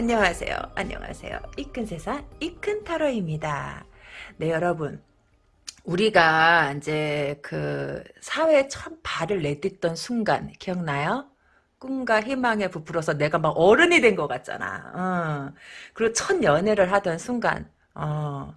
안녕하세요. 안녕하세요. 이큰 세상 이큰 타로입니다. 네 여러분 우리가 이제 그 사회에 처음 발을 내딛던 순간 기억나요? 꿈과 희망에 부풀어서 내가 막 어른이 된 것 같잖아. 어. 그리고 첫 연애를 하던 순간 어.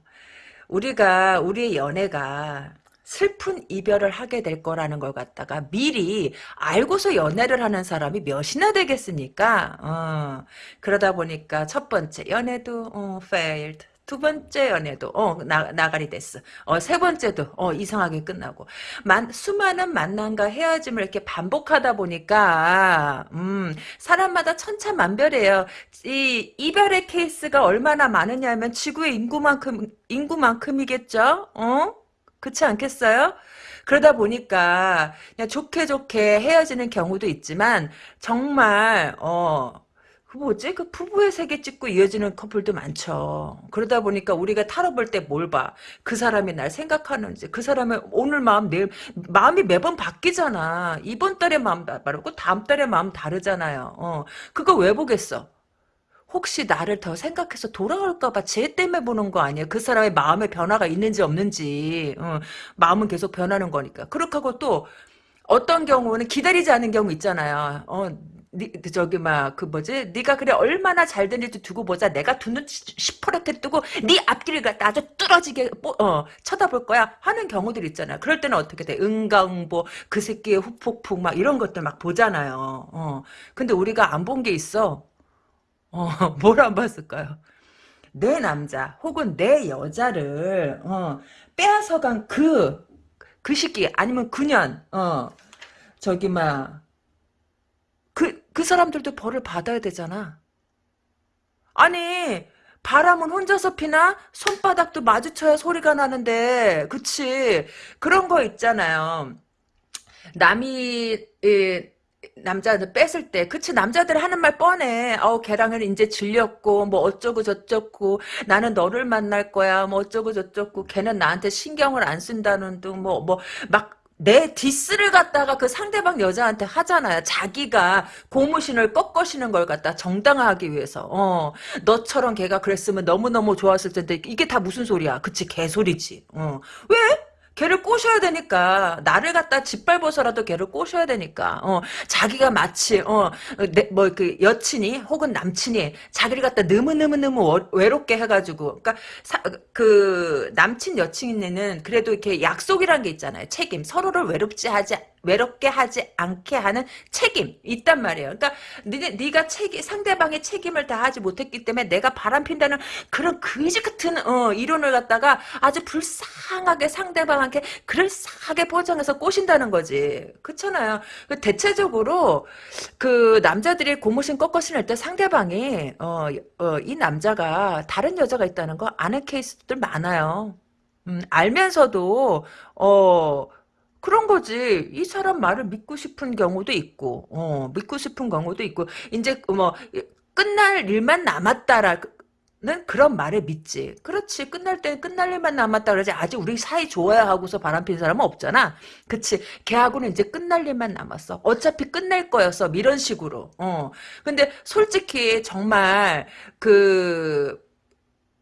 우리가 우리의 연애가 슬픈 이별을 하게 될 거라는 걸 갖다가 미리 알고서 연애를 하는 사람이 몇이나 되겠습니까? 어, 그러다 보니까 첫 번째 연애도 어, failed. 두 번째 연애도 어 나, 나가리 됐어. 어, 세 번째도 어 이상하게 끝나고 만, 수많은 만남과 헤어짐을 이렇게 반복하다 보니까 음 사람마다 천차만별이에요. 이 이별의 케이스가 얼마나 많으냐면 지구의 인구만큼 인구만큼이겠죠. 어? 그렇지 않겠어요? 그러다 보니까 그냥 좋게 좋게 헤어지는 경우도 있지만 정말 어. 그 뭐지? 그 부부의 세계 찍고 이어지는 커플도 많죠. 그러다 보니까 우리가 타로 볼 때 뭘 봐? 그 사람이 날 생각하는지, 그 사람의 오늘 마음, 내일, 마음이 매번 바뀌잖아. 이번 달에 마음 다르고, 다음 달에 마음 다르잖아요. 어, 그거 왜 보겠어? 혹시 나를 더 생각해서 돌아올까봐 쟤 때문에 보는 거 아니에요? 그 사람의 마음에 변화가 있는지 없는지. 어, 마음은 계속 변하는 거니까. 그렇게 하고 또 어떤 경우는 기다리지 않는 경우 있잖아요. 어, 니, 저기 막 그 뭐지? 네가 그래 얼마나 잘 되는지 두고 보자. 내가 두 눈 시퍼렇게 뜨고 네 앞길을 갖다 아주 뚫어지게 어, 쳐다볼 거야 하는 경우들 있잖아요. 그럴 때는 어떻게 돼? 응가응보 그 새끼의 후폭풍 막 이런 것들 막 보잖아요. 어. 근데 우리가 안 본 게 있어. 어, 뭘 안 봤을까요? 내 남자 혹은 내 여자를 어, 빼앗아간 그, 그 시기 아니면 그년 어, 저기 막 그, 그 사람들도 벌을 받아야 되잖아. 아니 바람은 혼자서 피나 손바닥도 마주쳐야 소리가 나는데 그치 그런 거 있잖아요. 남이 예, 남자들 뺐을 때 그치 남자들 하는 말 뻔해 어 걔랑은 이제 질렸고 뭐 어쩌고 저쩌고 나는 너를 만날 거야 뭐 어쩌고 저쩌고 걔는 나한테 신경을 안 쓴다는 둥 뭐 뭐 막 내 디스를 갖다가 그 상대방 여자한테 하잖아요. 자기가 고무신을 꺾으시는 걸 갖다 정당화하기 위해서. 어, 너처럼 걔가 그랬으면 너무너무 좋았을 텐데 이게 다 무슨 소리야. 그치 개소리지. 어. 왜? 걔를 꼬셔야 되니까 나를 갖다 짓밟아서라도 걔를 꼬셔야 되니까 어 자기가 마치 어뭐 그 여친이 혹은 남친이 자기를 갖다 너무 너무 너무 외롭게 해가지고 그러니까 사, 그 남친 여친에는 그래도 이렇게 약속이란 게 있잖아요. 책임. 서로를 외롭지 하지 외롭게 하지 않게 하는 책임 있단 말이에요. 그러니까 네, 네가 책임 상대방의 책임을 다하지 못했기 때문에 내가 바람핀다는 그런 거지 같은 어, 이론을 갖다가 아주 불쌍하게 상대방한테 그럴싸하게 포장해서 꼬신다는 거지. 그렇잖아요. 그 대체적으로 그 남자들이 고무신 꺾어 신을 때 상대방이 어, 어, 이 남자가 다른 여자가 있다는 거 아는 케이스들 많아요. 음, 알면서도 어 그런 거지. 이 사람 말을 믿고 싶은 경우도 있고, 어, 믿고 싶은 경우도 있고, 이제 뭐 끝날 일만 남았다라. 는 그런 말을 믿지. 그렇지. 끝날 때 끝날 일만 남았다 그러지. 아직 우리 사이 좋아야 하고서 바람핀 사람은 없잖아. 그치. 걔하고는 이제 끝날 일만 남았어. 어차피 끝낼 거였어. 이런 식으로. 어. 근데 솔직히 정말 그,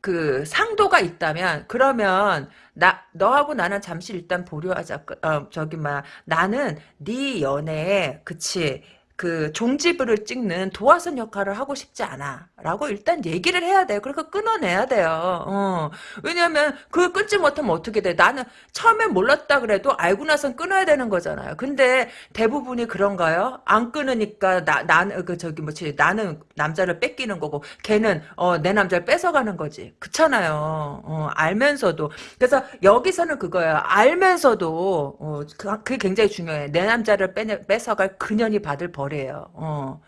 그 상도가 있다면 그러면 나 너하고 나는 잠시 일단 보류하자. 어, 저기 막 나는 네 연애에 그치 그 종지부를 찍는 도화선 역할을 하고 싶지 않아. 라고 일단 얘기를 해야 돼요. 그러니까 끊어내야 돼요. 어. 왜냐면 그걸 끊지 못하면 어떻게 돼? 나는 처음에 몰랐다 그래도 알고 나선 끊어야 되는 거잖아요. 근데 대부분이 그런가요? 안 끊으니까 나 나는 그 저기 뭐지 나는 남자를 뺏기는 거고 걔는 어, 내 남자를 뺏어가는 거지. 그렇잖아요. 어, 알면서도 그래서 여기서는 그거예요. 알면서도 어, 그, 그게 굉장히 중요해. 내 남자를 빼, 뺏어갈 그년이 받을 벌 거래요. 어.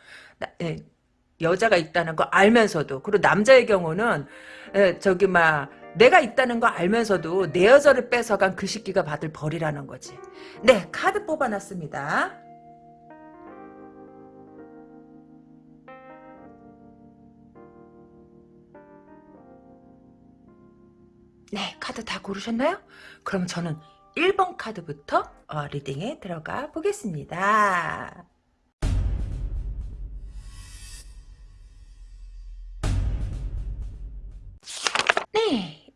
예, 여자가 있다는 거 알면서도 그리고 남자의 경우는 예, 저기 막 내가 있다는 거 알면서도 내 여자를 뺏어간 그 시기가 받을 벌이라는 거지. 네 카드 뽑아놨습니다. 네 카드 다 고르셨나요? 그럼 저는 1번 카드부터 어, 리딩에 들어가 보겠습니다.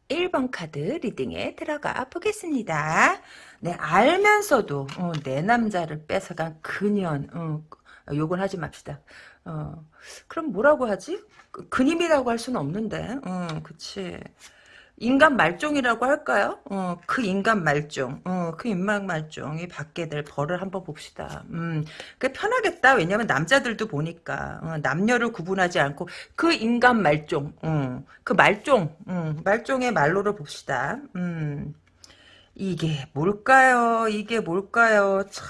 1번 카드 리딩에 들어가 보겠습니다. 네, 알면서도 어, 내 남자를 뺏어간 그년 어, 욕은 하지 맙시다. 어, 그럼 뭐라고 하지? 그, 근임이라고 할 수는 없는데 어, 그치 인간 말종이라고 할까요? 어, 그 인간 말종, 어, 그 인간 말종이 받게 될 벌을 한번 봅시다. 음, 그 편하겠다. 왜냐면 남자들도 보니까 어, 남녀를 구분하지 않고 그 인간 말종, 어, 그 말종, 음, 말종의 말로를 봅시다. 음, 이게 뭘까요? 이게 뭘까요? 참.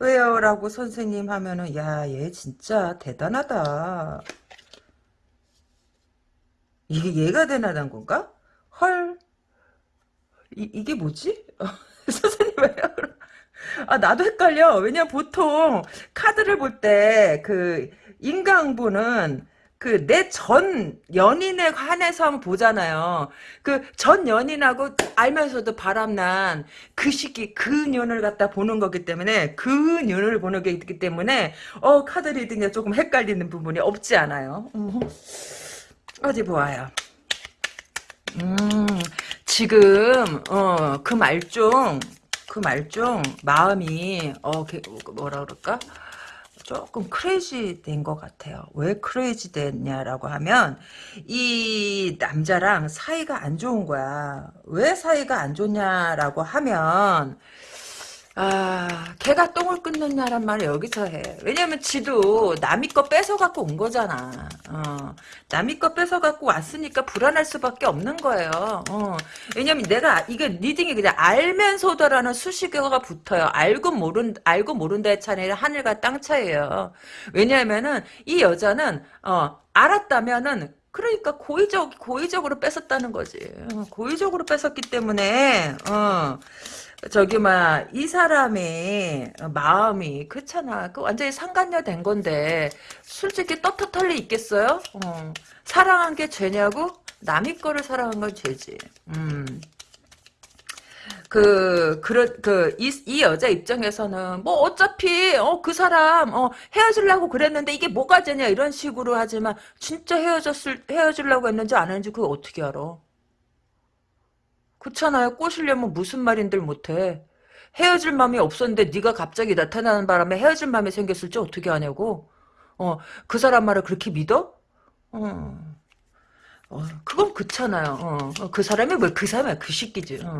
왜요? 라고 선생님 하면은 야 얘 진짜 대단하다. 이게 얘가 대단한 건가? 헐. 이, 이게 뭐지? 선생님 왜요? 아 나도 헷갈려. 왜냐면 보통 카드를 볼 때 그 인강부는 그 내 전 연인에 한해서 한번 보잖아요. 그 전 연인하고 알면서도 바람난 그 시기 그 년을 갖다 보는 거기 때문에 그 년을 보는 게 있기 때문에 어 카드 리딩에 조금 헷갈리는 부분이 없지 않아요. 음. 어디 보아요. 음, 지금 어, 그 말종 그 말종 마음이 어 그, 뭐라 그럴까? 조금 크레이지 된 것 같아요. 왜 크레이지 됐냐라고 하면 이 남자랑 사이가 안 좋은 거야. 왜 사이가 안 좋냐라고 하면 아, 걔가 똥을 끊느냐란 말을 여기서 해. 왜냐면 지도 남이 거 뺏어갖고 온 거잖아. 어, 남이 거 뺏어갖고 왔으니까 불안할 수밖에 없는 거예요. 어, 왜냐면 내가, 이게 reading이 그냥 알면서도라는 수식어가 붙어요. 알고 모른, 알고 모른다의 차이는 하늘과 땅 차이에요. 왜냐면은 이 여자는, 어, 알았다면은 그러니까 고의적 고의적으로 뺏었다는 거지. 어, 고의적으로 뺏었기 때문에 어. 저기 막이 사람의 마음이 그렇잖아. 그 완전히 상간녀 된 건데 솔직히 떳떳할 리 있겠어요? 어. 사랑한 게 죄냐고? 남의 거를 사랑한 건 죄지. 음. 그, 그, 그, 이, 이 여자 입장에서는, 뭐, 어차피, 어, 그 사람, 어, 헤어지려고 그랬는데, 이게 뭐가 되냐, 이런 식으로 하지만, 진짜 헤어졌을, 헤어지려고 했는지 안 했는지, 그거 어떻게 알아? 그렇잖아요. 꼬시려면 무슨 말인들 못해. 헤어질 마음이 없었는데 네가 갑자기 나타나는 바람에 헤어질 마음이 생겼을지 어떻게 아냐고. 어, 그 사람 말을 그렇게 믿어? 어, 어 그건 그렇잖아요. 어, 어그 사람이 뭐그 사람이야 그 새끼지. 어,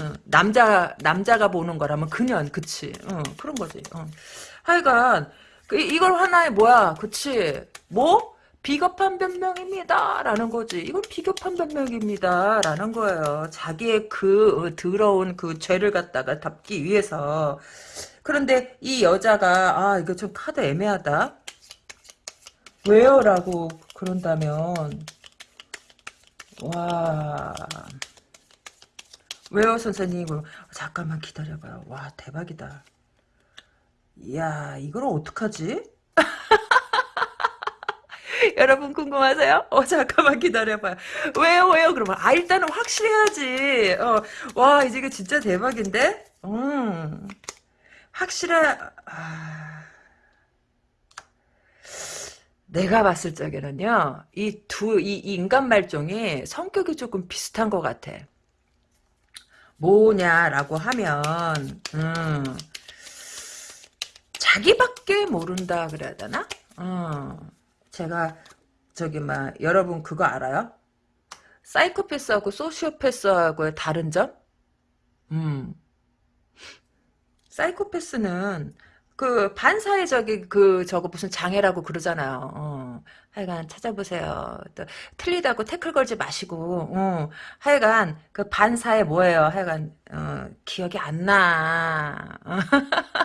어, 남자 남자가 보는 거라면 그년 그치. 어, 그런 거지. 어. 하여간 그, 이걸 하나의 뭐야, 그치? 뭐? 비겁한 변명입니다. 라는 거지. 이건 비겁한 변명입니다. 라는 거예요. 자기의 그 더러운 그 죄를 갖다가 덮기 위해서. 그런데 이 여자가 아 이거 좀 카드 애매하다. 왜요? 라고 그런다면 와 왜요 선생님? 잠깐만 기다려봐요. 와 대박이다. 이야 이걸 어떡하지? 여러분 궁금하세요? 어 잠깐만 기다려봐요. 왜요 왜요? 그러면 아 일단은 확실해야지. 어, 와 이제 이거 진짜 대박인데? 음 확실해. 아... 내가 봤을 적에는요, 이 두, 이, 이 인간 말종이 성격이 조금 비슷한 것 같아. 뭐냐라고 하면, 음, 자기밖에 모른다 그래야 되나? 어, 제가 저기 막 여러분 그거 알아요? 사이코패스하고 소시오패스하고의 다른 점? 음. 사이코패스는 그 반사회적인 그 저거 무슨 장애라고 그러잖아요. 어. 하여간 찾아보세요. 또 틀리다고 태클 걸지 마시고 어. 하여간 그 반사회 뭐예요? 하여간 어, 기억이 안 나.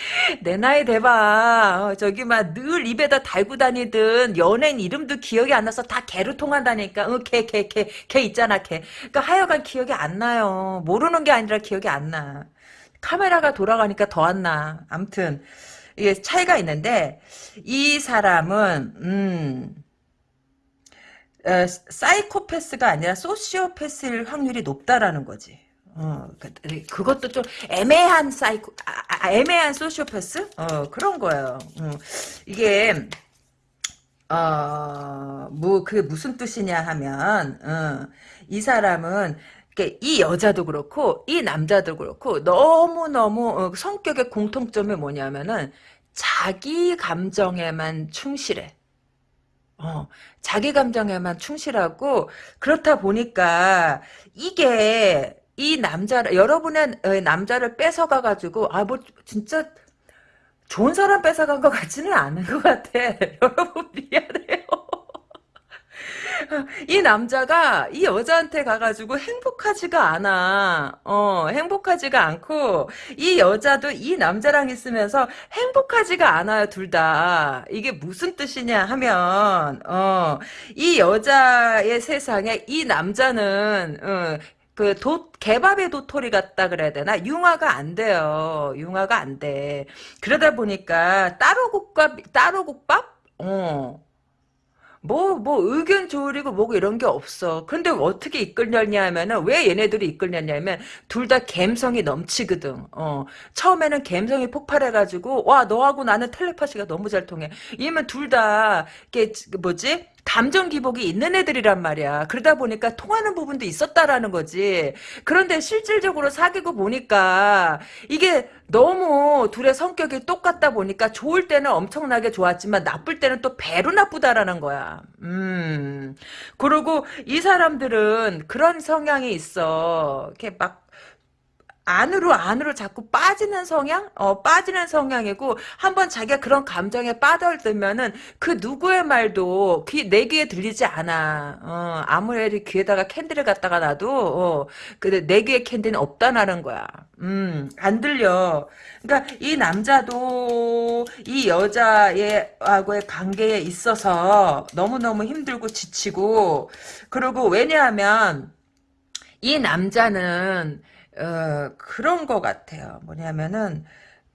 내 나이 대봐. 어, 저기 막 늘 입에다 달고 다니던 연예인 이름도 기억이 안 나서 다 개로 통한다니까. 어, 개, 개, 개, 개 있잖아, 개. 그러니까 하여간 기억이 안 나요. 모르는 게 아니라 기억이 안 나. 카메라가 돌아가니까 더 안 나. 암튼 이게 차이가 있는데 이 사람은 음 어, 사이코패스가 아니라 소시오패스일 확률이 높다라는 거지. 어, 그, 그것도 좀 애매한 사이코, 아, 아, 애매한 소시오패스? 어, 그런 거예요. 어, 이게, 어, 뭐, 그게 무슨 뜻이냐 하면, 어, 이 사람은, 이이 여자도 그렇고, 이 남자도 그렇고, 너무너무, 어, 성격의 공통점이 뭐냐면은, 자기 감정에만 충실해. 어, 자기 감정에만 충실하고, 그렇다 보니까, 이게, 이 남자, 여러분의 어, 남자를 뺏어가 가지고, 아, 뭐, 진짜, 좋은 사람 뺏어간 것 같지는 않은 것 같아. 여러분, 미안해요. 이 남자가 이 여자한테 가가지고 행복하지가 않아. 어, 행복하지가 않고, 이 여자도 이 남자랑 있으면서 행복하지가 않아요, 둘 다. 이게 무슨 뜻이냐 하면, 어, 이 여자의 세상에 이 남자는, 어, 그 도, 개밥의 도토리 같다 그래야 되나? 융화가 안 돼요. 융화가 안 돼. 그러다 보니까 따로 국밥, 따로 국밥? 어. 뭐, 뭐, 의견 조율이고 뭐고 이런 게 없어. 근데 어떻게 이끌렸냐 하면은, 왜 얘네들이 이끌렸냐면, 둘 다 감성이 넘치거든. 어. 처음에는 감성이 폭발해가지고, 와, 너하고 나는 텔레파시가 너무 잘 통해. 이러면 둘 다, 이게, 뭐지? 감정 기복이 있는 애들이란 말이야. 그러다 보니까 통하는 부분도 있었다라는 거지. 그런데 실질적으로 사귀고 보니까 이게 너무 둘의 성격이 똑같다 보니까 좋을 때는 엄청나게 좋았지만 나쁠 때는 또 배로 나쁘다라는 거야. 음. 그리고 이 사람들은 그런 성향이 있어. 이렇게 막 안으로 안으로 자꾸 빠지는 성향? 어, 빠지는 성향이고 한번 자기가 그런 감정에 빠져들면은 그 누구의 말도 귀, 내 귀에 들리지 않아. 어, 아무리 귀에다가 캔디를 갖다가 놔도 어, 근데 내 귀에 캔디는 없다라는 거야. 음, 안 들려. 그러니까 이 남자도 이 여자의 하고의 관계에 있어서 너무너무 힘들고 지치고 그리고 왜냐하면 이 남자는 어, 그런 것 같아요. 뭐냐면은,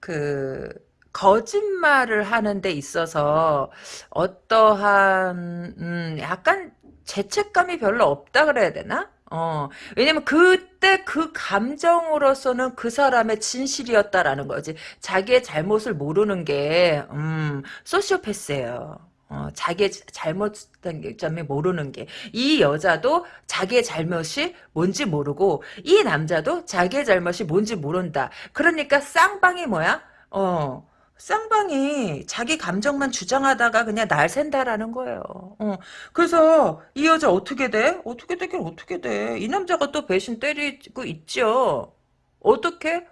그, 거짓말을 하는 데 있어서, 어떠한, 음, 약간 죄책감이 별로 없다 그래야 되나? 어, 왜냐면 그때 그 감정으로서는 그 사람의 진실이었다라는 거지. 자기의 잘못을 모르는 게, 음, 소시오패스예요. 어, 자기의 잘못된 점이 모르는 게. 이 여자도 자기의 잘못이 뭔지 모르고, 이 남자도 자기의 잘못이 뭔지 모른다. 그러니까 쌍방이 뭐야? 어, 쌍방이 자기 감정만 주장하다가 그냥 날 샌다라는 거예요. 어, 그래서 이 여자 어떻게 돼? 어떻게 되긴 어떻게 돼? 이 남자가 또 배신 때리고 있죠. 어떻게?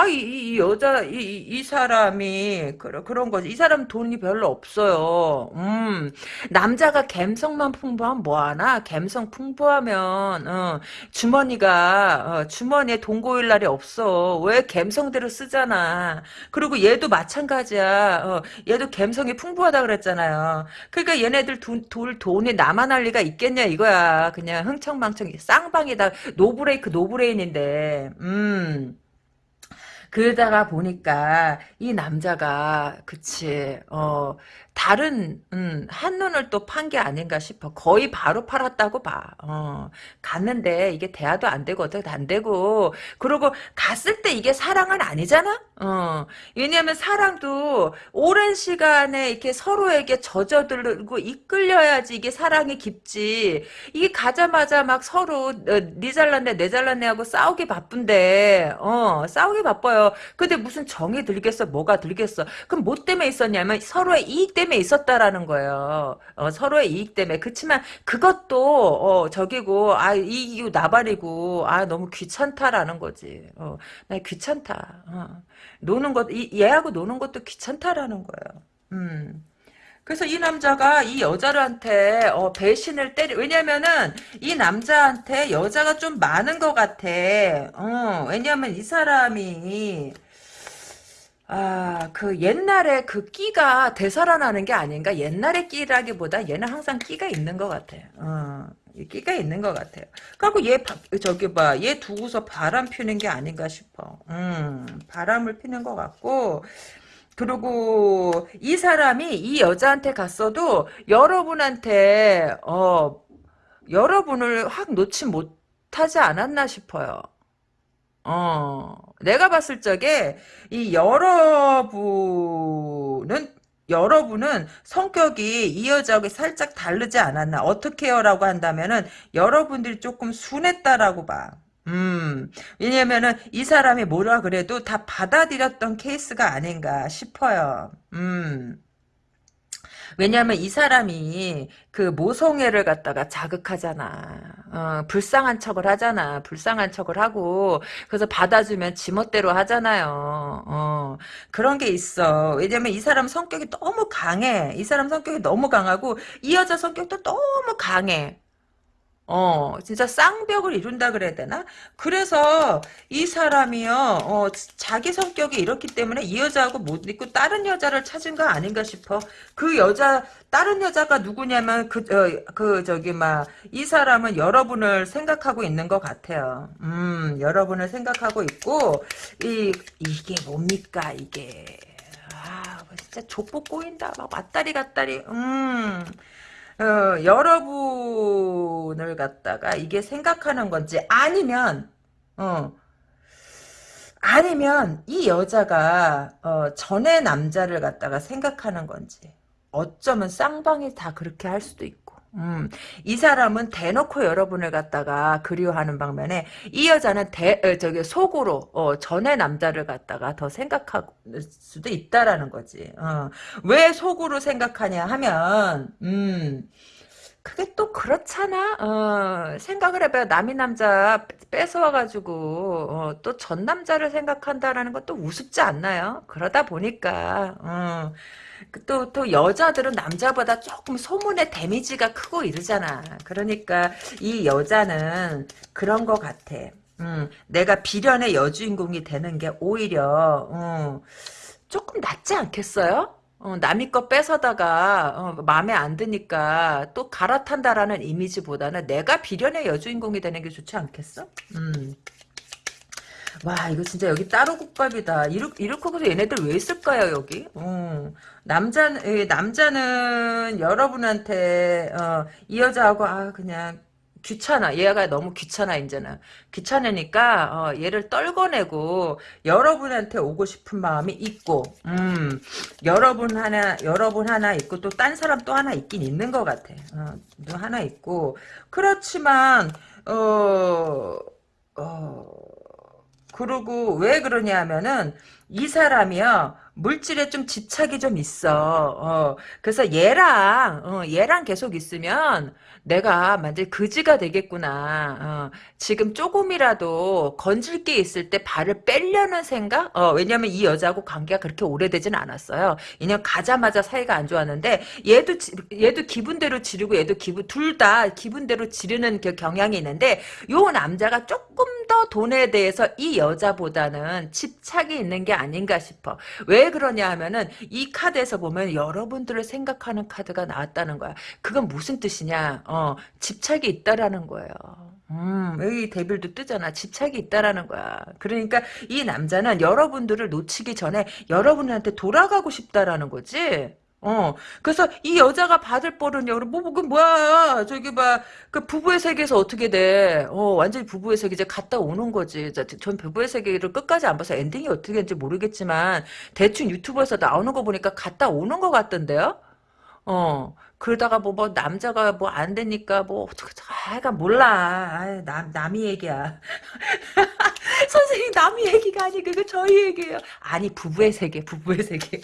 아, 이, 이 여자, 이, 이이 사람이, 그런, 그런 거지. 이 사람 돈이 별로 없어요. 음, 남자가 갬성만 풍부하면 뭐하나? 갬성 풍부하면, 어, 주머니가, 어, 주머니에 돈 고일 날이 없어. 왜 갬성대로 쓰잖아. 그리고 얘도 마찬가지야. 어, 얘도 갬성이 풍부하다 그랬잖아요. 그러니까 얘네들 돈, 돌, 돈이 남아날 리가 있겠냐, 이거야. 그냥 흥청망청, 쌍방이다. no brake, no brain인데, 음. 그러다가 보니까 이 남자가 그치 어 다른 음, 한눈을 또 판 게 아닌가 싶어. 거의 바로 팔았다고 봐. 어, 갔는데 이게 대화도 안 되고 어떻게 안 되고. 그리고 갔을 때 이게 사랑은 아니잖아? 어, 왜냐면 사랑도 오랜 시간에 이렇게 서로에게 젖어들고 이끌려야지 이게 사랑이 깊지. 이게 가자마자 막 서로 어, 니 잘났네 내 잘났네 하고 싸우기 바쁜데 어 싸우기 바빠요. 근데 무슨 정이 들겠어 뭐가 들겠어. 그럼 뭐 때문에 있었냐면 서로의 이익 때문에 있었다라는 거예요 어, 서로의 이익 때문에 그렇지만 그것도 어, 저기고 아 이기고 나발이고 아 너무 귀찮다라는 거지 어, 나 귀찮다 어. 노는 것, 이, 얘하고 노는 것도 귀찮다라는 거예요. 음. 그래서 이 남자가 이 여자한테 어, 배신을 때리 왜냐면은 이 남자한테 여자가 좀 많은 것 같아. 어, 왜냐면 이 사람이 아, 그 옛날에 그 끼가 되살아나는 게 아닌가? 옛날의 끼라기보다 얘는 항상 끼가 있는 것 같아. 어, 끼가 있는 것 같아요. 그리고 얘, 저기 봐, 얘 두고서 바람 피는 게 아닌가 싶어. 음, 바람을 피는 것 같고, 그리고 이 사람이 이 여자한테 갔어도 여러분한테, 어, 여러분을 확 놓지 못하지 않았나 싶어요. 어, 내가 봤을 적에 이 여러분은 여러분은 성격이 이 여자하고 살짝 다르지 않았나 어떻게 해요라고 한다면은 여러분들이 조금 순했다라고 봐. 음, 왜냐면은 이 사람이 뭐라 그래도 다 받아들였던 케이스가 아닌가 싶어요. 음. 왜냐하면 이 사람이 그 모성애를 갖다가 자극하잖아. 어, 불쌍한 척을 하잖아. 불쌍한 척을 하고 그래서 받아주면 지멋대로 하잖아요. 어, 그런 게 있어. 왜냐면 이 사람 성격이 너무 강해. 이 사람 성격이 너무 강하고 이 여자 성격도 너무 강해. 어, 진짜 쌍벽을 이룬다 그래야 되나? 그래서 이 사람이요, 어, 자기 성격이 이렇기 때문에 이 여자하고 못 있고 다른 여자를 찾은 거 아닌가 싶어. 그 여자, 다른 여자가 누구냐면 그, 어, 그, 저기, 막, 이 사람은 여러분을 생각하고 있는 것 같아요. 음, 여러분을 생각하고 있고, 이, 이게 뭡니까, 이게. 아, 진짜 족보 꼬인다. 막 왔다리 갔다리, 음. 어, 여러분을 갖다가 이게 생각하는 건지 아니면 어 아니면 이 여자가 어, 전에 남자를 갖다가 생각하는 건지 어쩌면 쌍방이 다 그렇게 할 수도 있고 음, 이 사람은 대놓고 여러분을 갖다가 그리워하는 방면에 이 여자는 대, 어, 저기 속으로 어, 전에 남자를 갖다가 더 생각할 수도 있다라는 거지. 어, 왜 속으로 생각하냐 하면 음, 그게 또 그렇잖아. 어, 생각을 해봐요. 남이 남자 뺏어와가지고 어, 또전 남자를 생각한다라는 것도 우습지 않나요? 그러다 보니까 어, 그 또, 또 여자들은 남자보다 조금 소문의 데미지가 크고 이러잖아. 그러니까 이 여자는 그런 것 같아. 음, 내가 비련의 여주인공이 되는 게 오히려 음, 조금 낫지 않겠어요? 어, 남의 거 뺏어다가 어, 마음에 안 드니까 또 갈아탄다라는 이미지보다는 내가 비련의 여주인공이 되는 게 좋지 않겠어? 음. 와 이거 진짜 여기 따로 국밥이다. 이렇 이렇게 해서 얘네들 왜 있을까요 여기? 어, 남자 남자는 여러분한테 어, 이 여자하고 아 그냥 귀찮아. 얘가 너무 귀찮아 이제는. 귀찮으니까 어, 얘를 떨궈내고 여러분한테 오고 싶은 마음이 있고 음, 여러분 하나 여러분 하나 있고 또 딴 사람 또 하나 있긴 있는 것 같아. 어, 또 하나 있고 그렇지만 어, 어 그리고 왜 그러냐 하면은 이 사람이요 물질에 좀 집착이 좀 있어. 어, 그래서 얘랑 어, 얘랑 계속 있으면 내가 완전 그지가 되겠구나. 어, 지금 조금이라도 건질 게 있을 때 발을 빼려는 생각? 어, 왜냐면 이 여자하고 관계가 그렇게 오래되진 않았어요. 왜냐면 가자마자 사이가 안 좋았는데 얘도 얘도 기분대로 지르고 얘도 기분 둘 다 기분대로 지르는 그 경향이 있는데 요 남자가 조금 더 돈에 대해서 이 여자보다는 집착이 있는 게 아닌가 싶어. 왜 그러냐 하면은 이 카드에서 보면 여러분들을 생각하는 카드가 나왔다는 거야. 그건 무슨 뜻이냐? 어, 집착이 있다라는 거예요. 음, 여기 데빌도 뜨잖아. 집착이 있다라는 거야. 그러니까 이 남자는 여러분들을 놓치기 전에 여러분한테 돌아가고 싶다라는 거지. 어, 그래서 이 여자가 받을 뻘은요, 뭐, 뭐, 그 뭐야, 저기 봐, 그 부부의 세계에서 어떻게 돼? 어, 완전히 부부의 세계 이제 갔다 오는 거지. 전 부부의 세계를 끝까지 안 봐서 엔딩이 어떻게 되는지 모르겠지만, 대충 유튜브에서 나오는 거 보니까 갔다 오는 것 같던데요? 어, 그러다가 뭐, 뭐, 남자가 뭐 안 되니까 뭐, 아가 몰라. 아유, 남, 남이 얘기야. 선생님, 남이 얘기가 아니고, 그 저희 얘기예요. 아니, 부부의 세계, 부부의 세계.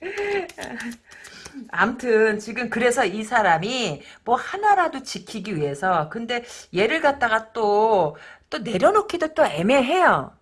암튼 지금 그래서 이 사람이 뭐 하나라도 지키기 위해서 근데 얘를 갖다가 또 또 내려놓기도 또 애매해요.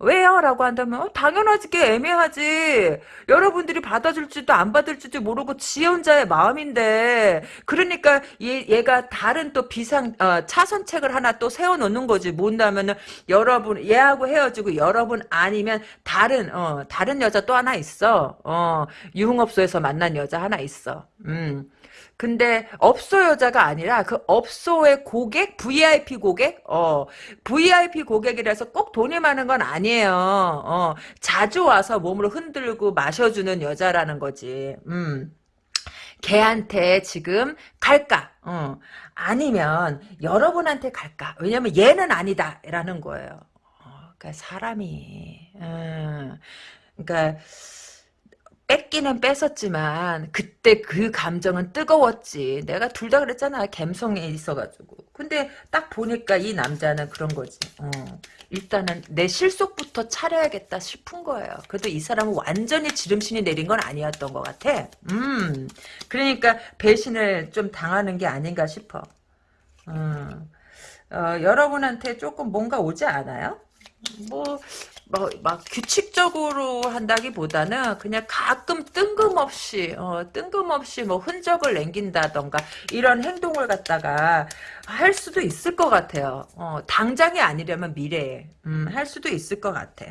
왜요? 라고 한다면 어, 당연하지 게 애매하지. 여러분들이 받아줄지도 안 받을지도 모르고 지 혼자의 마음인데. 그러니까 얘, 얘가 다른 또 비상 어, 차선책을 하나 또 세워놓는 거지. 뭔다면은 여러분 얘하고 헤어지고 여러분 아니면 다른 어, 다른 여자 또 하나 있어. 어, 유흥업소에서 만난 여자 하나 있어. 음. 근데 업소 여자가 아니라 그 업소의 고객, VIP 고객, 어, VIP 고객이라서 꼭 돈이 많은 건 아니에요. 어, 자주 와서 몸을 흔들고 마셔주는 여자라는 거지. 음. 걔한테 지금 갈까? 어. 아니면 여러분한테 갈까? 왜냐면 얘는 아니다라는 거예요. 어, 그러니까 사람이, 음, 그러니까 뺏기는 뺏었지만 그때 그 감정은 뜨거웠지. 내가 둘 다 그랬잖아. 감성에 있어가지고. 근데 딱 보니까 이 남자는 그런 거지. 어. 일단은 내 실속부터 차려야겠다 싶은 거예요. 그래도 이 사람은 완전히 지름신이 내린 건 아니었던 것 같아. 음. 그러니까 배신을 좀 당하는 게 아닌가 싶어. 음. 어, 여러분한테 조금 뭔가 오지 않아요? 뭐, 뭐, 막 규칙적으로 한다기보다는 그냥 가끔 뜬금없이, 어, 뜬금없이 뭐 흔적을 남긴다던가 이런 행동을 갖다가 할 수도 있을 것 같아요. 어, 당장이 아니려면 미래에, 음, 할 수도 있을 것 같아.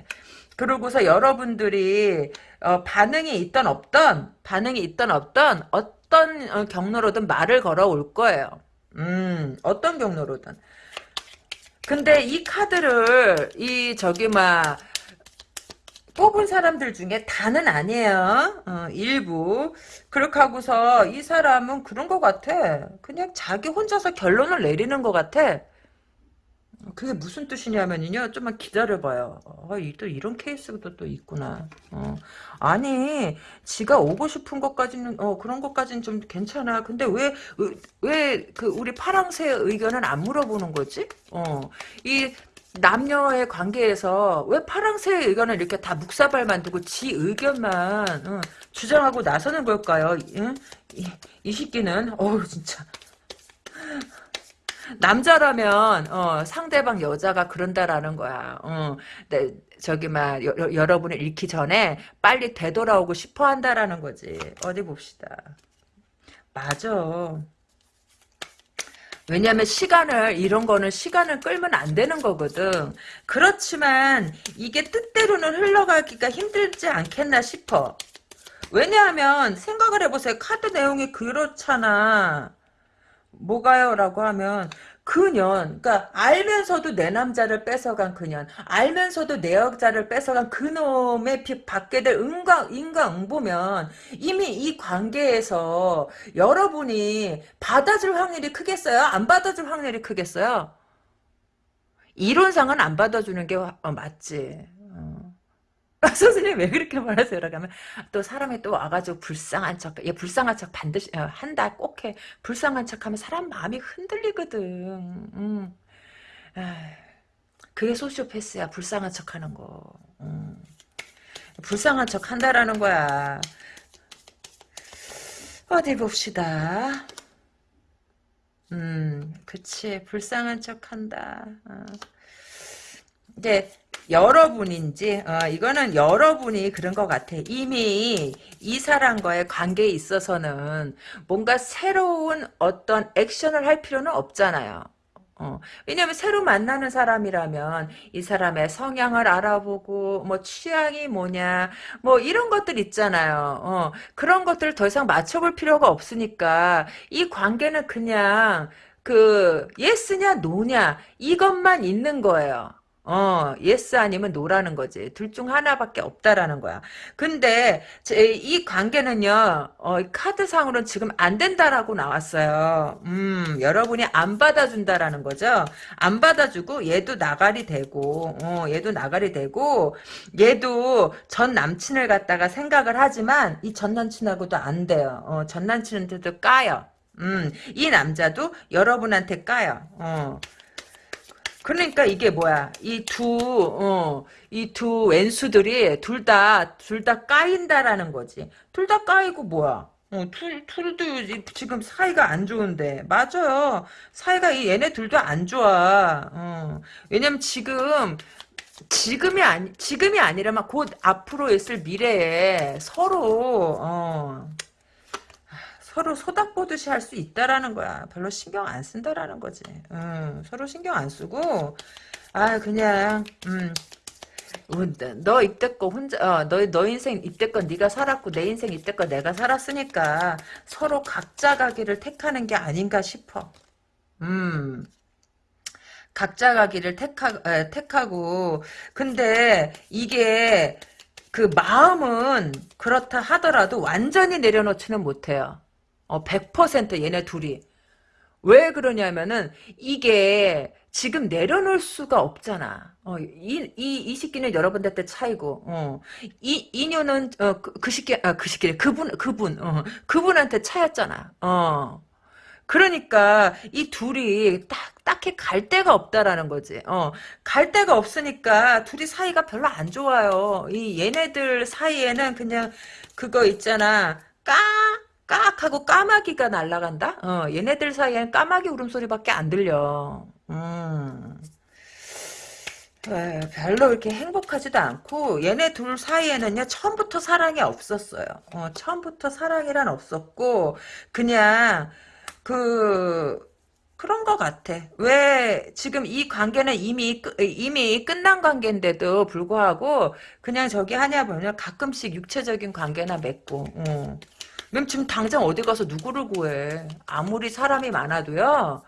그러고서 여러분들이, 어, 반응이 있던 없던, 반응이 있던 없던, 어떤 어, 경로로든 말을 걸어올 거예요. 음, 어떤 경로로든. 근데 이 카드를 이 저기 막 뽑은 사람들 중에 다는 아니에요. 어, 일부. 그렇게 하고서 이 사람은 그런 것 같아. 그냥 자기 혼자서 결론을 내리는 것 같아. 그게 무슨 뜻이냐면요. 좀만 기다려봐요. 어, 또 이런 케이스도 또 있구나. 어. 아니, 지가 오고 싶은 것까지는, 어, 그런 것까지는 좀 괜찮아. 근데 왜, 왜, 그, 우리 파랑새의 의견은 안 물어보는 거지? 어. 이, 남녀의 관계에서 왜 파랑새의 의견을 이렇게 다 묵사발만 두고 지 의견만 어, 주장하고 나서는 걸까요? 응? 이, 이 새끼는 어우 진짜 남자라면 어, 상대방 여자가 그런다라는 거야. 어, 네, 저기 막 여, 여러분을 잃기 전에 빨리 되돌아오고 싶어 한다라는 거지. 어디 봅시다. 맞아. 왜냐하면 시간을 이런 거는 시간을 끌면 안 되는 거거든. 그렇지만 이게 뜻대로는 흘러가기가 힘들지 않겠나 싶어. 왜냐하면 생각을 해보세요. 카드 내용이 그렇잖아. 뭐가요? 라고 하면 그년 그러니까 알면서도 내 남자를 뺏어간 그년 알면서도 내 여자를 뺏어간 그놈의 받게 될 인과, 인과응보면 이미 이 관계에서 여러분이 받아줄 확률이 크겠어요? 안 받아줄 확률이 크겠어요? 이론상은 안 받아주는 게 어, 맞지 아, 선생님 왜 그렇게 말하세요? 라고 하면 또 사람이 또 와가지고 불쌍한 척, 얘 불쌍한 척 반드시 어, 한다 꼭 해. 불쌍한 척하면 사람 마음이 흔들리거든. 음. 그게 소시오패스야. 불쌍한 척하는 거. 음. 불쌍한 척 한다라는 거야. 어디 봅시다. 음, 그치. 불쌍한 척 한다. 어. 이제 여러분인지 어, 이거는 여러분이 그런 것 같아. 이미 이 사람과의 관계에 있어서는 뭔가 새로운 어떤 액션을 할 필요는 없잖아요. 어, 왜냐면 새로 만나는 사람이라면 이 사람의 성향을 알아보고 뭐 취향이 뭐냐 뭐 이런 것들 있잖아요. 어, 그런 것들을 더 이상 맞춰볼 필요가 없으니까 이 관계는 그냥 그 yes냐 no냐 이것만 있는 거예요. 어, yes 아니면 no라는 거지. 둘 중 하나밖에 없다라는 거야. 근데 제, 이 관계는요. 어, 카드상으로는 지금 안 된다라고 나왔어요. 음, 여러분이 안 받아준다라는 거죠. 안 받아주고 얘도 나가리 되고 어, 얘도 나가리 되고 얘도 전 남친을 갖다가 생각을 하지만 이 전 남친하고도 안 돼요. 어, 전 남친한테도 까요. 음, 이 남자도 여러분한테 까요. 어. 그러니까 이게 뭐야? 이 두, 어, 이 두 왼수들이 둘 다, 둘 다 까인다라는 거지. 둘 다 까이고 뭐야? 어, 둘, 둘도 지금 사이가 안 좋은데. 맞아요. 사이가 이 얘네 둘도 안 좋아. 어. 왜냐면 지금, 지금이 아니, 지금이 아니라면 곧 앞으로 있을 미래에 서로, 어, 서로 소닥보듯이 할 수 있다라는 거야. 별로 신경 안 쓴다라는 거지. 음, 서로 신경 안 쓰고 아 그냥 음, 너 이때껏 혼자 어, 너, 너 인생 이때껏 네가 살았고 내 인생 이때껏 내가 살았으니까 서로 각자 가기를 택하는 게 아닌가 싶어. 음. 각자 가기를 택하, 에, 택하고 근데 이게 그 마음은 그렇다 하더라도 완전히 내려놓지는 못해요. 어, 100% 얘네 둘이. 왜 그러냐면은 이게 지금 내려놓을 수가 없잖아. 어, 이, 이, 이 시기는 여러분들한테 차이고, 어, 이, 이녀는, 어, 그, 그 시기, 아, 그 시기, 그분, 그분, 어, 그분한테 차였잖아. 어. 그러니까, 이 둘이 딱, 딱히 갈 데가 없다라는 거지. 어, 갈 데가 없으니까 둘이 사이가 별로 안 좋아요. 이 얘네들 사이에는 그냥 그거 있잖아. 까, 깍하고 까마귀가 날아간다? 어, 얘네들 사이에는 까마귀 울음소리밖에 안 들려. 음. 에, 별로 이렇게 행복하지도 않고 얘네 둘 사이에는요 처음부터 사랑이 없었어요. 어, 처음부터 사랑이란 없었고 그냥 그 그런 것 같아. 왜 지금 이 관계는 이미 끝- 이미 끝난 관계인데도 불구하고 그냥 저기 하냐 보면 가끔씩 육체적인 관계나 맺고. 어. 그럼 지금 당장 어디 가서 누구를 구해? 아무리 사람이 많아도요.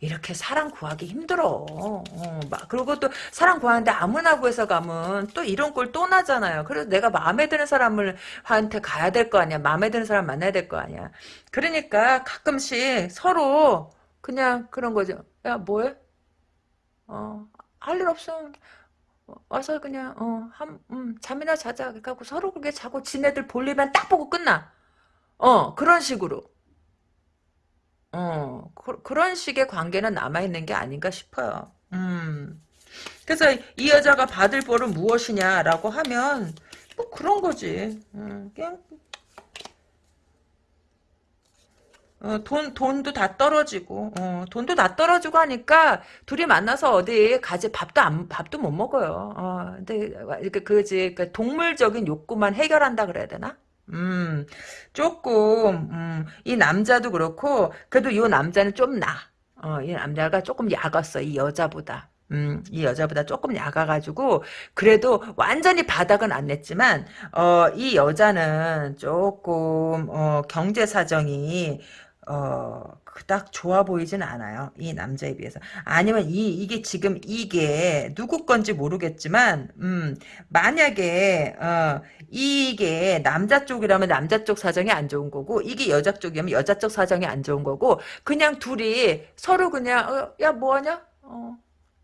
이렇게 사람 구하기 힘들어. 어, 막 그리고 또 사람 구하는데 아무나 구해서 가면 또 이런 꼴 또 나잖아요. 그래서 내가 마음에 드는 사람을 한테 가야 될 거 아니야. 마음에 드는 사람 만나야 될 거 아니야. 그러니까 가끔씩 서로 그냥 그런 거죠. 야 뭐해? 어, 할 일 없으면 와서 그냥 어, 한 음, 잠이나 자자. 그래갖고 서로 그렇게 자고 지네들 볼일만 딱 보고 끝나. 어, 그런 식으로. 어, 그, 그런 식의 관계는 남아있는 게 아닌가 싶어요. 음. 그래서 이 여자가 받을 벌은 무엇이냐라고 하면, 뭐 그런 거지. 음, 그냥, 어, 돈, 돈도 다 떨어지고, 어, 돈도 다 떨어지고 하니까, 둘이 만나서 어디 가지 밥도 안, 밥도 못 먹어요. 어, 근데, 이렇게, 그지, 그 동물적인 욕구만 해결한다 그래야 되나? 음, 조금, 음, 이 남자도 그렇고, 그래도 이 남자는 좀 나. 어, 이 남자가 조금 약았어, 이 여자보다. 음, 이 여자보다 조금 약아가지고, 그래도 완전히 바닥은 안 냈지만, 어, 이 여자는 조금, 어, 경제 사정이, 어, 그닥 좋아 보이진 않아요. 이 남자에 비해서. 아니면 이, 이게 지금 이게 누구 건지 모르겠지만, 음, 만약에, 어, 이게 남자 쪽이라면 남자 쪽 사정이 안 좋은 거고 이게 여자 쪽이면 여자 쪽 사정이 안 좋은 거고 그냥 둘이 서로 그냥 어, 야 뭐 하냐? 어,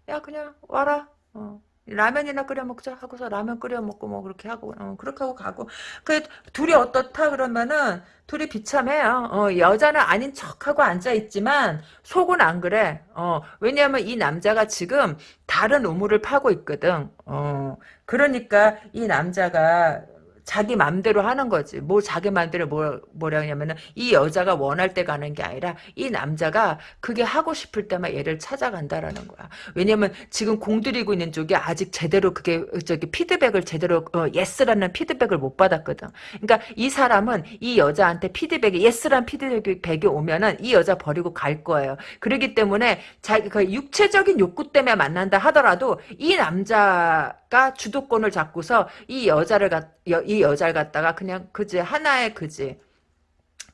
야 그냥 와라. 어. 라면이나 끓여 먹자 하고서 라면 끓여 먹고 뭐 그렇게 하고 어, 그렇게 하고 가고 그 둘이 어떻다 그러면은 둘이 비참해요. 어, 여자는 아닌 척하고 앉아 있지만 속은 안 그래. 어, 왜냐하면 이 남자가 지금 다른 우물을 파고 있거든. 어, 그러니까 이 남자가 자기 맘대로 하는 거지. 뭐 자기 맘대로 뭐, 뭐라냐면은 이 여자가 원할 때 가는 게 아니라 이 남자가 그게 하고 싶을 때만 얘를 찾아간다라는 거야. 왜냐면 지금 공들이고 있는 쪽이 아직 제대로 그게 저기 피드백을 제대로 어, yes라는 피드백을 못 받았거든. 그러니까 이 사람은 이 여자한테 피드백이 yes란 피드백이 오면은 이 여자 버리고 갈 거예요. 그렇기 때문에 자기 그 육체적인 욕구 때문에 만난다 하더라도 이 남자 가 주도권을 잡고서 이 여자를 갖, 여, 이 여자를 갖다가 그냥 그지 하나의 그지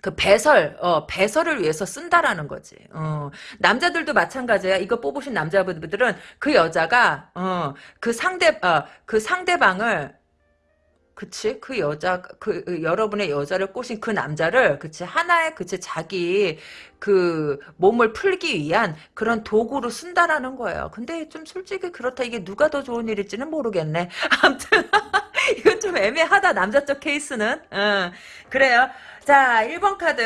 그 배설, 어, 배설을 위해서 쓴다라는 거지. 어, 남자들도 마찬가지야. 이거 뽑으신 남자분들은 그 여자가, 어, 그 상대, 어, 그 상대방을 그치 그 여자 그, 그 여러분의 여자를 꼬신 그 남자를 그치 하나의 그치 자기 그 몸을 풀기 위한 그런 도구로 쓴다라는 거예요. 근데 좀 솔직히 그렇다 이게 누가 더 좋은 일일지는 모르겠네. 아무튼 이건 좀 애매하다 남자 쪽 케이스는. 응. 그래요. 자 1번 카드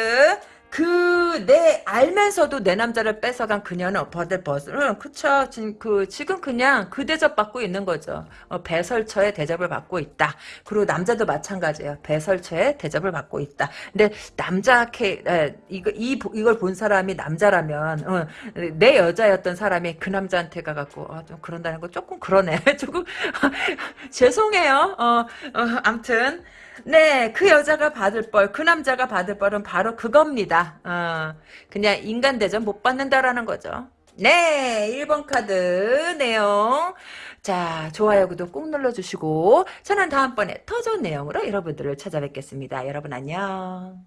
그 내 알면서도 내 남자를 뺏어간 그녀는 버들 버슬 그쵸. 지금 그 지금 그냥 그 대접 받고 있는 거죠. 어, 배설처의 대접을 받고 있다. 그리고 남자도 마찬가지예요. 배설처의 대접을 받고 있다. 근데 남자 케 에, 이거 이 이걸 본 사람이 남자라면 어, 내 여자였던 사람이 그 남자한테 가갖고 어, 좀 그런다는 거 조금 그러네. 조금 죄송해요. 어, 어 암튼 네, 그 여자가 받을 벌, 그 남자가 받을 벌은 바로 그겁니다. 어, 그냥 인간 대접 못 받는다라는 거죠. 네, 1번 카드 내용. 자, 좋아요, 구독 꾹 눌러주시고, 저는 다음번에 더 좋은 내용으로 여러분들을 찾아뵙겠습니다. 여러분 안녕.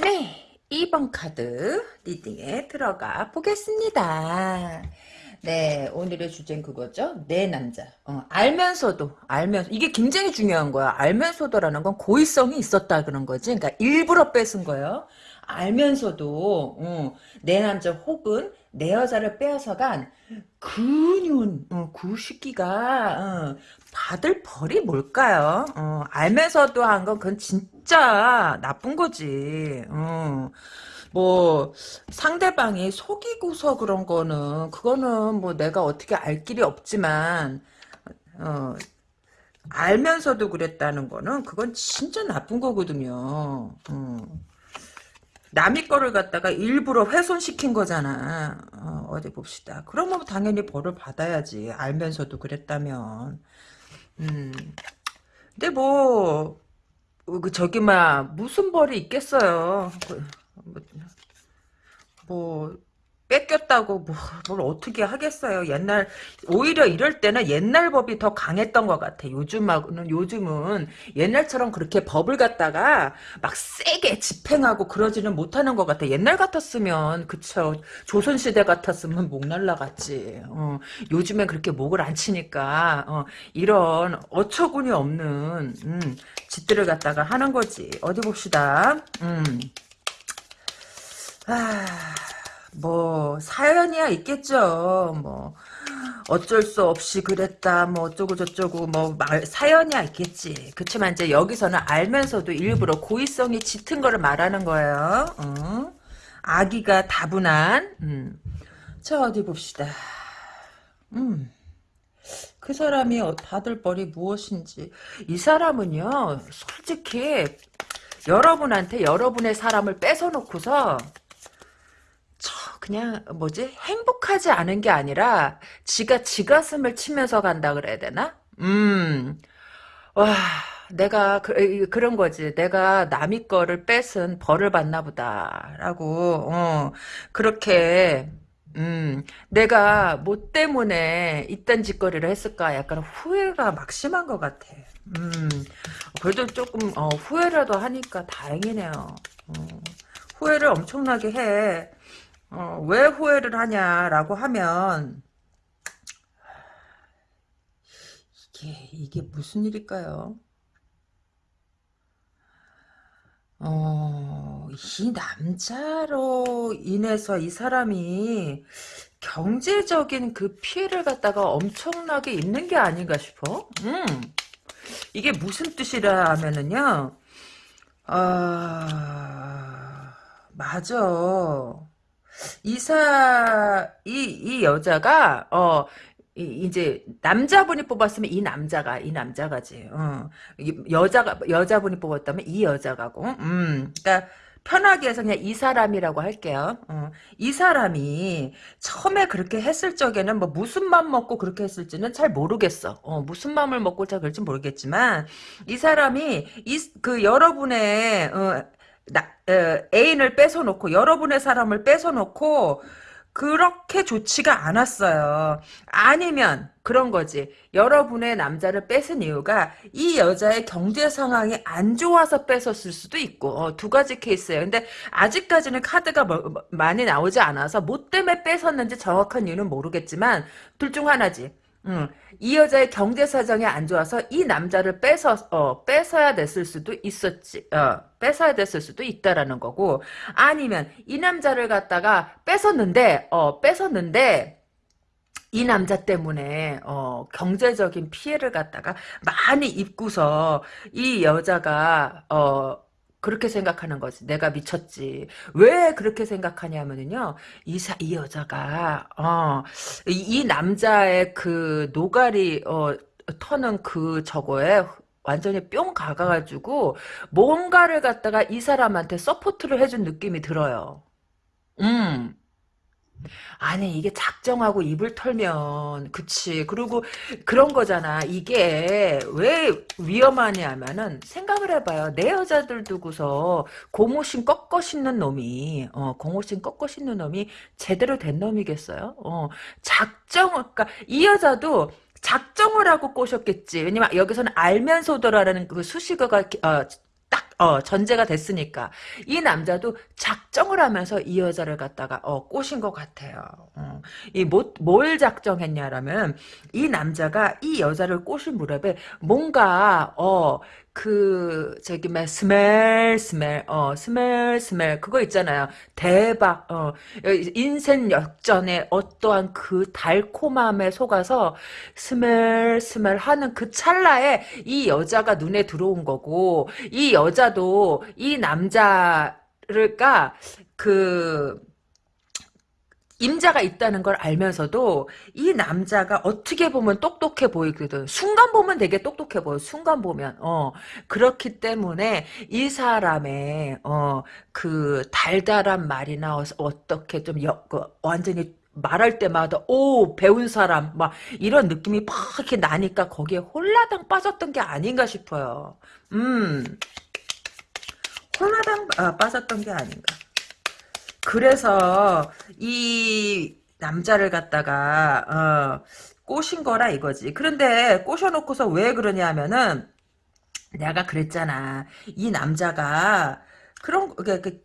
네, 2번 카드 리딩에 들어가 보겠습니다. 네, 오늘의 주제는 그거죠. 내 남자. 어, 알면서도, 알면서, 이게 굉장히 중요한 거야. 알면서도라는 건 고의성이 있었다 그런 거지. 그러니까 일부러 뺏은 거예요. 알면서도, 어, 내 남자 혹은 내 여자를 빼앗아간 그년, 어, 그 시기가, 어, 받을 벌이 뭘까요? 어, 알면서도 한 건 그건 진짜 나쁜 거지. 어. 뭐 상대방이 속이고서 그런 거는 그거는 뭐 내가 어떻게 알 길이 없지만 어 알면서도 그랬다는 거는 그건 진짜 나쁜 거거든요. 어. 남의 거를 갖다가 일부러 훼손시킨 거잖아. 어, 디 봅시다. 그러면 당연히 벌을 받아야지. 알면서도 그랬다면. 음. 근데 뭐, 그 저기 막 무슨 벌이 있겠어요. 그, 뭐, 뭐 뺏겼다고 뭐, 뭘 어떻게 하겠어요. 옛날 오히려 이럴 때는 옛날 법이 더 강했던 것 같아. 요즘하고는 요즘은 옛날처럼 그렇게 법을 갖다가 막 세게 집행하고 그러지는 못하는 것 같아. 옛날 같았으면 그쵸. 조선 시대 같았으면 목 날라갔지. 어, 요즘엔 그렇게 목을 안 치니까 어, 이런 어처구니 없는 음, 짓들을 갖다가 하는 거지. 어디 봅시다. 음. 아, 뭐 사연이야 있겠죠. 뭐 어쩔 수 없이 그랬다. 뭐 어쩌고 저쩌고 뭐 말, 사연이야 있겠지. 그렇지만 이제 여기서는 알면서도 일부러 고의성이 짙은 거를 말하는 거예요. 어? 아기가 다분한. 음. 자 어디 봅시다. 음. 그 사람이 받을 벌이 무엇인지 이 사람은요 솔직히 여러분한테 여러분의 사람을 뺏어놓고서 그냥 뭐지 행복하지 않은 게 아니라 지가 지가슴을 치면서 간다 그래야 되나? 음, 와 내가 그, 런 거지. 내가 남의 거를 뺏은 벌을 받나 보다라고 어, 그렇게 음, 내가 뭐 때문에 이딴 짓거리를 했을까 약간 후회가 막심한 것 같아. 음, 그래도 조금 어, 후회라도 하니까 다행이네요. 어, 후회를 엄청나게 해. 어, 왜 후회를 하냐라고 하면 이게 이게 무슨 일일까요? 어, 이 남자로 인해서 이 사람이 경제적인 그 피해를 갖다가 엄청나게 입는 게 아닌가 싶어. 음, 이게 무슨 뜻이라 하면은요, 아, 맞아. 이사 이 이 여자가 어 이, 제 남자분이 뽑았으면 이 남자가 이 남자가지. 어. 여자가 여자분이 뽑았다면 이 여자가고. 음. 그러니까 편하게 해서 그냥 이 사람이라고 할게요. 어. 이 사람이 처음에 그렇게 했을 적에는 뭐 무슨 맘 먹고 그렇게 했을지는 잘 모르겠어. 어, 무슨 마음을 먹고 잘 그럴지 모르겠지만 이 사람이 이 그 여러분의 어, 나, 에, 애인을 뺏어놓고 여러분의 사람을 뺏어놓고 그렇게 좋지가 않았어요. 아니면 그런 거지. 여러분의 남자를 뺏은 이유가 이 여자의 경제 상황이 안 좋아서 뺏었을 수도 있고 어, 두 가지 케이스예요. 근데 아직까지는 카드가 뭐, 뭐, 많이 나오지 않아서 뭐 때문에 뺏었는지 정확한 이유는 모르겠지만 둘 중 하나지. 음, 이 여자의 경제 사정이 안 좋아서 이 남자를 뺏어 어, 뺏어야 됐을 수도 있었지. 어, 뺏어야 됐을 수도 있다라는 거고 아니면 이 남자를 갖다가 뺏었는데 어, 뺏었는데 이 남자 때문에 어, 경제적인 피해를 갖다가 많이 입고서 이 여자가 어, 그렇게 생각하는 거지. 내가 미쳤지. 왜 그렇게 생각하냐면요. 이, 사, 이 여자가, 어, 이, 이 남자의 그 노가리, 어, 터는 그 저거에 완전히 뿅 가가지고 뭔가를 갖다가 이 사람한테 support를 해준 느낌이 들어요. 음. 아니 이게 작정하고 입을 털면 그치. 그리고 그런 거잖아. 이게 왜 위험하냐면은 생각을 해봐요. 내 여자들 두고서 고무신 꺾어 신는 놈이 어 고무신 꺾어 신는 놈이 제대로 된 놈이겠어요? 어 작정 그러니까 이 여자도 작정을 하고 꼬셨겠지. 왜냐면 여기서는 알면서도라는 그 수식어가 어, 딱 어, 전제가 됐으니까. 이 남자도 작정을 하면서 이 여자를 갖다가, 어, 꼬신 것 같아요. 어. 이, 뭐, 뭘 작정했냐라면, 이 남자가 이 여자를 꼬신 무렵에 뭔가, 어, 그, 저기, 막, 스멜, 스멜, 어, 스멜, 스멜, 그거 있잖아요. 대박, 어, 인생 역전에 어떠한 그 달콤함에 속아서 스멜, 스멜 하는 그 찰나에 이 여자가 눈에 들어온 거고, 이 여자도 이 남자를까, 그, 임자가 있다는 걸 알면서도 이 남자가 어떻게 보면 똑똑해 보이거든. 순간 보면 되게 똑똑해 보여. 순간 보면. 어. 그렇기 때문에 이 사람의 어 그 달달한 말이나 어, 어떻게 좀 여, 그 완전히 말할 때마다 오 배운 사람 막 이런 느낌이 팍 이렇게 나니까 거기에 홀라당 빠졌던 게 아닌가 싶어요. 음. 홀라당 아, 빠졌던 게 아닌가. 그래서 이 남자를 갖다가 어, 꼬신 거라 이거지. 그런데 꼬셔놓고서 왜 그러냐 하면은 내가 그랬잖아. 이 남자가 그런 그, 그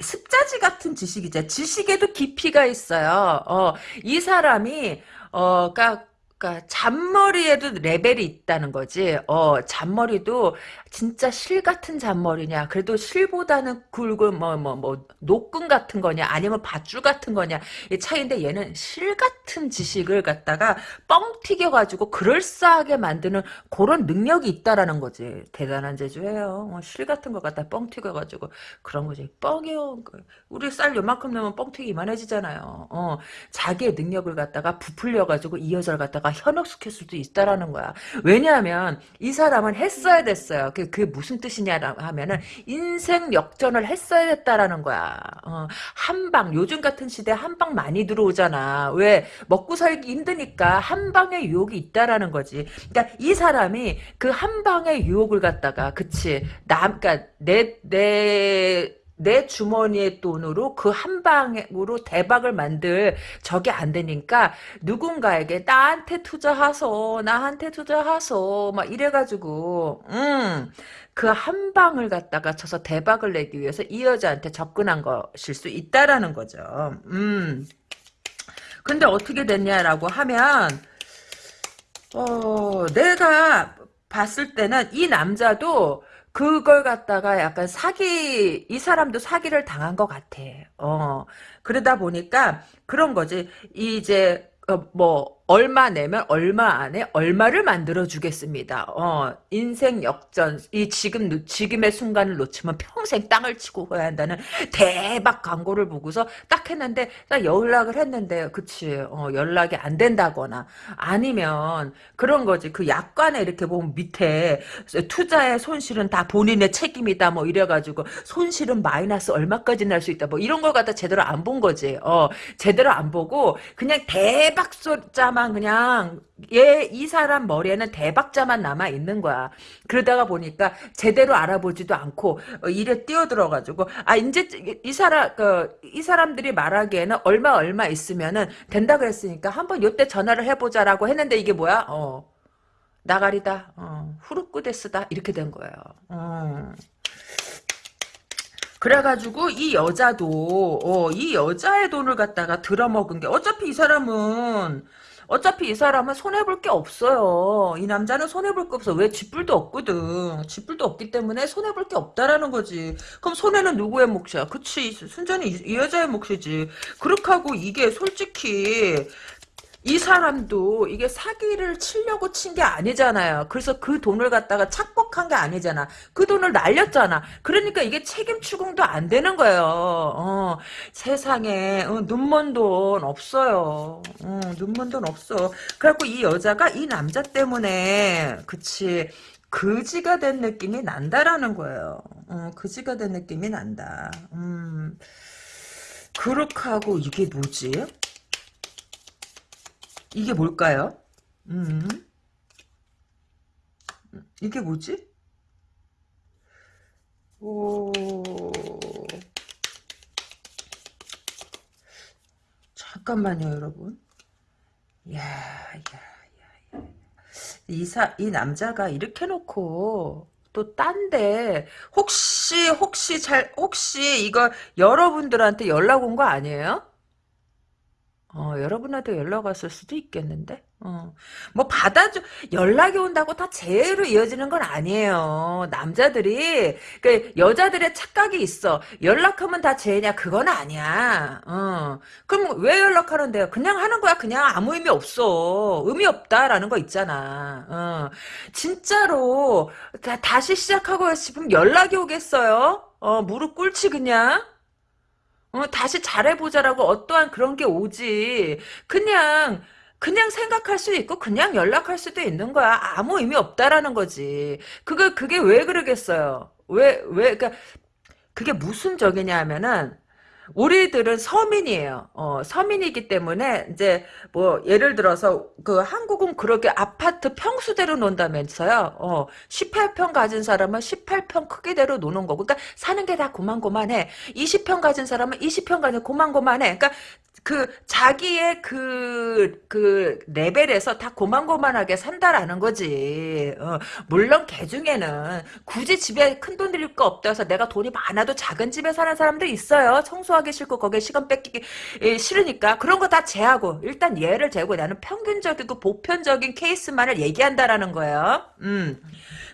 습자지 같은 지식이죠. 지식에도 깊이가 있어요. 어, 이 사람이 어, 그러니까 그러니까 잔머리에도 레벨이 있다는 거지. 어, 잔머리도 진짜 실 같은 잔머리냐? 그래도 실보다는 굵은 뭐뭐 뭐 노끈 같은 거냐? 아니면 밧줄 같은 거냐? 이 차이인데 얘는 실 같은 지식을 갖다가 뻥 튀겨 가지고 그럴싸하게 만드는 그런 능력이 있다라는 거지. 대단한 재주예요. 어, 실 같은 거 갖다 뻥 튀겨 가지고 그런 거지. 뻥이요. 그 우리 쌀 요만큼 넣으면 뻥 튀기 이만해지잖아요. 어, 자기의 능력을 갖다가 부풀려 가지고 이 여자를 갖다가 현혹시킬 수도 있다라는 거야. 왜냐하면 이 사람은 했어야 됐어요. 그, 그게 무슨 뜻이냐 하면은 인생 역전을 했어야 됐다라는 거야. 어, 한방 요즘 같은 시대 한방 많이 들어오잖아. 왜 먹고 살기 힘드니까 한방의 유혹이 있다라는 거지. 그러니까 이 사람이 그 한방의 유혹을 갖다가 그치 남 그러니까 내내 내 주머니의 돈으로 그 한 방으로 대박을 만들 저게 안 되니까 누군가에게 나한테 투자하소 나한테 투자하소 막 이래가지고 음 그 한 방을 갖다가 쳐서 대박을 내기 위해서 이 여자한테 접근한 것일 수 있다라는 거죠. 음 근데 어떻게 됐냐라고 하면 어 내가 봤을 때는 이 남자도 그걸 갖다가 약간 사기, 이 사람도 사기를 당한 것 같아. 어, 그러다 보니까 그런 거지. 이제, 어, 뭐, 얼마 내면 얼마 안에 얼마를 만들어 주겠습니다. 어, 인생 역전. 이 지금 지금의 순간을 놓치면 평생 땅을 치고 해야 한다는 대박 광고를 보고서 딱 했는데 딱 연락을 했는데 그치 어, 연락이 안 된다거나 아니면 그런 거지. 그 약관에 이렇게 보면 밑에 투자의 손실은 다 본인의 책임이다 뭐 이래가지고 손실은 마이너스 얼마까지 날 수 있다 뭐 이런 걸 갖다 제대로 안 본 거지. 어, 제대로 안 보고 그냥 대박 숫자 사람만 그냥 얘 이 사람 머리에는 대박자만 남아 있는 거야. 그러다가 보니까 제대로 알아보지도 않고 어, 일에 뛰어들어가지고 아 이제 이 사람 그 이 사람들이 말하기에는 얼마 얼마 있으면은 된다 그랬으니까 한번 요때 전화를 해보자라고 했는데 이게 뭐야? 어 나가리다. 어, 후루꾸데스다 이렇게 된 거예요. 어. 그래가지고 이 여자도 어, 이 여자의 돈을 갖다가 들어먹은 게 어차피 이 사람은 어차피 이 사람은 손해볼 게 없어요. 이 남자는 손해볼 게 없어. 왜 쥐뿔도 없거든. 쥐뿔도 없기 때문에 손해볼 게 없다라는 거지. 그럼 손해는 누구의 몫이야? 그치. 순전히 이, 이 여자의 몫이지. 그렇게 하고 이게 솔직히 이 사람도 이게 사기를 치려고 친 게 아니잖아요. 그래서 그 돈을 갖다가 착복한 게 아니잖아. 그 돈을 날렸잖아. 그러니까 이게 책임 추궁도 안 되는 거예요. 어, 세상에 어, 눈먼 돈 없어요. 어, 눈먼 돈 없어. 그래갖고 이 여자가 이 남자 때문에 그치 그지가 된 느낌이 난다라는 거예요. 어, 그지가 된 느낌이 난다. 음, 그렇게 하고 이게 뭐지? 이게 뭘까요? 음. 이게 뭐지? 오. 잠깐만요, 여러분. 야, 야, 야, 야. 이 사, 이 남자가 이렇게 놓고 또 딴데 혹시 혹시 잘 혹시 이거 여러분들한테 연락 온 거 아니에요? 어, 여러분한테 연락 왔을 수도 있겠는데? 어. 뭐, 받아줘, 연락이 온다고 다 재해로 이어지는 건 아니에요. 남자들이, 그, 여자들의 착각이 있어. 연락하면 다 재해냐? 그건 아니야. 어. 그럼 왜 연락하는데요? 그냥 하는 거야. 그냥 아무 의미 없어. 의미 없다라는 거 있잖아. 어. 진짜로, 다, 다시 시작하고 싶으면 연락이 오겠어요? 어, 무릎 꿇지, 그냥? 어, 다시 잘해보자라고 어떠한 그런 게 오지. 그냥, 그냥 생각할 수 있고, 그냥 연락할 수도 있는 거야. 아무 의미 없다라는 거지. 그거, 그게 왜 그러겠어요? 왜, 왜, 그니까, 그게 무슨 적이냐 하면은, 우리들은 서민이에요. 어, 서민이기 때문에 이제 뭐 예를 들어서 그 한국은 그렇게 아파트 평수대로 논다면서요. 어, 18평 가진 사람은 18평 크기대로 노는 거고. 그러니까 사는 게 다 고만고만해. 20평 가진 사람은 20평 가진 고만고만해. 그러니까 그 자기의 그, 그 레벨에서 다 고만고만하게 산다라는 거지. 어, 물론 개 중에는 굳이 집에 큰 돈 들일 거 없다 해서 내가 돈이 많아도 작은 집에 사는 사람도 있어요. 청소하기 싫고 거기에 시간 뺏기기 예, 싫으니까 그런 거 다 제하고 일단 얘를 재고 나는 평균적이고 보편적인 케이스만을 얘기한다라는 거예요. 음.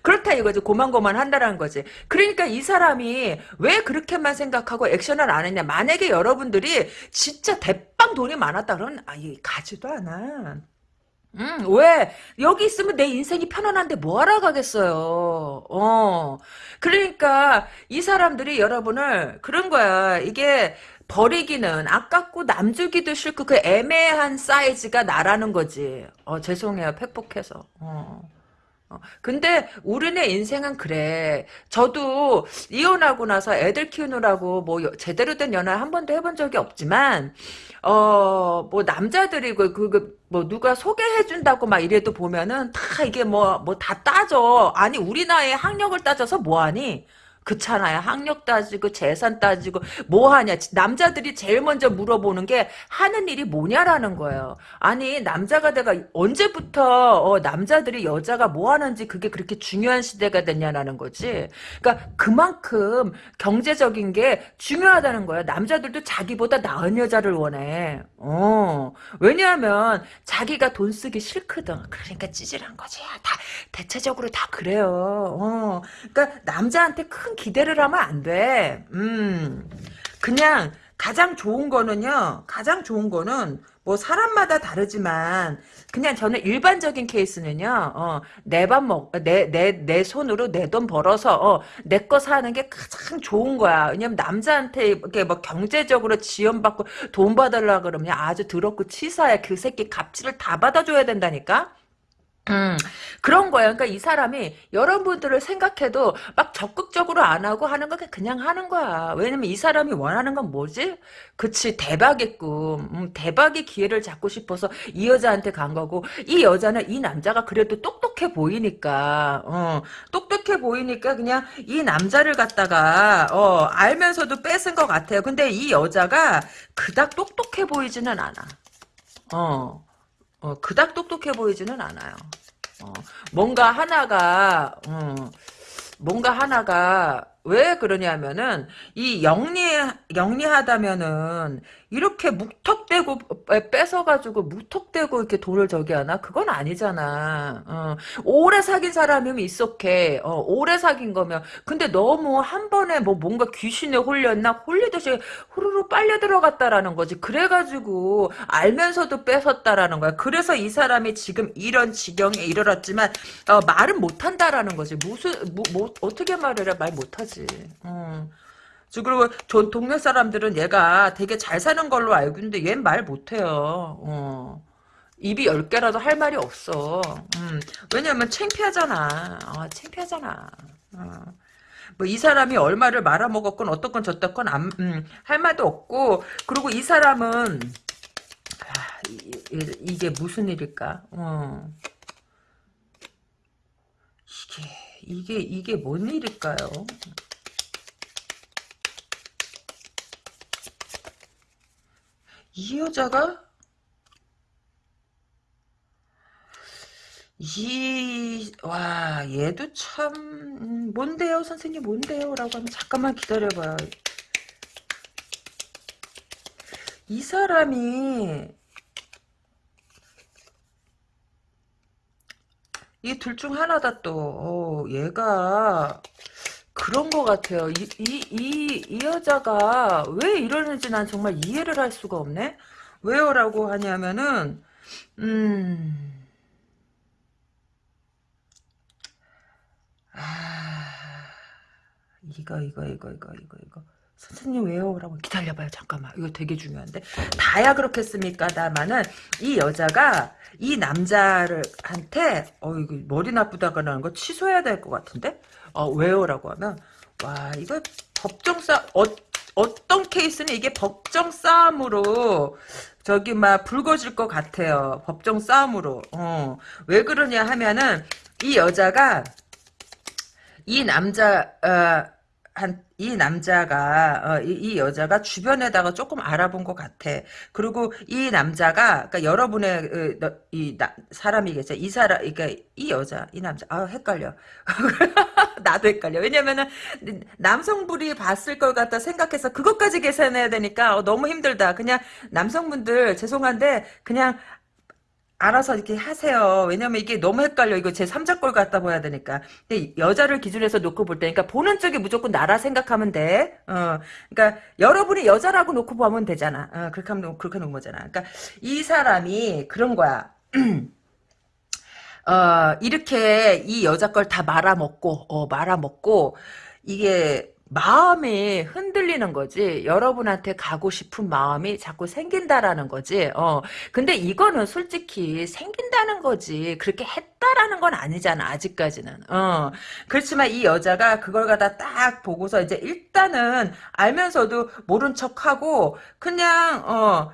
그렇다 이거지. 고만고만 한다라는 거지. 그러니까 이 사람이 왜 그렇게만 생각하고 액션을 안 했냐. 만약에 여러분들이 진짜 대빵 돈이 많았다 그러면 아예 가지도 않아. 음, 왜? 여기 있으면 내 인생이 편안한데 뭐하러 가겠어요. 어. 그러니까, 이 사람들이 여러분을, 그런 거야. 이게, 버리기는 아깝고 남주기도 싫고 그 애매한 사이즈가 나라는 거지. 어, 죄송해요. 팩폭해서. 어. 어, 근데 우리네 인생은 그래. 저도 이혼하고 나서 애들 키우느라고 뭐 제대로 된 연애 한 번도 해본 적이 없지만 어 뭐 남자들이 그그뭐 누가 소개해 준다고 막 이래도 보면은 다 이게 뭐 뭐 다 따져. 아니 우리 나이에 학력을 따져서 뭐 하니? 그렇잖아요. 학력 따지고 재산 따지고 뭐 하냐. 남자들이 제일 먼저 물어보는 게 하는 일이 뭐냐라는 거예요. 아니 남자가 내가 언제부터 어, 남자들이 여자가 뭐 하는지 그게 그렇게 중요한 시대가 됐냐라는 거지. 그러니까 그만큼 경제적인 게 중요하다는 거야. 남자들도 자기보다 나은 여자를 원해. 어. 왜냐하면 자기가 돈 쓰기 싫거든. 그러니까 찌질한 거지. 다 대체적으로 다 그래요. 어. 그러니까 남자한테 큰 기대를 하면 안 돼. 음. 그냥 가장 좋은 거는요. 가장 좋은 거는 뭐 사람마다 다르지만 그냥 저는 일반적인 케이스는요. 어, 내밥 먹, 내, 내, 내 손으로 내 돈 벌어서 어, 내 거 사는 게 가장 좋은 거야. 왜냐면 남자한테 이렇게 뭐 경제적으로 지원받고 돈 받으려 그러면 아주 더럽고 치사해. 그 새끼 값지를 다 받아줘야 된다니까. 음, 그런 거예요. 그러니까 이 사람이 여러분들을 생각해도 막 적극적으로 안 하고 하는 거 그냥 하는 거야. 왜냐면 이 사람이 원하는 건 뭐지? 그치, 대박의 꿈. 음, 대박의 기회를 잡고 싶어서 이 여자한테 간 거고, 이 여자는 이 남자가 그래도 똑똑해 보이니까, 어, 똑똑해 보이니까 그냥 이 남자를 갖다가, 어, 알면서도 뺏은 것 같아요. 근데 이 여자가 그닥 똑똑해 보이지는 않아. 어. 어, 그닥 똑똑해 보이지는 않아요. 어, 뭔가 하나가, 어, 뭔가 하나가 왜 그러냐면은 이 영리 영리하다면은 이렇게 묵턱대고 뺏어가지고 묵턱대고 이렇게 돈을 저기 하나 그건 아니잖아. 어. 오래 사귄 사람이면 있었게. 어, 오래 사귄 거면 근데 너무 한 번에 뭐 뭔가 귀신에 홀렸나 홀리듯이 후루루 빨려 들어갔다라는 거지. 그래가지고 알면서도 뺏었다라는 거야. 그래서 이 사람이 지금 이런 지경에 이르렀지만 어, 말은 못한다라는 거지. 무슨 뭐, 뭐 어떻게 말을 해 말 못하지. 음. 그리고 저 동네 사람들은 얘가 되게 잘 사는 걸로 알고 있는데 얘는 말 못해요. 어. 입이 열 개라도 할 말이 없어. 음. 왜냐면 창피하잖아. 어, 창피하잖아. 어. 뭐이 사람이 얼마를 말아먹었건 어떻건 저떻건 안, 음, 할 말도 없고 그리고 이 사람은 아, 이, 게 무슨 일일까? 어. 이게 이게 이게 뭔 일일까요? 이 여자가 이, 와, 얘도 참, 음, 뭔데요, 선생님, 뭔데요? 라고 하면, 잠깐만 기다려봐요. 이 사람이, 이 둘 중 하나다 또, 어, 얘가, 그런 것 같아요. 이, 이, 이, 이 여자가 왜 이러는지 난 정말 이해를 할 수가 없네? 왜요 라고 하냐면은, 음, 아, 이거, 이거, 이거, 이거, 이거, 이거. 선생님 왜요? 라고 기다려봐요. 잠깐만. 이거 되게 중요한데. 다야 그렇겠습니까? 다만은 이 여자가 이 남자를 한테 어 이거 머리 나쁘다가라는 거 취소해야 될 것 같은데? 어 왜요? 라고 하면 와 이거 법정 싸 어, 어떤 케이스는 이게 법정 싸움으로 저기 막 불거질 것 같아요. 법정 싸움으로. 어. 왜 그러냐 하면은 이 여자가 이 남자 어, 한, 이 남자가, 어, 이, 이 여자가 주변에다가 조금 알아본 것 같아. 그리고 이 남자가, 그러니까 여러분의, 어, 너, 이, 나, 사람이겠죠. 이 사람, 그러니까 이 여자, 이 남자, 아, 헷갈려. 나도 헷갈려. 왜냐면은, 남성분이 봤을 걸 갖다 생각해서 그것까지 계산해야 되니까, 어, 너무 힘들다. 그냥, 남성분들, 죄송한데, 그냥, 알아서 이렇게 하세요. 왜냐면 이게 너무 헷갈려. 이거 제 3자 걸 갖다 봐야 되니까. 근데 여자를 기준해서 놓고 볼 때니까 보는 쪽이 무조건 나라 생각하면 돼. 어. 그러니까 여러분이 여자라고 놓고 보면 되잖아. 어, 그렇게 하면 그렇게 놓은 거잖아. 그러니까 이 사람이 그런 거야. 어, 이렇게 이 여자 걸 다 말아먹고, 어, 말아먹고, 이게 마음이 흔들리는 거지. 여러분한테 가고 싶은 마음이 자꾸 생긴다라는 거지. 어. 근데 이거는 솔직히 생긴다는 거지. 그렇게 했다라는 건 아니잖아. 아직까지는. 어. 그렇지만 이 여자가 그걸 갖다 딱 보고서 이제 일단은 알면서도 모른 척하고 그냥 어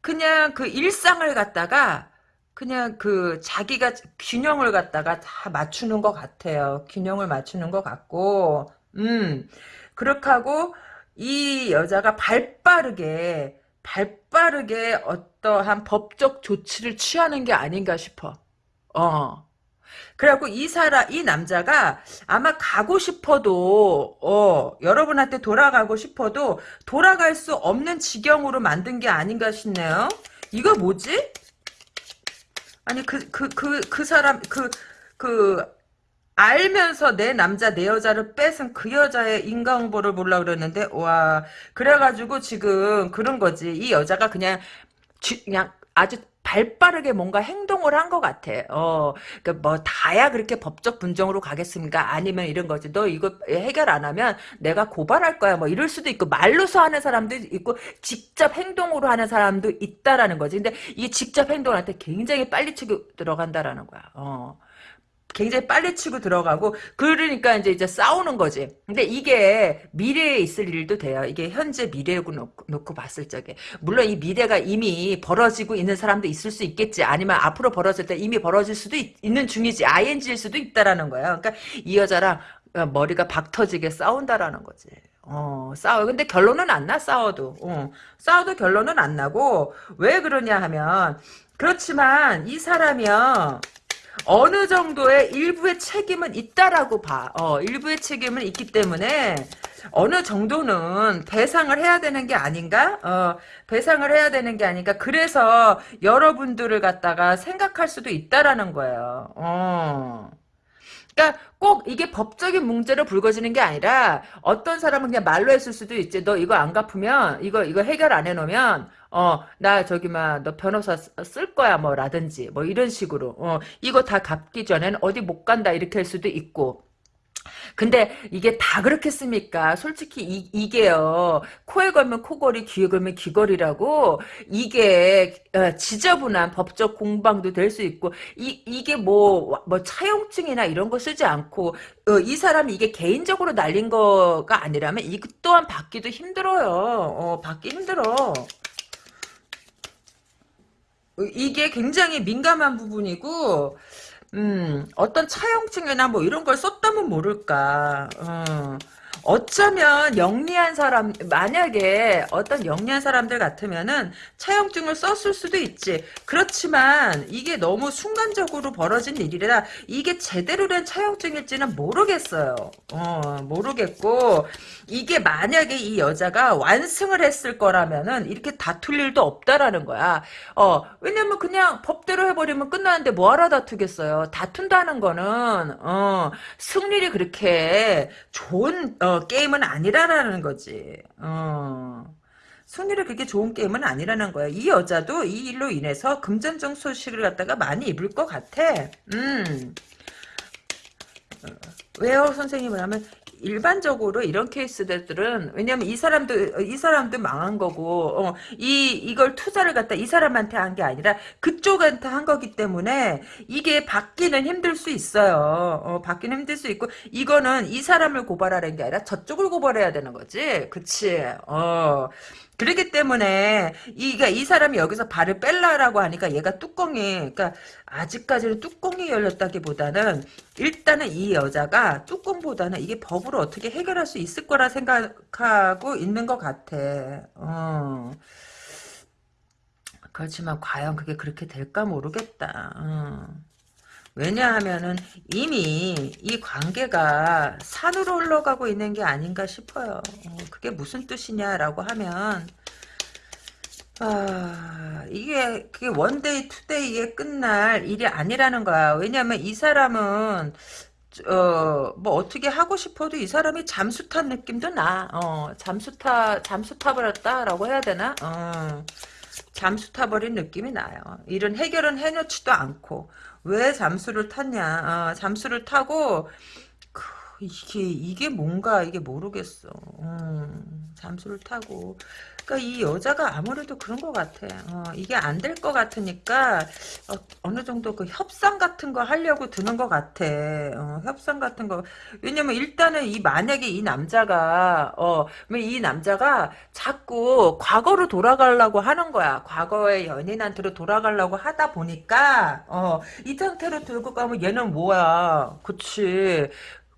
그냥 그 일상을 갖다가 그냥 그 자기가 균형을 갖다가 다 맞추는 것 같아요. 균형을 맞추는 것 같고 음, 그렇게 하고, 이 여자가 발 빠르게, 발 빠르게 어떠한 법적 조치를 취하는 게 아닌가 싶어. 어. 그래갖고 이 사람, 이 남자가 아마 가고 싶어도, 어, 여러분한테 돌아가고 싶어도 돌아갈 수 없는 지경으로 만든 게 아닌가 싶네요. 이거 뭐지? 아니, 그, 그, 그, 그 사람, 그, 그, 알면서 내 남자 내 여자를 뺏은 그 여자의 인간보를 보려 그랬는데 와 그래가지고 지금 그런 거지 이 여자가 그냥 쥐, 그냥 아주 발빠르게 뭔가 행동을 한 것 같아. 어, 그뭐 다야 그렇게 법적 분정으로 가겠습니까? 아니면 이런 거지. 너 이거 해결 안 하면 내가 고발할 거야. 뭐 이럴 수도 있고 말로서 하는 사람도 있고 직접 행동으로 하는 사람도 있다라는 거지. 근데 이 직접 행동한테 굉장히 빨리 치고 들어간다라는 거야. 어. 굉장히 빨리 치고 들어가고 그러니까 이제 이제 싸우는 거지. 근데 이게 미래에 있을 일도 돼요. 이게 현재 미래고 놓고, 놓고 봤을 적에 물론 이 미래가 이미 벌어지고 있는 사람도 있을 수 있겠지. 아니면 앞으로 벌어질 때 이미 벌어질 수도 있, 는 중이지. ING일 수도 있다라는 거야. 그러니까 이 여자랑 어, 머리가 박 터지게 싸운다라는 거지. 어, 싸워. 근데 결론은 안 나, 싸워도. 어, 싸워도 결론은 안 나고, 왜 그러냐 하면, 그렇지만, 이 사람이요, 어느 정도의 일부의 책임은 있다라고 봐. 어, 일부의 책임은 있기 때문에 어느 정도는 배상을 해야 되는 게 아닌가? 어, 배상을 해야 되는 게 아닌가? 그래서 여러분들을 갖다가 생각할 수도 있다라는 거예요. 어. 그러니까 꼭 이게 법적인 문제로 불거지는 게 아니라 어떤 사람은 그냥 말로 했을 수도 있지. 너 이거 안 갚으면 이거 이거 해결 안 해놓으면 어 나 저기 막 너 변호사 쓸 거야 뭐 라든지 뭐 이런 식으로 어 이거 다 갚기 전엔 어디 못 간다 이렇게 할 수도 있고 근데 이게 다 그렇겠습니까? 솔직히 이, 게요 코에 걸면 코걸이, 귀에 걸면 귀걸이라고 이게 어, 지저분한 법적 공방도 될 수 있고 이 이게 뭐뭐 뭐 차용증이나 이런 거 쓰지 않고 어, 이 사람이 이게 개인적으로 날린 거가 아니라면 이 또한 받기도 힘들어요. 어, 받기 힘들어. 이게 굉장히 민감한 부분이고 음, 어떤 차용증이나 뭐 이런 걸 썼다면 모를까. 어. 어쩌면 영리한 사람 만약에 어떤 영리한 사람들 같으면은 차용증을 썼을 수도 있지. 그렇지만 이게 너무 순간적으로 벌어진 일이라 이게 제대로 된 차용증일지는 모르겠어요. 어, 모르겠고 이게 만약에 이 여자가 완승을 했을 거라면은 이렇게 다툴 일도 없다라는 거야. 어, 왜냐면 그냥 법대로 해버리면 끝나는데 뭐하러 다투겠어요. 다툰다는 거는 어, 승률이 그렇게 좋은 어, 게임은 아니라라는 거지. 어. 승률이 그렇게 좋은 게임은 아니라는 거야. 이 여자도 이 일로 인해서 금전적 소식을 갖다가 많이 입을 것 같아. 음. 어, 왜요, 선생님을 하면 일반적으로 이런 케이스들은 왜냐면 이 사람도 이 사람도 망한 거고 어, 이 이걸 투자를 갖다 이 사람한테 한 게 아니라 그쪽한테 한 거기 때문에 이게 받기는 힘들 수 있어요. 어, 받기는 힘들 수 있고 이거는 이 사람을 고발하는 게 아니라 저쪽을 고발해야 되는 거지. 그치? 어. 그렇기 때문에 이가 이 사람이 여기서 발을 뺄라라고 하니까 얘가 뚜껑이 그러니까 아직까지는 뚜껑이 열렸다기보다는 일단은 이 여자가 뚜껑보다는 이게 법으로 어떻게 해결할 수 있을 거라 생각하고 있는 것 같아. 어. 그렇지만 과연 그게 그렇게 될까 모르겠다. 어. 왜냐하면은 이미 이 관계가 산으로 흘러가고 있는 게 아닌가 싶어요. 어, 그게 무슨 뜻이냐라고 하면 아, 이게 그게 one day two day에 끝날 일이 아니라는 거야. 왜냐면 이 사람은 어, 뭐 어떻게 하고 싶어도 이 사람이 잠수 탄 느낌도 나. 어, 잠수 타 잠수 타 버렸다라고 해야 되나? 어. 잠수 타 버린 느낌이 나요. 일은 해결은 해놓지도 않고 왜 잠수를 탔냐? 어, 잠수를 타고 그, 이게 이게 뭔가 이게 모르겠어. 음, 잠수를 타고 그러니까 이 여자가 아무래도 그런 것 같아. 어, 이게 안 될 것 같으니까 어, 느 정도 그 협상 같은 거 하려고 드는 것 같아. 어, 협상 같은 거. 왜냐면 일단은 이 만약에 이 남자가 어 이 남자가 자꾸 과거로 돌아가려고 하는 거야. 과거의 연인한테로 돌아가려고 하다 보니까 어 이 상태로 들고 가면 얘는 뭐야. 그치.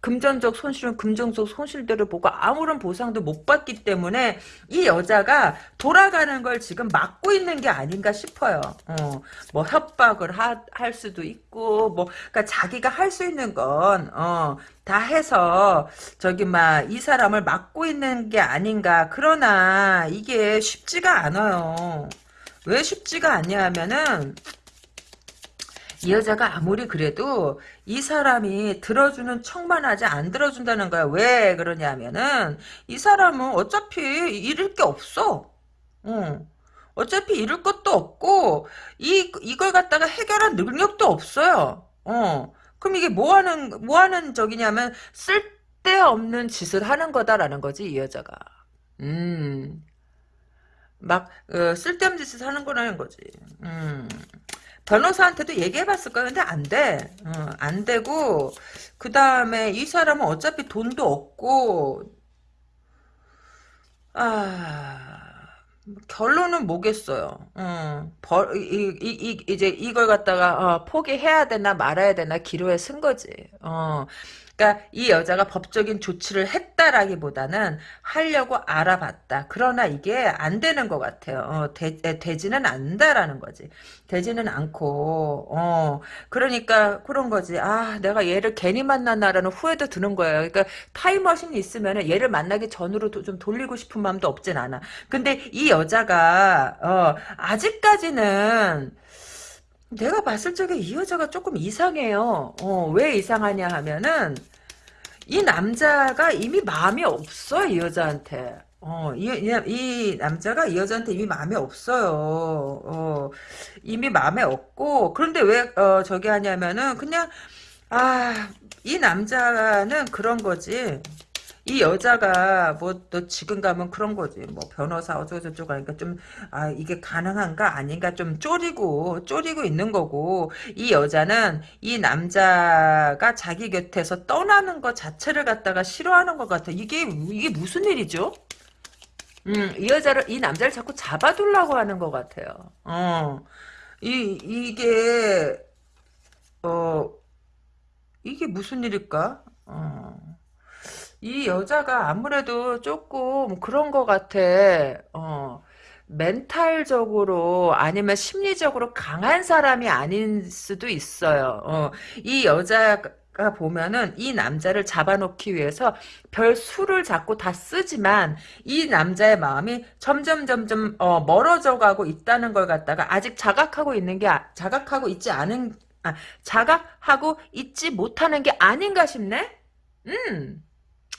금전적 손실은 금전적 손실들을 보고 아무런 보상도 못 받기 때문에 이 여자가 돌아가는 걸 지금 막고 있는 게 아닌가 싶어요. 어, 뭐 협박을 하, 할 수도 있고 뭐 그러니까 자기가 할 수 있는 건 어, 다 해서 저기 막 이 사람을 막고 있는 게 아닌가. 그러나 이게 쉽지가 않아요. 왜 쉽지가 않냐 하면은 이 여자가 아무리 그래도 이 사람이 들어주는 척만 하지 안 들어준다는 거야. 왜 그러냐면은 이 사람은 어차피 잃을 게 없어. 응. 어차피 잃을 것도 없고 이 이걸 갖다가 해결할 능력도 없어요. 어. 그럼 이게 뭐 하는 뭐 하는 적이냐면 쓸데없는 짓을 하는 거다라는 거지 이 여자가. 음. 막 어, 쓸데없는 짓을 하는 거라는 거지. 음. 변호사한테도 얘기해봤을 거야. 근데 안 돼. 어, 안 되고 그 다음에 이 사람은 어차피 돈도 없고 아 결론은 뭐겠어요. 어, 벌, 이, 이, 이, 이제 이걸 갖다가 어, 포기해야 되나 말아야 되나 기로에 쓴 거지. 어, 그러니까 이 여자가 법적인 조치를 했다라기보다는 하려고 알아봤다. 그러나 이게 안 되는 것 같아요. 어, 되, 되지는 않는다라는 거지. 되지는 않고 어, 그러니까 그런 거지. 아 내가 얘를 괜히 만났나라는 후회도 드는 거예요. 그러니까 타임머신이 있으면 얘를 만나기 전으로 좀 돌리고 싶은 마음도 없진 않아. 근데 이 여자가 어, 아직까지는 내가 봤을 적에 이 여자가 조금 이상해요. 어, 왜 이상하냐 하면은 이 남자가 이미 마음이 없어 이 여자한테. 어, 이, 이, 이, 남자가 이 여자한테 이미 마음에 없어요. 어, 이미 마음에 없고, 그런데 왜, 어, 저기 하냐면은, 그냥, 아, 이 남자는 그런 거지. 이 여자가 뭐 또 지금 가면 그런 거지 뭐 변호사 어쩌고저쩌고 하니까 좀 아 이게 가능한가 아닌가 좀 쪼리고 쪼리고 있는 거고 이 여자는 이 남자가 자기 곁에서 떠나는 것 자체를 갖다가 싫어하는 것 같아 이게 이게 무슨 일이죠? 음, 이 여자를 이 남자를 자꾸 잡아두려고 하는 것 같아요. 어, 이 이게 어 이게 무슨 일일까? 어. 이 여자가 아무래도 조금 그런 것 같아. 어, 멘탈적으로 아니면 심리적으로 강한 사람이 아닐 수도 있어요. 어, 이 여자가 보면은 이 남자를 잡아놓기 위해서 별 수를 자꾸 다 쓰지만 이 남자의 마음이 점점 점점 어, 멀어져 가고 있다는 걸 갖다가 아직 자각하고 있는 게 아- 자각하고 있지 않은 아, 자각하고 있지 못하는 게 아닌가 싶네. 음.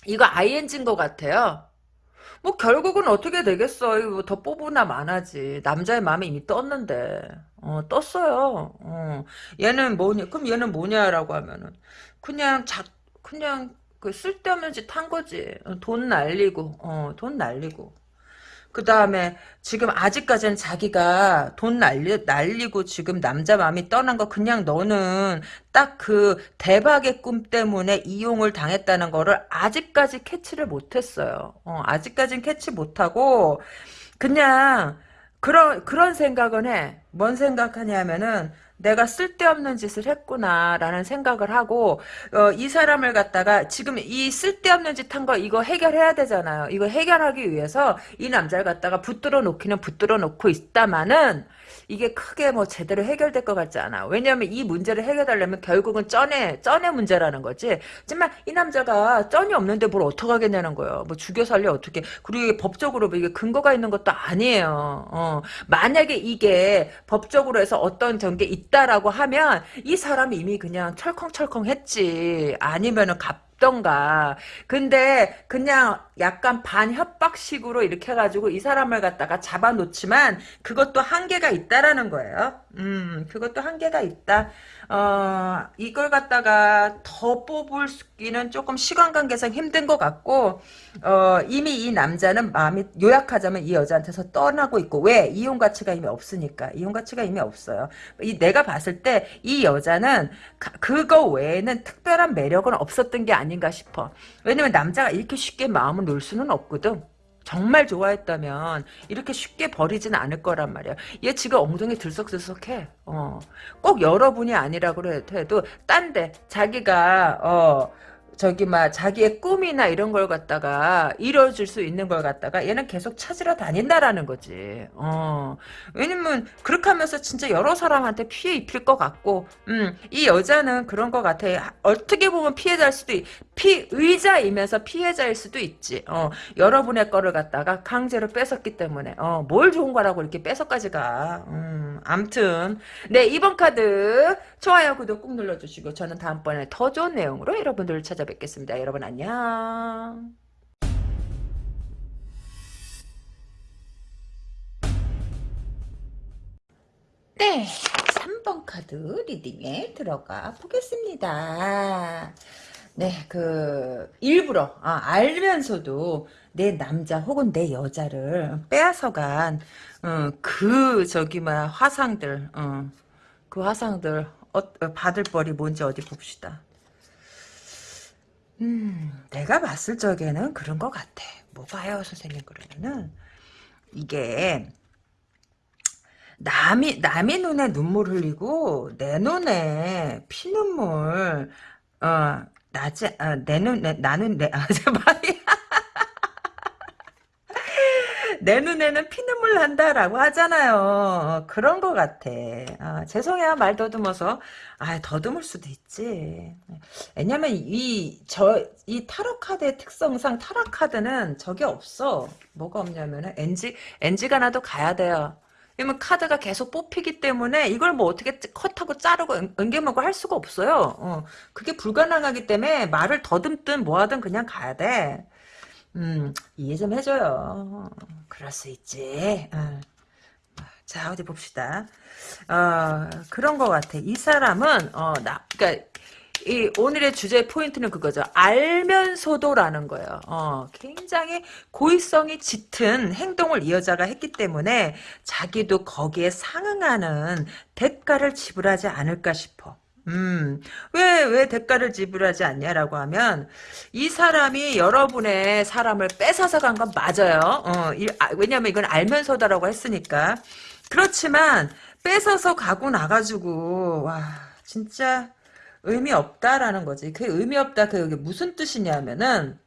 이거 ING인 것 같아요. 뭐 결국은 어떻게 되겠어. 이거 뭐더 뽑으나 마나지. 남자의 마음이 이미 떴는데. 어, 떴어요. 어. 얘는 뭐냐? 그럼 얘는 뭐냐라고 하면은 그냥 자 그냥 그 쓸데없는 짓 한 거지. 어, 돈 날리고. 어, 돈 날리고. 그 다음에 지금 아직까지는 자기가 돈 날리, 날리고 지금 남자 마음이 떠난 거 그냥 너는 딱 그 대박의 꿈 때문에 이용을 당했다는 거를 아직까지 캐치를 못했어요. 어, 아직까지는 캐치 못하고 그냥 그런 그런 생각은 해. 뭔 생각하냐면은 내가 쓸데없는 짓을 했구나라는 생각을 하고 어, 이 사람을 갖다가 지금 이 쓸데없는 짓 한 거 이거 해결해야 되잖아요. 이거 해결하기 위해서 이 남자를 갖다가 붙들어 놓기는 붙들어 놓고 있다마는 이게 크게 뭐 제대로 해결될 것 같지 않아. 왜냐하면 이 문제를 해결하려면 결국은 쩐의 쩐의 문제라는 거지. 하지만 이 남자가 쩐이 없는데 뭘 어떡하겠냐는 거예요. 뭐 죽여 살려 어떻게. 그리고 법적으로 뭐 이게 근거가 있는 것도 아니에요. 어. 만약에 이게 법적으로 해서 어떤 전게 있다라고 하면 이 사람이 이미 그냥 철컹철컹 했지. 아니면은 갑 던가 근데 그냥 약간 반협박식으로 이렇게 해가지고 이 사람을 갖다가 잡아놓지만 그것도 한계가 있다라는 거예요. 음, 그것도 한계가 있다. 어, 이걸 갖다가 더 뽑을기는 조금 시간 관계상 힘든 것 같고, 어, 이미 이 남자는 마음이 요약하자면 이 여자한테서 떠나고 있고, 왜? 이용 가치가 이미 없으니까. 이용 가치가 이미 없어요. 이, 내가 봤을 때 이 여자는 가, 그거 외에는 특별한 매력은 없었던 게 아닌가 싶어. 왜냐면 남자가 이렇게 쉽게 마음을 놓을 수는 없거든. 정말 좋아했다면 이렇게 쉽게 버리진 않을 거란 말이야. 얘 지금 엉덩이 들썩들썩해. 어. 꼭 여러분이 아니라고 해도 딴 데 자기가 어 저기 막 자기의 꿈이나 이런 걸 갖다가 이뤄줄 수 있는 걸 갖다가 얘는 계속 찾으러 다닌다라는 거지. 어. 왜냐면 그렇게 하면서 진짜 여러 사람한테 피해 입힐 것 같고, 음, 이 여자는 그런 것 같아. 어떻게 보면 피해자일 수도 있, 피의자이면서 피해자일 수도 있지. 어. 여러분의 거를 갖다가 강제로 뺏었기 때문에, 어, 뭘 좋은 거라고 이렇게 뺏어까지 가. 음, 암튼. 네, 이번 카드 좋아요, 구독 꾹 눌러주시고, 저는 다음번에 더 좋은 내용으로 여러분들을 찾아 찾아 뵙겠습니다. 여러분 안녕. 네, 3번 카드 리딩에 들어가 보겠습니다. 네, 그 일부러 아, 알면서도 내 남자 혹은 내 여자를 빼앗아간 어, 그 저기 뭐 화상들, 어, 그 화상들 어, 받을 벌이 뭔지 어디 봅시다. 음, 내가 봤을 적에는 그런 것 같아. 뭐 봐요, 선생님 그러면은 이게 남이 남의 눈에 눈물 흘리고 내 눈에 피눈물 어 나지 아, 내 눈에 나는 내 아, 말이 내 눈에는 피눈물 난다라고 하잖아요. 그런 것 같아. 아, 죄송해요. 말 더듬어서. 아, 더듬을 수도 있지. 왜냐면 이, 저, 이 타로 카드의 특성상 타로 카드는 저게 없어. 뭐가 없냐면은 NG, NG가 나도 가야 돼요. 왜냐면 카드가 계속 뽑히기 때문에 이걸 뭐 어떻게 컷하고 자르고 은겨먹고 할 수가 없어요. 어, 그게 불가능하기 때문에 말을 더듬든 뭐하든 그냥 가야 돼. 음, 이해 좀 해줘요. 그럴 수 있지. 어. 자, 어디 봅시다. 어, 그런 것 같아. 이 사람은, 어, 나, 그니까, 이 오늘의 주제 포인트는 그거죠. 알면서도라는 거예요. 어, 굉장히 고의성이 짙은 행동을 이 여자가 했기 때문에 자기도 거기에 상응하는 대가를 지불하지 않을까 싶어. 음, 왜, 왜 대가를 지불하지 않냐라고 하면, 이 사람이 여러분의 사람을 뺏어서 간 건 맞아요. 어, 이, 아, 왜냐면 이건 알면서다라고 했으니까. 그렇지만, 뺏어서 가고 나가지고, 와, 진짜, 의미 없다라는 거지. 그 의미 없다, 그게 무슨 뜻이냐면은,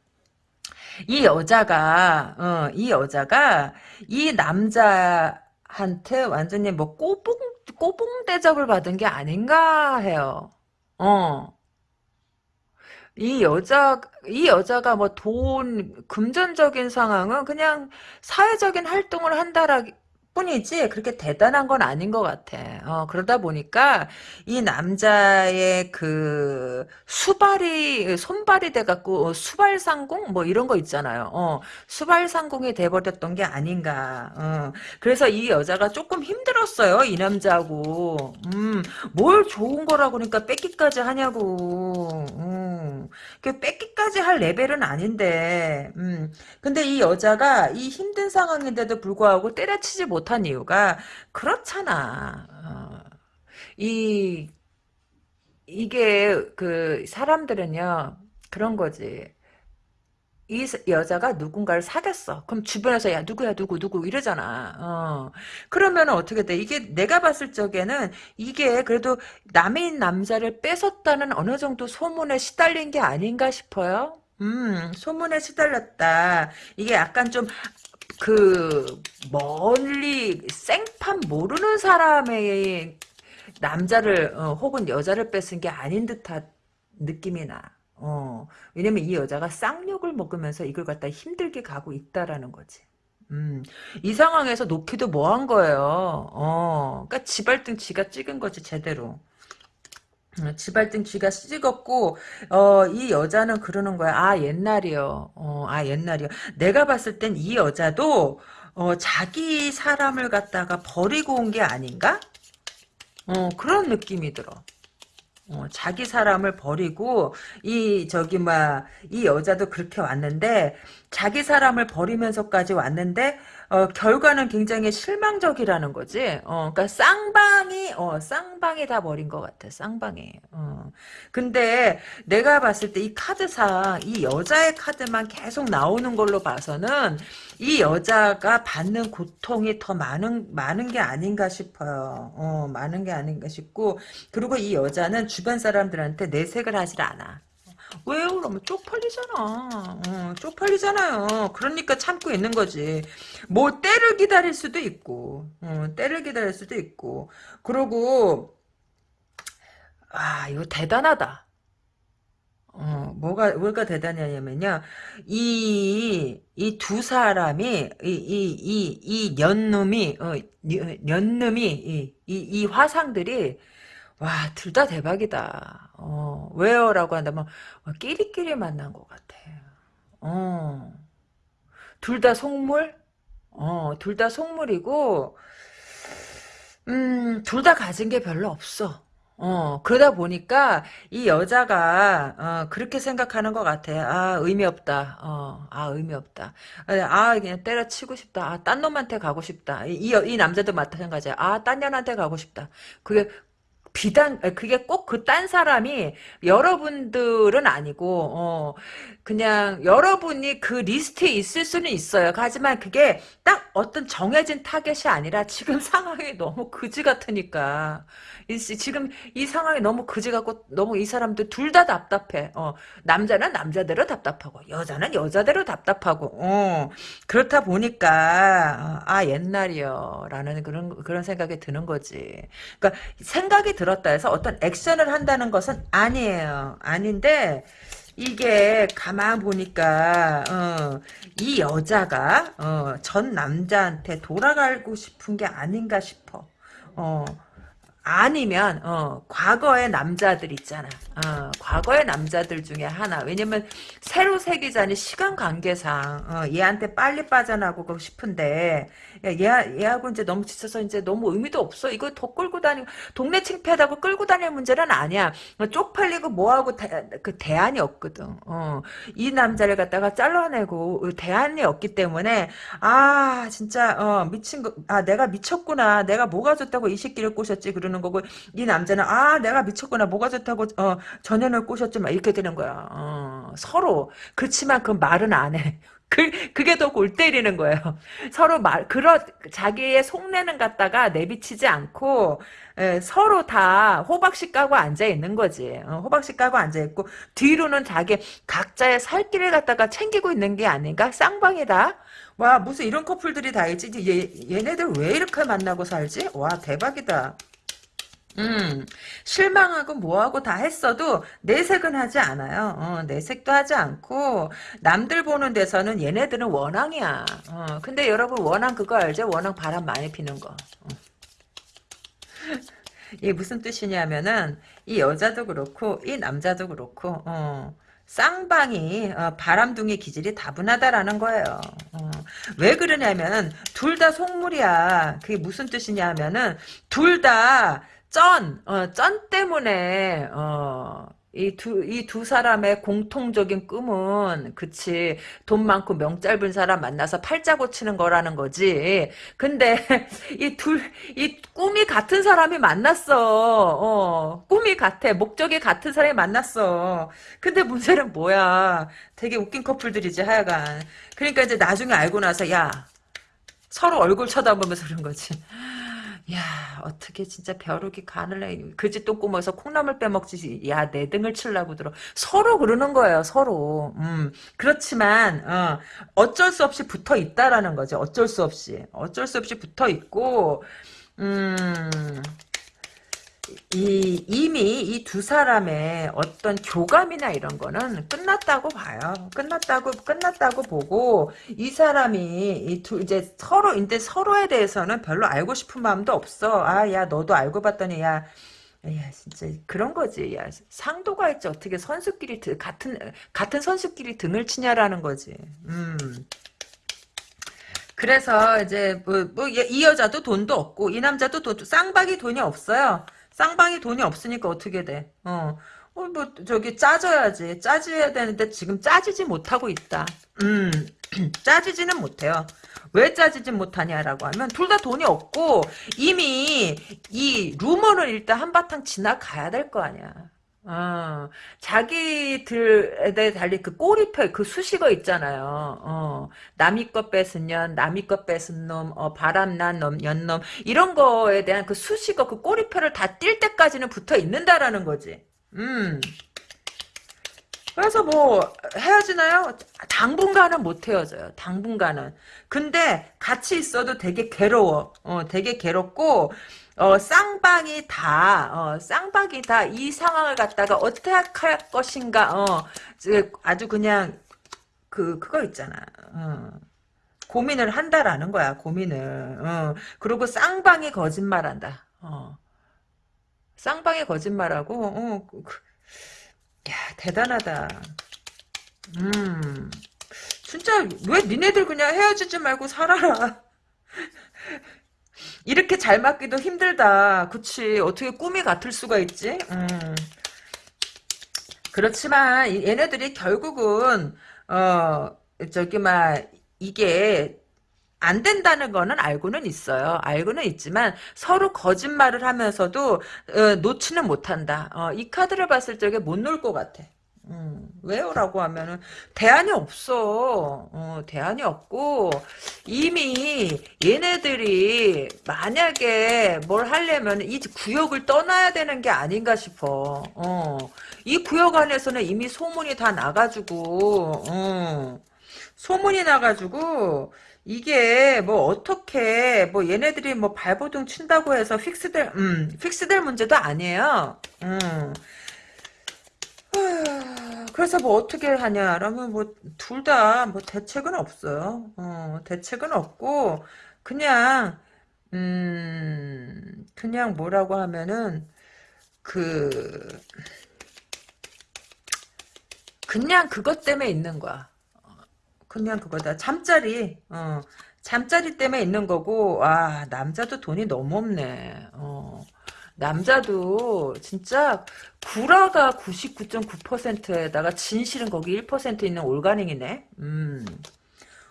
이 여자가 어, 이 여자가 이 남자 한테 완전히 뭐 꼬봉 꼬봉 대접을 받은 게 아닌가 해요. 어. 이 여자, 이 여자가 뭐 돈, 금전적인 상황은 그냥 사회적인 활동을 한다라 뿐이지 그렇게 대단한 건 아닌 것 같아. 어, 그러다 보니까 이 남자의 그 수발이, 손발이 돼갖고 어, 수발상공? 뭐 이런 거 있잖아요. 어, 수발상공이 돼버렸던 게 아닌가. 어, 그래서 이 여자가 조금 힘들었어요. 이 남자하고. 음, 뭘 좋은 거라고 그러니까 뺏기까지 하냐고. 음. 그 뺏기까지 할 레벨은 아닌데, 음. 근데 이 여자가 이 힘든 상황인데도 불구하고 때려치지 못한 이유가 그렇잖아. 어. 이 이게 그 사람들은요 그런 거지. 이 여자가 누군가를 사귀었어. 그럼 주변에서 야 누구야 누구 누구 이러잖아. 어. 그러면 어떻게 돼? 이게 내가 봤을 적에는 이게 그래도 남인 남자를 뺏었다는 어느 정도 소문에 시달린 게 아닌가 싶어요. 음, 소문에 시달렸다. 이게 약간 좀 그 멀리 생판 모르는 사람의 남자를 어, 혹은 여자를 뺏은 게 아닌 듯한 느낌이 나. 어, 왜냐면 이 여자가 쌍욕을 먹으면서 이걸 갖다 힘들게 가고 있다라는 거지. 음, 이 상황에서 놓기도 뭐한 거예요. 어, 그니까 지발등 지가 찍은 거지, 제대로. 어, 지발등 쥐가 찍었고 어, 이 여자는 그러는 거야. 아 옛날이요. 어, 아 옛날이요. 내가 봤을 땐 이 여자도 어, 자기 사람을 갖다가 버리고 온 게 아닌가? 어, 그런 느낌이 들어. 어, 자기 사람을 버리고 이 저기 뭐이 여자도 그렇게 왔는데 자기 사람을 버리면서까지 왔는데 어, 결과는 굉장히 실망적이라는 거지. 어, 그러니까 쌍방이 어, 쌍방이 다 버린 것 같아. 쌍방이. 어. 근데 내가 봤을 때 이 카드상 이 여자의 카드만 계속 나오는 걸로 봐서는 이 여자가 받는 고통이 더 많은 많은 게 아닌가 싶어요. 어, 많은 게 아닌가 싶고 그리고 이 여자는 주변 사람들한테 내색을 하질 않아. 왜요? 그러면 쪽팔리잖아. 어, 쪽팔리잖아요. 그러니까 참고 있는 거지. 뭐 때를 기다릴 수도 있고, 어, 때를 기다릴 수도 있고. 그러고 아 이거 대단하다. 어, 뭐가, 뭐가 대단하냐면요. 이, 이 두 사람이, 이, 이, 이, 이 년놈이, 어, 년놈이, 이, 이, 이 화상들이, 와, 둘 다 대박이다. 어, 왜요? 라고 한다면, 어, 끼리끼리 만난 것 같아. 어, 둘 다 속물? 어, 둘 다 속물이고, 음, 둘 다 가진 게 별로 없어. 어, 그러다 보니까 이 여자가 어, 그렇게 생각하는 것 같아. 아, 의미 없다. 어, 아, 의미 없다. 아, 그냥 때려치고 싶다. 아, 딴 놈한테 가고 싶다. 이, 이, 이 남자도 마찬가지야. 아, 딴 년한테 가고 싶다. 그게 비단 그게 꼭 그 딴 사람이 여러분들은 아니고 어 그냥 여러분이 그 리스트에 있을 수는 있어요. 하지만 그게 딱 어떤 정해진 타겟이 아니라 지금 상황이 너무 그지 같으니까 지금 이 상황이 너무 그지 같고 너무 이 사람들 둘 다 답답해. 어 남자는 남자대로 답답하고 여자는 여자대로 답답하고 어 그렇다 보니까 아 옛날이요라는 그런 그런 생각이 드는 거지. 그러니까 생각이 들 들었다 해서 어떤 액션을 한다는 것은 아니에요. 아닌데 이게 가만 보니까 어, 이 여자가 어, 전 남자한테 돌아가고 싶은 게 아닌가 싶어. 어, 아니면 어, 과거의 남자들 있잖아. 어, 과거의 남자들 중에 하나. 왜냐면 새로 새기자니 시간 관계상 어, 얘한테 빨리 빠져나가고 싶은데 야, 얘, 얘하고 이제 너무 지쳐서 이제 너무 의미도 없어. 이거 더 끌고 다니고 동네 창피하다고 끌고 다닐 문제는 아니야. 어, 쪽팔리고 뭐하고 대, 그 대안이 없거든. 어, 이 남자를 갖다가 잘라내고 대안이 없기 때문에 아 진짜 어, 미친 거. 아 내가 미쳤구나. 내가 뭐가 좋다고 이 새끼를 꼬셨지 그러는 되는 거고 이 남자는 아 내가 미쳤구나 뭐가 좋다고 어 전연을 꼬셨지만 이렇게 되는 거야 어, 서로 그렇지만 그 말은 안 해 그, 그게 더 골 때리는 거예요. 서로 말, 그러, 자기의 속내는 갖다가 내비치지 않고, 에, 서로 다 호박씨 까고 앉아 있는 거지. 어, 호박씨 까고 앉아 있고, 뒤로는 자기 각자의 살 길을 갖다가 챙기고 있는 게 아닌가? 쌍방이다. 와, 무슨 이런 커플들이 다 있지? 얘, 얘네들 왜 이렇게 만나고 살지? 와, 대박이다. 음, 실망하고 뭐하고 다 했어도 내색은 하지 않아요. 어, 내색도 하지 않고 남들 보는 데서는 얘네들은 원앙이야. 어, 근데 여러분 원앙 그거 알죠? 원앙 바람 많이 피는 거. 어. 이게 무슨 뜻이냐면은 이 여자도 그렇고 이 남자도 그렇고 어, 쌍방이 어, 바람둥이 기질이 다분하다라는 거예요. 어, 왜 그러냐면 둘 다 속물이야. 그게 무슨 뜻이냐면은 둘다 쩐, 어, 쩐 때문에, 어, 이 두, 이 두 사람의 공통적인 꿈은, 그치, 돈 많고 명 짧은 사람 만나서 팔자 고치는 거라는 거지. 근데, 이 둘, 이 꿈이 같은 사람이 만났어. 어, 꿈이 같아. 목적이 같은 사람이 만났어. 근데 문제는 뭐야. 되게 웃긴 커플들이지, 하여간. 그러니까 이제 나중에 알고 나서, 야, 서로 얼굴 쳐다보면서 그런 거지. 야 어떻게 진짜 벼룩이 간을 해. 그지 똥 꾸며서 콩나물 빼먹지. 야 내 등을 칠라고 들어. 서로 그러는 거예요. 서로. 음 그렇지만 어, 어쩔 수 없이 붙어 있다라는 거죠. 어쩔 수 없이. 어쩔 수 없이 붙어 있고 음 이, 이미 이 두 사람의 어떤 교감이나 이런 거는 끝났다고 봐요. 끝났다고, 끝났다고 보고, 이 사람이, 이 두, 이제 서로, 이제 서로에 대해서는 별로 알고 싶은 마음도 없어. 아, 야, 너도 알고 봤더니, 야, 야, 진짜, 그런 거지. 야, 상도가 있지. 어떻게 선수끼리, 같은, 같은 선수끼리 등을 치냐라는 거지. 음. 그래서 이제 뭐뭐이 여자도 돈도 없고 이 남자도 돈 쌍박이 돈이 없어요. 쌍방이 돈이 없으니까 어떻게 돼? 어. 어, 뭐, 저기, 짜줘야지. 짜줘야 되는데 지금 짜지지 못하고 있다. 음, 짜지지는 못해요. 왜 짜지지 못하냐라고 하면, 둘 다 돈이 없고, 이미, 이 루머는 일단 한바탕 지나가야 될 거 아니야. 어, 자기들에 달리 그 꼬리표, 그 수식어 있잖아요. 어, 남이 것 뺏은 년, 남이 것 뺏은 놈, 어, 바람난 놈, 연놈, 이런 거에 대한 그 수식어, 그 꼬리표를 다뛸 때까지는 붙어 있는다라는 거지. 음. 그래서 뭐 헤어지나요? 당분간은 못 헤어져요. 당분간은. 근데 같이 있어도 되게 괴로워. 어, 되게 괴롭고 어, 쌍방이 다, 어, 쌍방이 다 이 상황을 갖다가 어떻게 할 것인가, 어, 아주 그냥, 그, 그거 있잖아. 어, 고민을 한다라는 거야, 고민을. 어, 그리고 쌍방이 거짓말한다. 어. 쌍방이 거짓말하고, 어, 그, 그, 야, 대단하다. 음, 진짜, 왜 니네들 그냥 헤어지지 말고 살아라. 이렇게 잘 맞기도 힘들다. 그치. 어떻게 꿈이 같을 수가 있지? 음. 그렇지만 얘네들이 결국은 어 저기 막 이게 안 된다는 거는 알고는 있어요. 알고는 있지만 서로 거짓말을 하면서도 어, 놓지는 못한다. 어, 이 카드를 봤을 적에 못놀것 같아. 음, 왜요? 라고 하면은, 대안이 없어. 어, 대안이 없고, 이미 얘네들이 만약에 뭘 하려면 이 구역을 떠나야 되는 게 아닌가 싶어. 어, 이 구역 안에서는 이미 소문이 다 나가지고, 어, 소문이 나가지고, 이게 뭐 어떻게 뭐 얘네들이 뭐 발버둥 친다고 해서 픽스될 음 픽스될 문제도 아니에요. 음 그래서 뭐 어떻게 하냐라면 뭐 둘 다 뭐 대책은 없어요. 어, 대책은 없고 그냥 음 그냥 뭐라고 하면은 그 그냥 그것 때문에 있는 거야. 어, 그냥 그거다. 잠자리. 어. 잠자리 때문에 있는 거고 와 남자도 돈이 너무 없네. 어. 남자도 진짜 구라가 99.9%에다가 진실은 거기 1% 있는 올가닉이네. 음.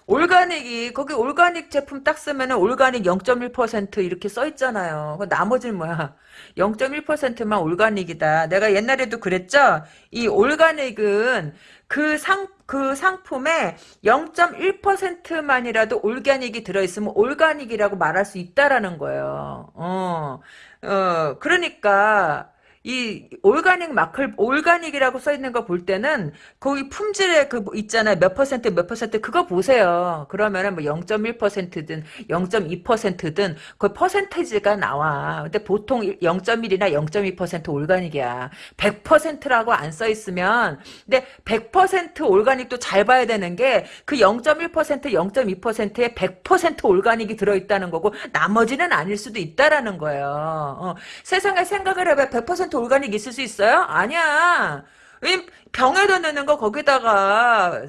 올가닉이 거기 올가닉 제품 딱 쓰면은 올가닉 0.1% 이렇게 써 있잖아요. 나머지는 뭐야? 0.1%만 올가닉이다. 내가 옛날에도 그랬죠. 이 올가닉은 그 상 그 상품에 0.1%만이라도 올가닉이 들어있으면 올가닉이라고 말할 수 있다라는 거예요. 어, 어, 그러니까, 이 올가닉 마클 올가닉이라고 써 있는 거 볼 때는 거기 품질에 그뭐 있잖아요. 몇 퍼센트 몇 퍼센트 그거 보세요. 그러면은 뭐 0.1%든 0.2%든 그 퍼센테이지가 나와. 근데 보통 0.1이나 0.2% 올가닉이야. 100%라고 안 써 있으면 근데 100% 올가닉도 잘 봐야 되는 게 그 0.1% 0.2%에 100% 올가닉이 들어있다는 거고 나머지는 아닐 수도 있다라는 거예요. 어, 세상에 생각을 해봐 100% 올가닉 있을 수 있어요? 아니야. 병에다 넣는 거 거기다가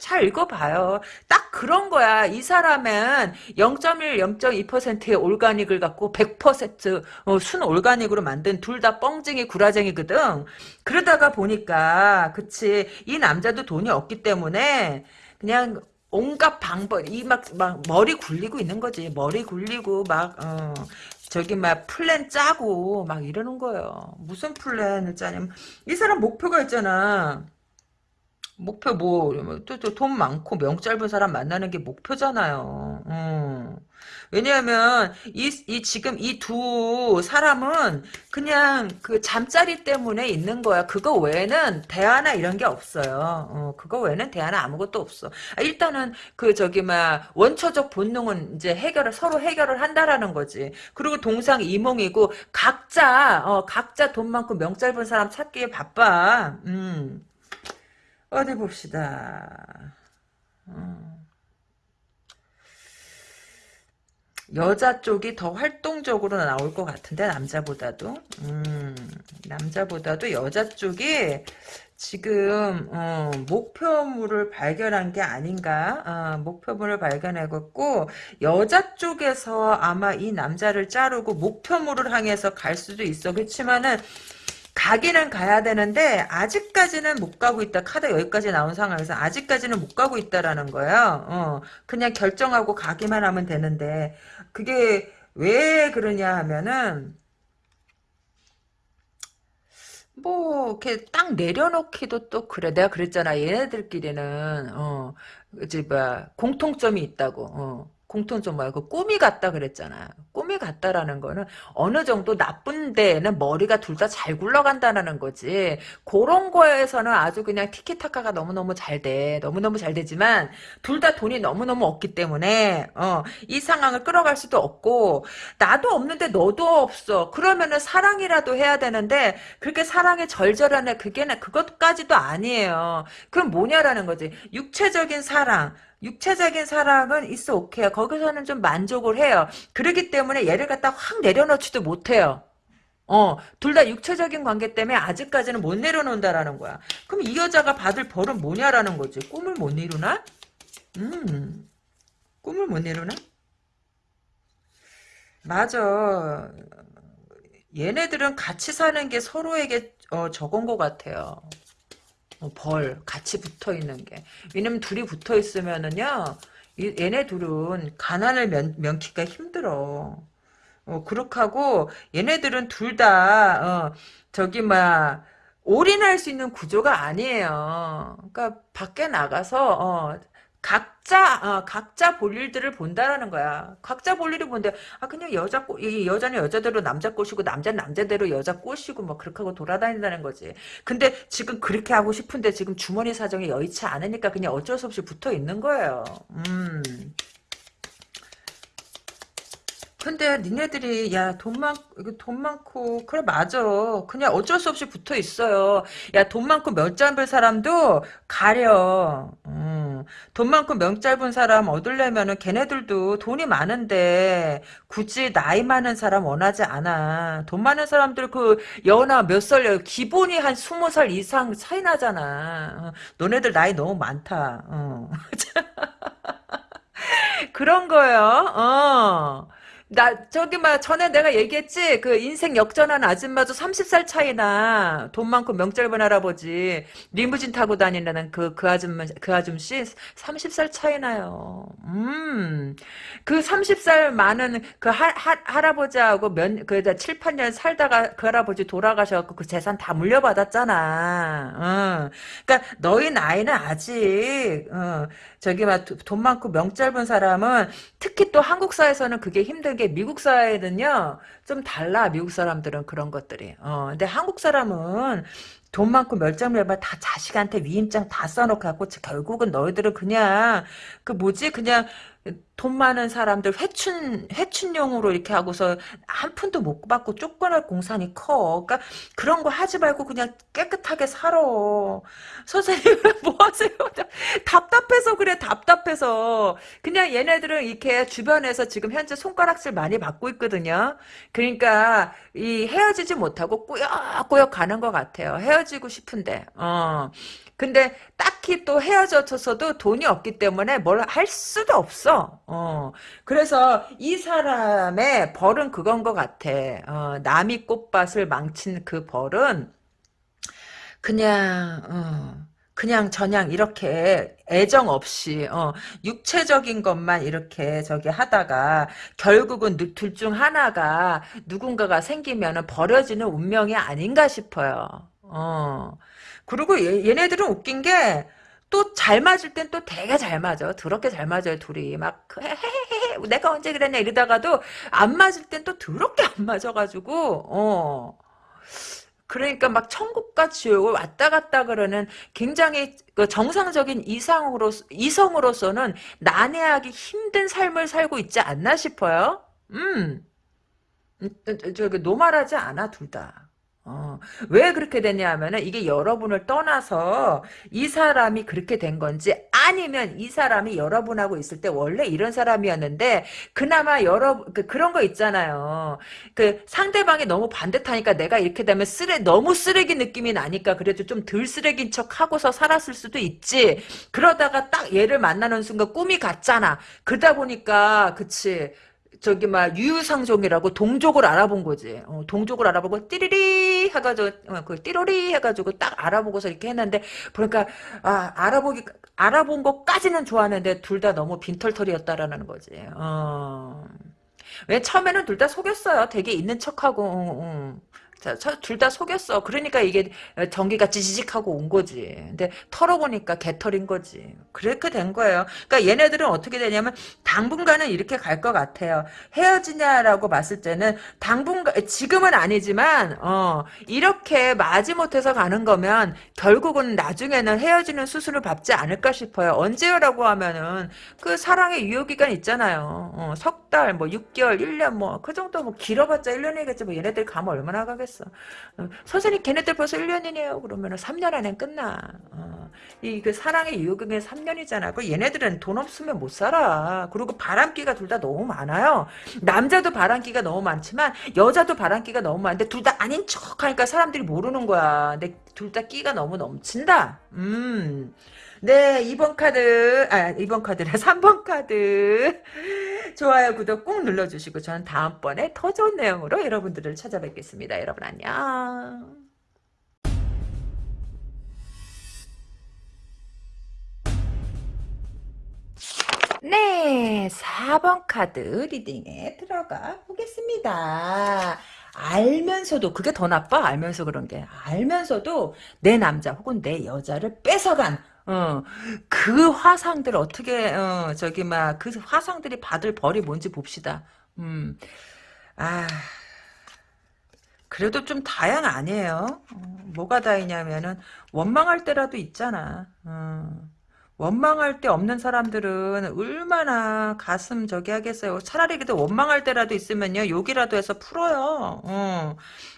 잘 읽어봐요. 딱 그런 거야. 이 사람은 0.1, 0.2%의 올가닉을 갖고 100%순 어, 올가닉으로 만든 둘 다 뻥쟁이 구라쟁이거든. 그러다가 보니까 그치 이 남자도 돈이 없기 때문에 그냥 온갖 방법 이 막 막 머리 굴리고 있는 거지 머리 굴리고 막 어, 저기 막 플랜 짜고 막 이러는 거예요. 무슨 플랜을 짜냐면 이 사람 목표가 있잖아. 목표 뭐또또돈 많고 명 짧은 사람 만나는 게 목표잖아요. 음. 왜냐하면 이, 이 지금 이 두 사람은 그냥 그 잠자리 때문에 있는 거야. 그거 외에는 대화나 이런 게 없어요. 어, 그거 외에는 대화나 아무것도 없어. 아, 일단은 그 저기 막 원초적 본능은 이제 해결을 서로 해결을 한다라는 거지. 그리고 동상 이몽이고 각자 어, 각자 돈 많고 명 짧은 사람 찾기에 바빠. 음. 어디 봅시다. 음. 여자 쪽이 더 활동적으로 나올 것 같은데 남자보다도 음, 남자보다도 여자 쪽이 지금 어, 목표물을 발견한 게 아닌가 어, 목표물을 발견해갖고 여자 쪽에서 아마 이 남자를 자르고 목표물을 향해서 갈 수도 있어 그렇지만은 가기는 가야 되는데 아직까지는 못 가고 있다. 카드 여기까지 나온 상황에서 아직까지는 못 가고 있다라는 거예요. 어, 그냥 결정하고 가기만 하면 되는데 그게 왜 그러냐 하면은 뭐 이렇게 딱 내려놓기도 또 그래. 내가 그랬잖아. 얘네들끼리는 어 이제 뭐 공통점이 있다고. 어. 공통점 뭐야? 그 꿈이 같다 그랬잖아. 꿈이 같다라는 거는 어느 정도 나쁜 데에는 머리가 둘 다 잘 굴러간다는 거지. 그런 거에서는 아주 그냥 티키타카가 너무너무 잘 돼. 너무너무 잘 되지만 둘 다 돈이 너무너무 없기 때문에 어, 이 상황을 끌어갈 수도 없고 나도 없는데 너도 없어. 그러면은 사랑이라도 해야 되는데 그렇게 사랑에 절절한 애 그게 그것까지도 아니에요. 그럼 뭐냐라는 거지. 육체적인 사랑 육체적인 사랑은 있어 오케이 거기서는 좀 만족을 해요. 그러기 때문에 얘를 갖다 확 내려놓지도 못해요. 어, 둘 다 육체적인 관계 때문에 아직까지는 못 내려놓는다라는 거야. 그럼 이 여자가 받을 벌은 뭐냐라는 거지. 꿈을 못 이루나? 음, 꿈을 못 이루나? 맞아. 얘네들은 같이 사는 게 서로에게 어, 적은 것 같아요. 어, 벌 같이 붙어 있는 게. 왜냐면 둘이 붙어 있으면은요 얘네 둘은 가난을 면, 면키가 힘들어. 어, 그렇게 하고 얘네들은 둘다 어, 저기 막 올인할 수 있는 구조가 아니에요. 그러니까 밖에 나가서 어, 각자 어, 각자 볼 일들을 본다라는 거야. 각자 볼 일을 본데 아 그냥 여자 꼬, 이 여자는 여자대로 남자 꼬시고 남자는 남자대로 여자 꼬시고 뭐 그렇게 하고 돌아다닌다는 거지. 근데 지금 그렇게 하고 싶은데 지금 주머니 사정이 여의치 않으니까 그냥 어쩔 수 없이 붙어 있는 거예요. 음. 근데 니네들이 야 돈 많, 돈 많고 그래 맞아 그냥 어쩔 수 없이 붙어 있어요 야 돈 많고 몇 짧은 사람도 가려 음, 돈 많고 명 짧은 사람 얻으려면은 걔네들도 돈이 많은데 굳이 나이 많은 사람 원하지 않아 돈 많은 사람들 그 연하 몇 살 기본이 한 스무 살 이상 차이 나잖아 어, 너네들 나이 너무 많다 어. 그런 거요 어. 나 저기 막 전에 내가 얘기했지 그 인생 역전한 아줌마도 30살 차이나 돈 많고 명절분 할아버지 리무진 타고 다니는 그 그 아줌마 그 아줌씨 30살 차이나요. 음 그 30살 많은 그 할, 할, 할아버지하고 몇그 7, 8년 살다가 그 할아버지 돌아가셔갖고 그 재산 다 물려받았잖아. 어. 그러니까 너희 나이는 아직 어, 저기 막 돈 많고 명짧은 사람은 특히 또 한국 사회에서는 그게 힘든 게 미국 사회는요 좀 달라 미국 사람들은 그런 것들이. 어 근데 한국 사람은 돈 많고 mel장mel만 다 자식한테 위임장 다 써놓고 갖고 결국은 너희들은 그냥 그 뭐지? 그냥 돈 많은 사람들 회춘 회춘용으로 이렇게 하고서 한 푼도 못 받고 쫓겨날 공산이 커. 그러니까 그런 거 하지 말고 그냥 깨끗하게 살아. 선생님 뭐 하세요? 답답해서 그래 답답해서 그냥 얘네들은 이렇게 주변에서 지금 현재 손가락질 많이 받고 있거든요. 그러니까 이 헤어지지 못하고 꾸역꾸역 가는 것 같아요. 헤어지고 싶은데. 어. 근데 딱히 또 헤어졌어도 돈이 없기 때문에 뭘 할 수도 없어. 어. 그래서 이 사람의 벌은 그건 것 같아. 어, 남이 꽃밭을 망친 그 벌은 그냥 어, 그냥 저냥 이렇게 애정 없이 어, 육체적인 것만 이렇게 저기 하다가 결국은 둘 중 하나가 누군가가 생기면 버려지는 운명이 아닌가 싶어요. 어. 그리고 얘, 네들은 웃긴 게 또 잘 맞을 땐 또 되게 잘 맞아. 더럽게 잘 맞아요, 둘이. 막, 헤헤헤, 내가 언제 그랬냐 이러다가도 안 맞을 땐 또 더럽게 안 맞아가지고, 어. 그러니까 막 천국과 지옥을 왔다 갔다 그러는 굉장히 그 정상적인 이상으로, 이성으로서는 난해하기 힘든 삶을 살고 있지 않나 싶어요. 음. 음 저기 노말하지 않아, 둘 다. 어, 왜 그렇게 됐냐 하면은 이게 여러분을 떠나서 이 사람이 그렇게 된 건지 아니면 이 사람이 여러분하고 있을 때 원래 이런 사람이었는데 그나마 여러 그, 그런 거 있잖아요. 그 상대방이 너무 반듯하니까 내가 이렇게 되면 쓰레 너무 쓰레기 느낌이 나니까 그래도 좀 덜 쓰레기인 척 하고서 살았을 수도 있지. 그러다가 딱 얘를 만나는 순간 꿈이 같잖아. 그러다 보니까 그치 저기 막 유유상종이라고 동족을 알아본 거지. 어, 동족을 알아보고 띠리리 해가지고 어, 그 띠로리 해가지고 딱 알아보고서 이렇게 했는데 그러니까 아 알아보기 알아본 것까지는 좋았는데 둘 다 너무 빈털털이었다라는 거지. 어. 왜 처음에는 둘 다 속였어요. 되게 있는 척하고. 어, 어. 둘 다 속였어. 그러니까 이게 전기가 찌직하고 온 거지. 근데 털어보니까 개털인 거지. 그렇게 된 거예요. 그러니까 얘네들은 어떻게 되냐면 당분간은 이렇게 갈 것 같아요. 헤어지냐라고 봤을 때는 당분간 지금은 아니지만 어 이렇게 마지못해서 가는 거면 결국은 나중에는 헤어지는 수술을 받지 않을까 싶어요. 언제요라고 하면은 그 사랑의 유효 기간 있잖아요. 어, 석 달, 뭐 6개월, 1년 뭐 그 정도 뭐 길어봤자 1년이겠지. 뭐 얘네들 가면 얼마나 가겠어. 어, 선생님 걔네들 벌써 1년이네요. 그러면은 3년 안에 끝나. 어, 이그 사랑의 유효기간 3년이잖아. 그 얘네들은 돈 없으면 못 살아. 그리고 바람기가 둘 다 너무 많아요. 남자도 바람기가 너무 많지만 여자도 바람기가 너무 많은데 둘 다 아닌 척 하니까 사람들이 모르는 거야. 근데 둘 다 끼가 너무 넘친다. 음. 네, 2번 카드, 아, 2번 카드라 3번 카드. 좋아요, 구독 꾹 눌러주시고, 저는 다음번에 더 좋은 내용으로 여러분들을 찾아뵙겠습니다. 여러분 안녕. 네, 4번 카드 리딩에 들어가 보겠습니다. 알면서도 그게 더 나빠 알면서 그런 게 알면서도 내 남자 혹은 내 여자를 뺏어간 어, 그 화상들 어떻게, 어, 저기, 막, 그 화상들이 받을 벌이 뭔지 봅시다. 음, 아, 그래도 좀 다양 아니에요. 어, 뭐가 다이냐면은, 원망할 때라도 있잖아. 어. 원망할 때 없는 사람들은 얼마나 가슴 저기 하겠어요. 차라리 그래도 원망할 때라도 있으면요. 욕이라도 해서 풀어요. 어.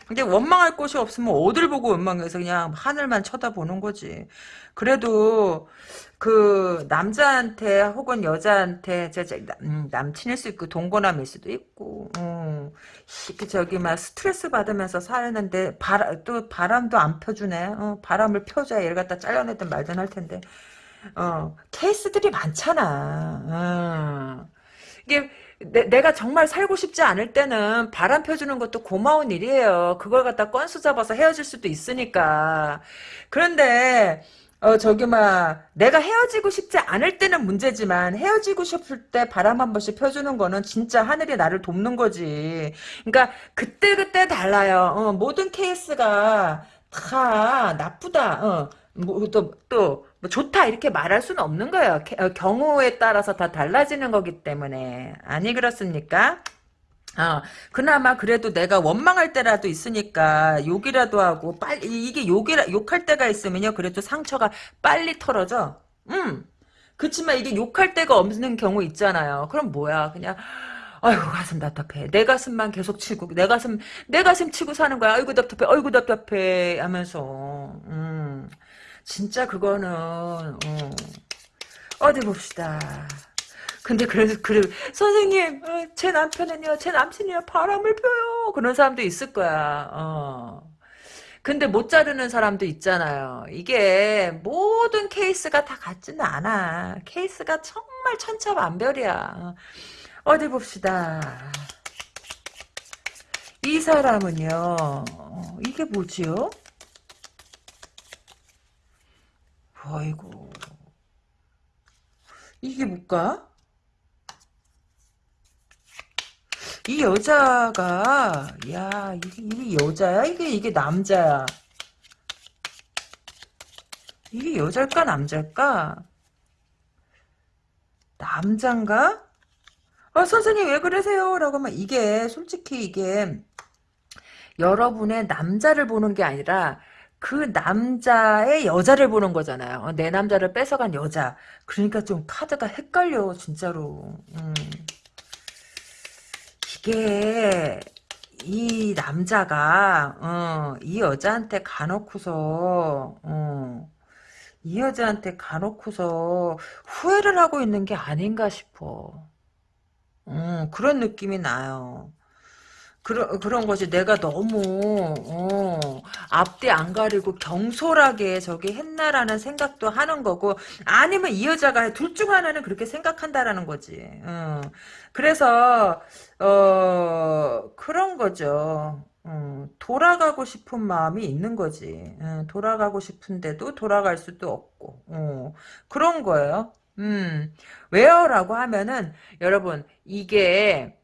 근데 원망할 곳이 없으면 어딜 보고 원망해서 그냥 하늘만 쳐다보는 거지. 그래도 그 남자한테 혹은 여자한테 저, 저, 음, 남친일 수 있고 동거남일 수도 있고 어. 그 저기 막 스트레스 받으면서 사는데 바람, 또 바람도 안 펴주네. 어, 바람을 펴줘야 얘를 갖다 잘라내든 말든 할 텐데. 어, 케이스들이 많잖아. 어. 이게 내, 가 정말 살고 싶지 않을 때는 바람 펴주는 것도 고마운 일이에요. 그걸 갖다 건수 잡아서 헤어질 수도 있으니까. 그런데 어 저기 막 내가 헤어지고 싶지 않을 때는 문제지만 헤어지고 싶을 때 바람 한 번씩 펴주는 거는 진짜 하늘이 나를 돕는 거지. 그러니까 그때 그때 달라요. 어, 모든 케이스가 다 나쁘다. 어, 뭐또또 뭐 좋다 이렇게 말할 수는 없는 거예요. 어, 경우에 따라서 다 달라지는 거기 때문에 아니 그렇습니까? 어, 그나마 그래도 내가 원망할 때라도 있으니까 욕이라도 하고 빨리 이게 욕이라 욕할 때가 있으면요 그래도 상처가 빨리 털어져. 음. 그렇지만 이게 욕할 때가 없는 경우 있잖아요. 그럼 뭐야 그냥 아이고 가슴 답답해. 내 가슴만 계속 치고 내 가슴 내 가슴 치고 사는 거야. 아이고 답답해. 아이고 답답해 하면서 음. 진짜 그거는 어. 어디 봅시다. 근데 그래서 그래 선생님 어, 제 남편은요 제 남친이요 바람을 펴요 그런 사람도 있을 거야. 어. 근데 못 자르는 사람도 있잖아요. 이게 모든 케이스가 다 같지는 않아. 케이스가 정말 천차만별이야. 어디 봅시다. 이 사람은요. 어, 이게 뭐지요? 아이고. 이게 뭘까? 이 여자가 야 이게, 이게 여자야? 이게 이게 남자야? 이게 여자일까 남자일까? 남잔가? 아 선생님 왜 그러세요? 라고 하면 이게 솔직히 이게 여러분의 남자를 보는 게 아니라 그 남자의 여자를 보는 거잖아요. 어, 내 남자를 뺏어간 여자. 그러니까 좀 카드가 헷갈려 진짜로. 음. 이게 이 남자가 어, 이 여자한테 가놓고서 어, 이 여자한테 가놓고서 후회를 하고 있는 게 아닌가 싶어. 음, 그런 느낌이 나요. 그런 그런 거지. 내가 너무 어, 앞뒤 안 가리고 경솔하게 저기 했나라는 생각도 하는 거고 아니면 이 여자가 둘 중 하나는 그렇게 생각한다라는 거지. 어. 그래서 어 그런 거죠. 어, 돌아가고 싶은 마음이 있는 거지. 어, 돌아가고 싶은데도 돌아갈 수도 없고 어, 그런 거예요. 음, 왜요라고 하면은 여러분 이게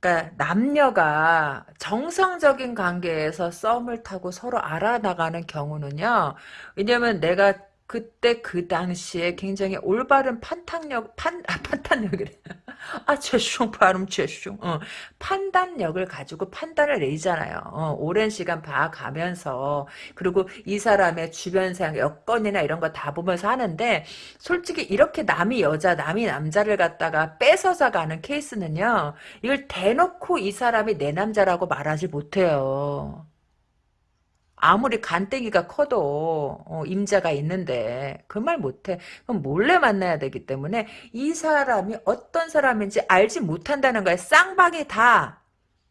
그러니까 남녀가 정상적인 관계에서 썸을 타고 서로 알아나가는 경우는요. 왜냐면 내가 그때 그 당시에 굉장히 올바른 판단력 판 아, 판단력이래. 아 죄송 발음 죄송 어, 판단력을 가지고 판단을 내잖아요. 어, 오랜 시간 봐가면서. 그리고 이 사람의 주변 상 여건이나 이런 거 다 보면서 하는데 솔직히 이렇게 남이 여자 남이 남자를 갖다가 뺏어서 가는 케이스는요 이걸 대놓고 이 사람이 내 남자라고 말하지 못해요 아무리 간땡이가 커도 어, 임자가 있는데 그 말 못해. 그럼 몰래 만나야 되기 때문에 이 사람이 어떤 사람인지 알지 못한다는 거야. 쌍방이 다.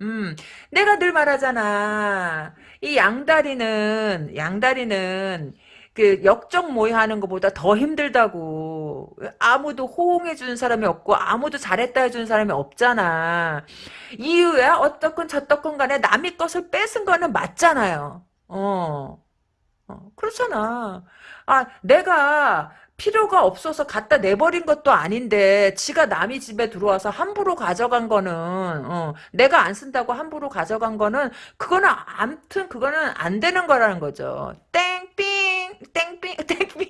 음, 내가 늘 말하잖아. 이 양다리는 양다리는 그 역적 모의하는 것보다 더 힘들다고. 아무도 호응해 주는 사람이 없고 아무도 잘했다 해주는 사람이 없잖아. 이유야 어떻건 저떻건 간에 남의 것을 뺏은 거는 맞잖아요. 어. 어, 그렇잖아. 아, 내가 필요가 없어서 갖다 내버린 것도 아닌데 지가 남의 집에 들어와서 함부로 가져간 거는 어, 내가 안 쓴다고 함부로 가져간 거는 그거는 암튼 그거는 안 되는 거라는 거죠. 땡삥 땡삥 땡삥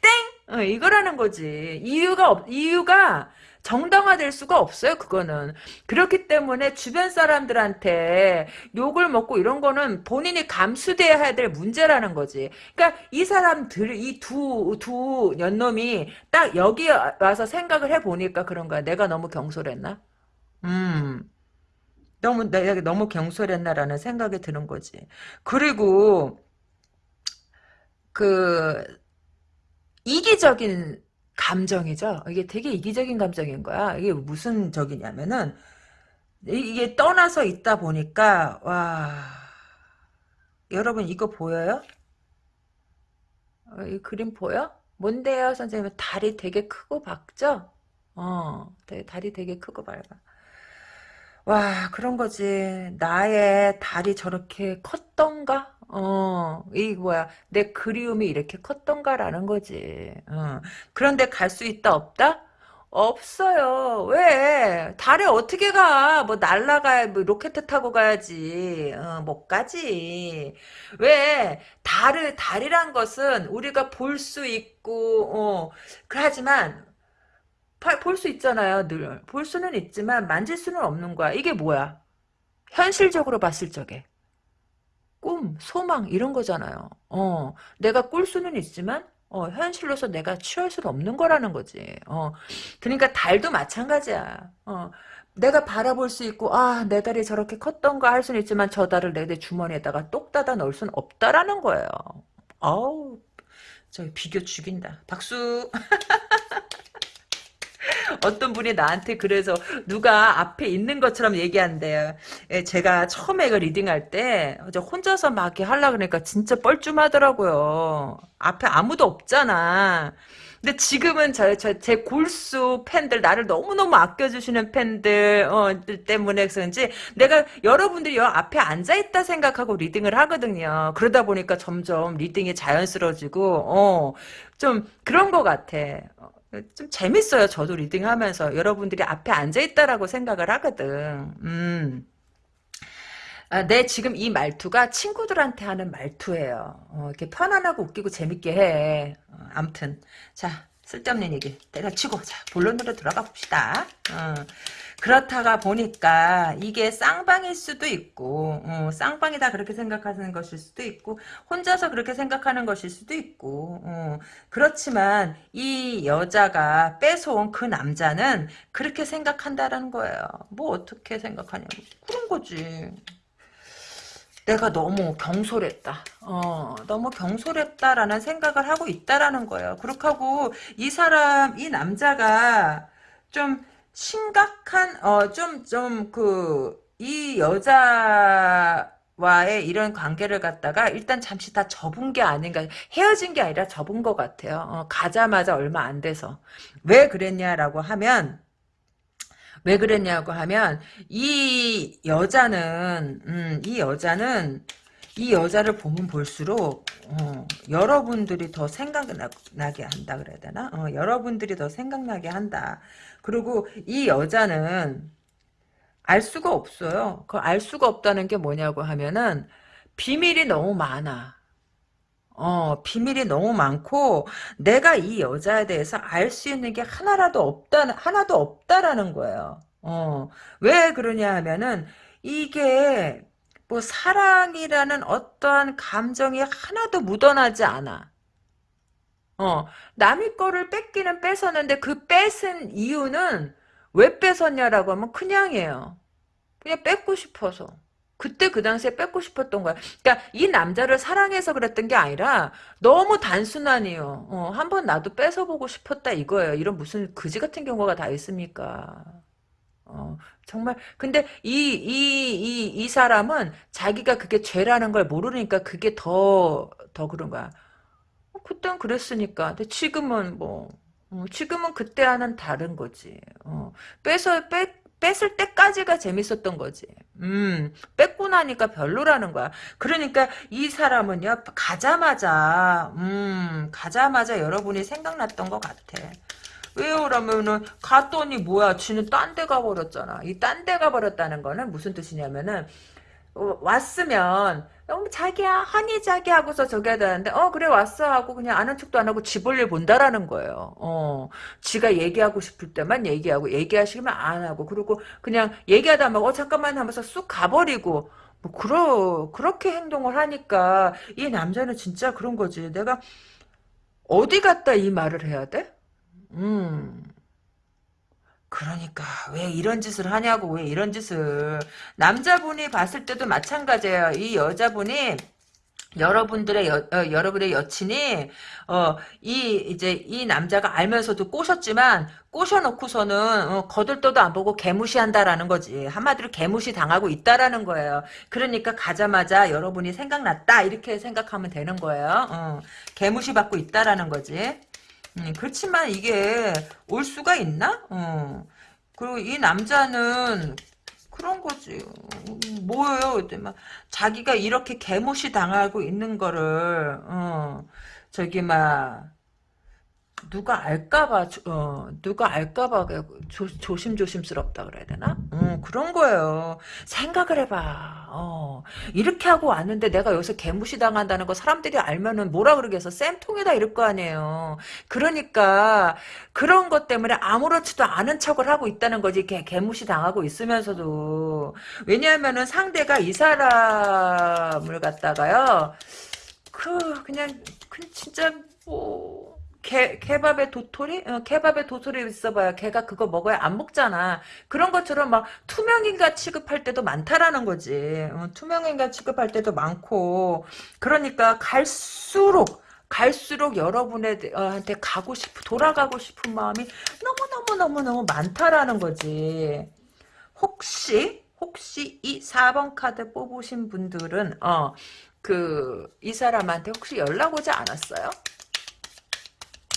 땡 어, 이거라는 거지. 이유가 없 이유가 정당화될 수가 없어요. 그거는 그렇기 때문에 주변 사람들한테 욕을 먹고 이런 거는 본인이 감수돼야 될 문제라는 거지. 그러니까 이 사람들 이 두 두 연놈이 딱 여기 와서 생각을 해 보니까 그런 거야. 내가 너무 경솔했나? 음. 너무 내가 너무 경솔했나라는 생각이 드는 거지. 그리고 그 이기적인 감정이죠. 이게 되게 이기적인 감정인 거야. 이게 무슨 적이냐면은 이게 떠나서 있다 보니까 와 여러분 이거 보여요? 어, 이 그림 보여? 뭔데요, 선생님? 다리 되게 크고 박죠? 어, 다리 되게 크고 밝아. 와, 그런 거지. 나의 다리 저렇게 컸던가? 어, 이 뭐야. 내 그리움이 이렇게 컸던가라는 거지. 어. 그런데 갈 수 있다, 없다? 없어요. 왜? 달에 어떻게 가? 뭐 날라가야 뭐 로켓 타고 가야지. 어, 못 가지. 왜? 달을 달이란 것은 우리가 볼 수 있고 어, 그하지만 볼 수 있잖아요, 늘. 볼 수는 있지만 만질 수는 없는 거야. 이게 뭐야? 현실적으로 봤을 적에. 꿈, 소망 이런 거잖아요. 어, 내가 꿀 수는 있지만 어, 현실로서 내가 취할 수는 없는 거라는 거지. 어, 그러니까 달도 마찬가지야. 어, 내가 바라볼 수 있고 아 내 달이 저렇게 컸던가 할 수는 있지만 저 달을 내, 내 주머니에다가 똑 따다 넣을 수는 없다라는 거예요. 어우 저 비교 죽인다. 박수. 어떤 분이 나한테 그래서 누가 앞에 있는 것처럼 얘기한대요. 예, 제가 처음에 그 reading할 때 혼자서 막 이렇게 하려 그러니까 진짜 뻘쭘하더라고요. 앞에 아무도 없잖아. 근데 지금은 저, 저, 제 골수 팬들, 나를 너무너무 아껴주시는 팬들, 어, 때문에 그런지 내가 여러분들이 여 앞에 앉아있다 생각하고 reading을 하거든요. 그러다 보니까 점점 reading이 자연스러워지고, 어, 좀 그런 것 같아. 좀 재밌어요. 저도 리딩하면서 여러분들이 앞에 앉아 있다라고 생각을 하거든. 음. 아, 내 지금 이 말투가 친구들한테 하는 말투예요. 어, 이렇게 편안하고 웃기고 재밌게 해. 어, 아무튼 자 쓸데없는 얘기 때려치고 자 본론으로 들어가 봅시다. 어. 그렇다가 보니까 이게 쌍방일 수도 있고 어, 쌍방이다 그렇게 생각하는 것일 수도 있고 혼자서 그렇게 생각하는 것일 수도 있고 어, 그렇지만 이 여자가 뺏어온 그 남자는 그렇게 생각한다라는 거예요. 뭐 어떻게 생각하냐 그런 거지. 내가 너무 경솔했다. 어, 너무 경솔했다라는 생각을 하고 있다라는 거예요. 그렇게 하고 이 사람, 이 남자가 좀 심각한 어 좀 좀 그 이 여자와의 이런 관계를 갖다가 일단 잠시 다 접은 게 아닌가 헤어진 게 아니라 접은 것 같아요. 어, 가자마자 얼마 안 돼서 왜 그랬냐라고 하면 왜 그랬냐고 하면 이 여자는 음, 이 여자는 이 여자를 보면 볼수록 어, 여러분들이 더 생각나게 한다 그래야 되나? 어, 여러분들이 더 생각나게 한다. 그리고 이 여자는 알 수가 없어요. 그 알 수가 없다는 게 뭐냐고 하면은 비밀이 너무 많아. 어, 비밀이 너무 많고 내가 이 여자에 대해서 알 수 있는 게 하나라도 없다 하나도 없다라는 거예요. 어, 왜 그러냐 하면은 이게 뭐 사랑이라는 어떠한 감정이 하나도 묻어나지 않아. 어, 남의 거를 뺏기는 뺏었는데 그 뺏은 이유는 왜 뺏었냐라고 하면 그냥이에요. 그냥 뺏고 싶어서. 그때 그 당시에 뺏고 싶었던 거야. 그러니까 이 남자를 사랑해서 그랬던 게 아니라 너무 단순하니요. 어, 한번 나도 뺏어보고 싶었다 이거예요. 이런 무슨 그지 같은 경우가 다 있습니까? 어, 정말 근데 이 이 이 이 사람은 자기가 그게 죄라는 걸 모르니까 그게 더 더 그런 거야. 그땐 그랬으니까. 근데 지금은 뭐, 어, 지금은 그때와는 다른 거지. 어, 뺏어, 뺏, 뺏을 때까지가 재밌었던 거지. 음, 뺏고 나니까 별로라는 거야. 그러니까 이 사람은요, 가자마자, 음, 가자마자 여러분이 생각났던 것 같아. 왜요? 라면은 갔더니 뭐야 지는 딴 데 가버렸잖아. 이 딴 데 가버렸다는 거는 무슨 뜻이냐면은 어, 왔으면 어, 자기야 하니 자기 하고서 저기 해야 되는데 어 그래 왔어 하고 그냥 아는 척도 안 하고 지 볼일 본다라는 거예요. 어 지가 얘기하고 싶을 때만 얘기하고 얘기하시면 안 하고 그리고 그냥 얘기하다 막어 잠깐만 하면서 쑥 가버리고 뭐 그러 그렇게 행동을 하니까 이 남자는 진짜 그런 거지. 내가 어디 갔다 이 말을 해야 돼? 음. 그러니까 왜 이런 짓을 하냐고 왜 이런 짓을 남자분이 봤을 때도 마찬가지예요. 이 여자분이 여러분들의 여, 어, 여러분의 여친이 어, 이 이제 이 남자가 알면서도 꼬셨지만 꼬셔놓고서는 어, 거들떠도 안 보고 개무시한다라는 거지 한마디로 개무시 당하고 있다라는 거예요. 그러니까 가자마자 여러분이 생각났다 이렇게 생각하면 되는 거예요. 어, 개무시 받고 있다라는 거지. 음, 그렇지만 이게 올 수가 있나? 어. 그리고 이 남자는 그런 거지. 음, 뭐예요? 막 자기가 이렇게 개무시 당하고 있는 거를 어, 저기 막 누가 알까봐 어 누가 알까봐 조, 조심조심스럽다 그래야 되나? 어, 그런 거예요. 생각을 해봐. 어 이렇게 하고 왔는데 내가 여기서 개무시 당한다는 거 사람들이 알면은 뭐라 그러겠어? 쌤통이다 이럴 거 아니에요. 그러니까 그런 것 때문에 아무렇지도 않은 척을 하고 있다는 거지. 개, 개무시 당하고 있으면서도 왜냐하면은 상대가 이 사람을 갖다가요. 그 그냥 그 진짜 뭐. 개, 케밥에 도토리? 어, 케밥에 도토리 있어봐야 걔가 그거 먹어야 안 먹잖아. 그런 것처럼 막 투명인간 취급할 때도 많다라는 거지. 어, 투명인간 취급할 때도 많고. 그러니까 갈수록 갈수록 여러분한테 가고 싶, 돌아가고 싶은 마음이 너무너무너무너무 많다라는 거지. 혹시, 혹시 이 4번 카드 뽑으신 분들은, 어, 그, 이 사람한테 혹시 연락 오지 않았어요?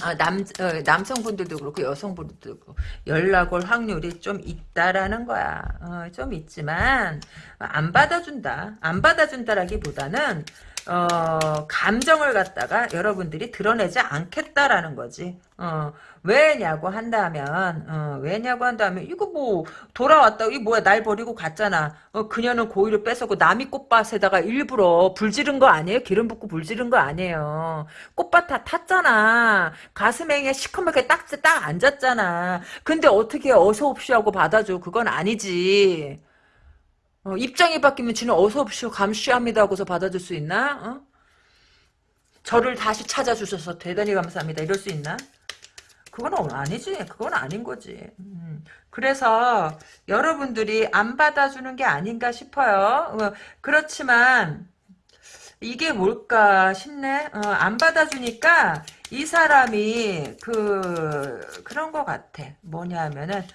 아, 남, 어, 남성분들도 그렇고 여성분들도 그렇고 연락 올 확률이 좀 있다라는 거야. 어, 좀 있지만 안 받아준다. 안 받아준다라기보다는 어, 감정을 갖다가 여러분들이 드러내지 않겠다라는 거지. 어, 왜냐고 한다면, 어, 왜냐고 한다면, 이거 뭐, 돌아왔다, 이 뭐야, 날 버리고 갔잖아. 어, 그녀는 고의를 뺏었고, 남이 꽃밭에다가 일부러 불 지른 거 아니에요? 기름 붓고 불 지른 거 아니에요? 꽃밭 다 탔잖아. 가슴에 시커멓게 딱, 딱 앉았잖아. 근데 어떻게 어서옵쇼 하고 받아줘? 그건 아니지. 어, 입장이 바뀌면 지는 어서옵쇼 감시합니다 하고서 받아줄 수 있나? 어? 저를 다시 찾아주셔서 대단히 감사합니다. 이럴 수 있나? 그건 아니지. 그건 아닌 거지. 음. 그래서 여러분들이 안 받아주는 게 아닌가 싶어요. 어, 그렇지만 이게 뭘까 싶네. 어, 안 받아주니까 이 사람이 그 그런 것 같아. 뭐냐면은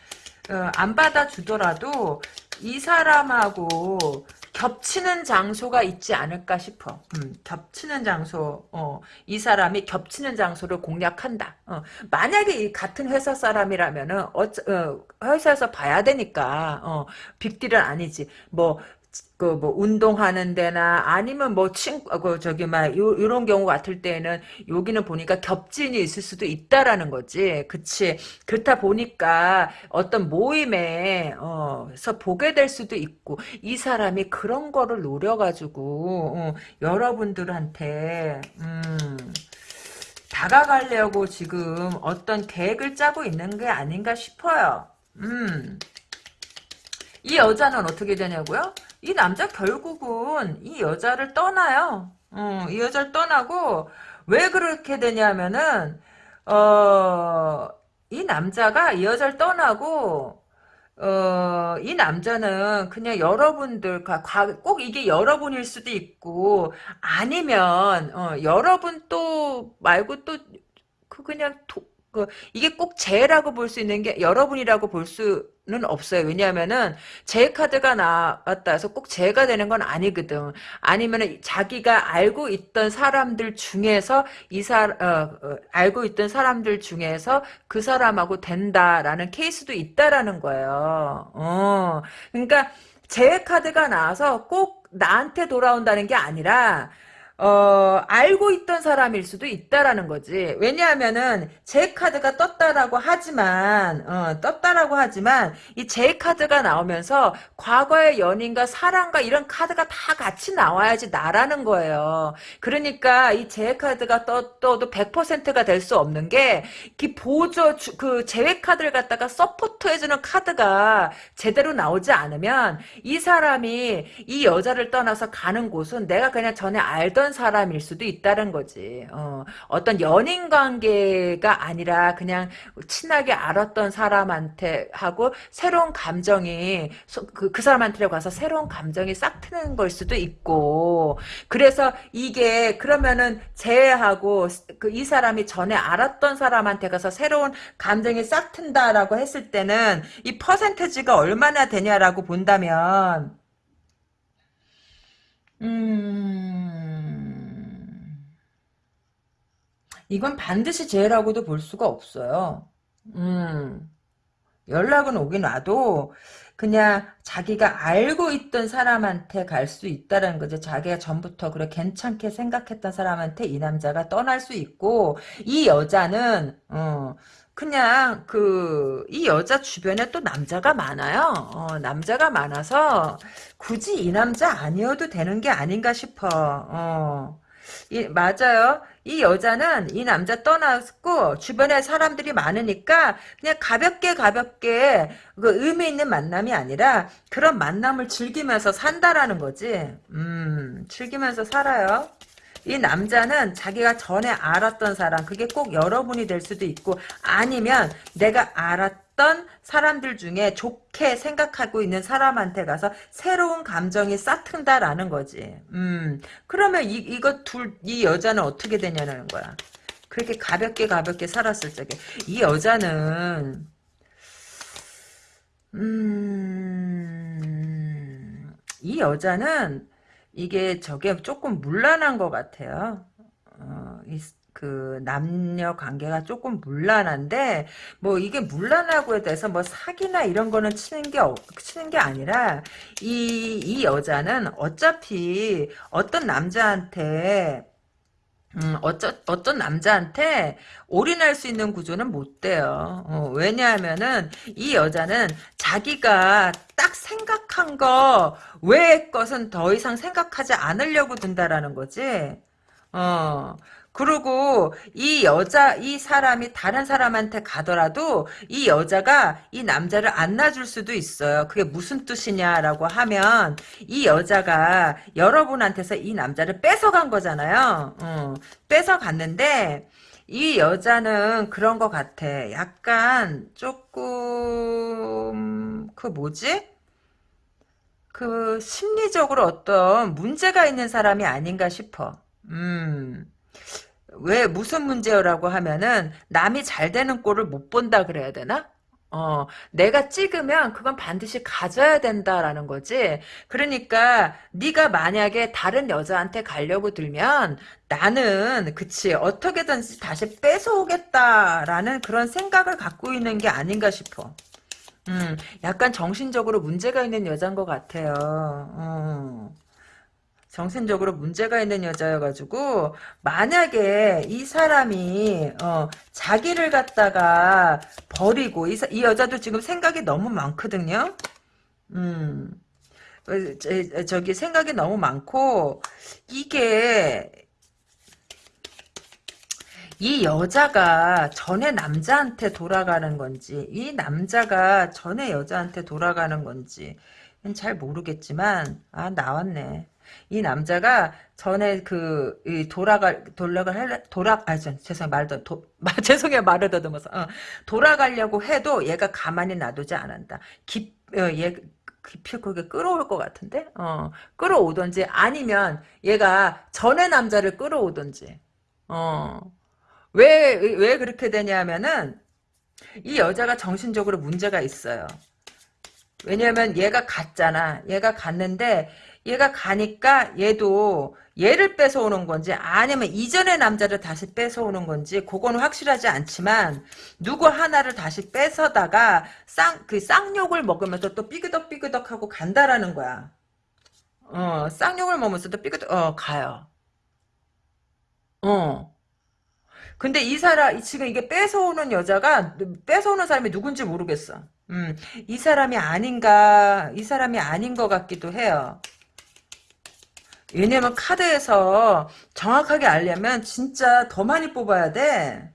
어, 안 받아주더라도 이 사람하고 겹치는 장소가 있지 않을까 싶어. 음, 겹치는 장소, 어, 이 사람이 겹치는 장소를 공략한다. 어, 만약에 이 같은 회사 사람이라면은, 어, 어, 회사에서 봐야 되니까, 어, 빅딜은 아니지. 뭐, 그뭐 운동하는 데나 아니면 뭐 친구 그 저기 막 요, 요런 경우 같을 때는 여기는 보니까 겹진이 있을 수도 있다라는 거지. 그치. 그렇다 보니까 어떤 모임에 어서 보게 될 수도 있고 이 사람이 그런 거를 노려가지고 어, 여러분들한테 음 다가가려고 지금 어떤 계획을 짜고 있는 게 아닌가 싶어요. 음. 이 여자는 어떻게 되냐고요? 이 남자 결국은 이 여자를 떠나요. 어, 이 여자를 떠나고 왜 그렇게 되냐면은 어, 이 남자가 이 여자를 떠나고 어, 이 남자는 그냥 여러분들, 꼭 이게 여러분일 수도 있고, 아니면, 어, 여러분 또 말고 또, 그 그냥 도, 그 이게 꼭 제라고 볼 수 있는 게 여러분이라고 볼 수 는 없어요. 왜냐하면은 제 카드가 나왔다 해서 꼭 제가 되는 건 아니거든. 아니면은 자기가 알고 있던 사람들 중에서 이사 어, 어, 알고 있던 사람들 중에서 그 사람하고 된다라는 케이스도 있다라는 거예요. 어, 그러니까 제 카드가 나와서 꼭 나한테 돌아온다는 게 아니라 어, 알고 있던 사람일 수도 있다라는 거지. 왜냐하면은, 제 카드가 떴다라고 하지만, 어, 떴다라고 하지만, 이 제 카드가 나오면서, 과거의 연인과 사랑과 이런 카드가 다 같이 나와야지 나라는 거예요. 그러니까, 이 제 카드가 떠, 떠도 100%가 될 수 없는 게, 이 보조, 그, 제외 카드를 갖다가 서포트해주는 카드가 제대로 나오지 않으면, 이 사람이 이 여자를 떠나서 가는 곳은 내가 그냥 전에 알던 알던 사람일 수도 있다는 거지. 어, 어떤 연인 관계가 아니라 그냥 친하게 알았던 사람한테 하고 새로운 감정이 그, 그 사람한테 가서 새로운 감정이 싹 트는 걸 수도 있고 그래서 이게 그러면은 제하고 그 이 사람이 전에 알았던 사람한테 가서 새로운 감정이 싹 튼다라고 했을 때는 이 퍼센테지가 얼마나 되냐라고 본다면 음, 이건 반드시 죄라고도 볼 수가 없어요. 음, 연락은 오긴 와도 그냥 자기가 알고 있던 사람한테 갈 수 있다는 거죠. 자기가 전부터 그래 괜찮게 생각했던 사람한테 이 남자가 떠날 수 있고 이 여자는 어 그냥 그 이 여자 주변에 또 남자가 많아요. 어, 남자가 많아서 굳이 이 남자 아니어도 되는 게 아닌가 싶어. 어. 이, 맞아요. 이 여자는 이 남자 떠났고 주변에 사람들이 많으니까 그냥 가볍게 가볍게 그 의미 있는 만남이 아니라 그런 만남을 즐기면서 산다라는 거지. 음, 즐기면서 살아요. 이 남자는 자기가 전에 알았던 사람 그게 꼭 여러분이 될 수도 있고 아니면 내가 알았 던 사람들 중에 좋게 생각하고 있는 사람한테 가서 새로운 감정이 싹튼다라는 거지. 음 그러면 이 이거 둘 이 여자는 어떻게 되냐는 거야. 그렇게 가볍게 가볍게 살았을 적에 이 여자는 음 이 여자는 이게 저게 조금 문란한 것 같아요. 어, 이, 그 남녀 관계가 조금 문란한데 뭐 이게 문란하고에 대해서 뭐 사기나 이런 거는 치는 게 치는 게 아니라 이 이 여자는 어차피 어떤 남자한테 음, 어쩌, 어떤 남자한테 올인할 수 있는 구조는 못 돼요. 어, 왜냐하면은 이 여자는 자기가 딱 생각한 거 외의 것은 더 이상 생각하지 않으려고 든다라는 거지. 어, 그리고 이 여자, 이 사람이 다른 사람한테 가더라도 이 여자가 이 남자를 안 놔줄 수도 있어요. 그게 무슨 뜻이냐라고 하면 이 여자가 여러분한테서 이 남자를 뺏어간 거잖아요. 어, 뺏어갔는데 이 여자는 그런 것 같아. 약간 조금 그 뭐지? 그 심리적으로 어떤 문제가 있는 사람이 아닌가 싶어. 음. 왜 무슨 문제라고 하면은 남이 잘 되는 꼴을 못 본다 그래야 되나? 어, 내가 찍으면 그건 반드시 가져야 된다라는 거지. 그러니까 네가 만약에 다른 여자한테 가려고 들면 나는 그치 어떻게든지 다시 뺏어오겠다라는 그런 생각을 갖고 있는 게 아닌가 싶어. 음, 약간 정신적으로 문제가 있는 여자인 것 같아요. 어. 정신적으로 문제가 있는 여자여가지고 만약에 이 사람이 어, 자기를 갖다가 버리고 이, 이, 여자도 지금 생각이 너무 많거든요. 음, 어, 저기 생각이 너무 많고 이게 이 여자가 전에 남자한테 돌아가는 건지 이 남자가 전에 여자한테 돌아가는 건지 잘 모르겠지만 아 나왔네. 이 남자가 전에 그 돌아갈 돌아갈 할 돌아 아 죄송 말도 도, 말 죄송해요. 말을 더듬어서. 어, 돌아가려고 해도 얘가 가만히 놔두지 않는다. 깊얘 어, 깊이 그게 끌어올 것 같은데? 어. 끌어오든지 아니면 얘가 전에 남자를 끌어오든지. 어왜왜 왜 그렇게 되냐면은 이 여자가 정신적으로 문제가 있어요. 왜냐면 얘가 갔잖아. 얘가 갔는데 얘가 가니까 얘도 얘를 뺏어오는 건지 아니면 이전의 남자를 다시 뺏어오는 건지 그거는 확실하지 않지만 누구 하나를 다시 뺏어다가 쌍 그 쌍욕을 먹으면서 또 삐그덕삐그덕 하고 간다라는 거야. 어 쌍욕을 먹으면서 또 삐그덕 어 가요. 어. 근데 이 사람 지금 이게 뺏어오는 여자가 뺏어오는 사람이 누군지 모르겠어. 음, 이 사람이 아닌가, 이 사람이 아닌 것 같기도 해요. 왜냐면 카드에서 정확하게 알려면 진짜 더 많이 뽑아야 돼.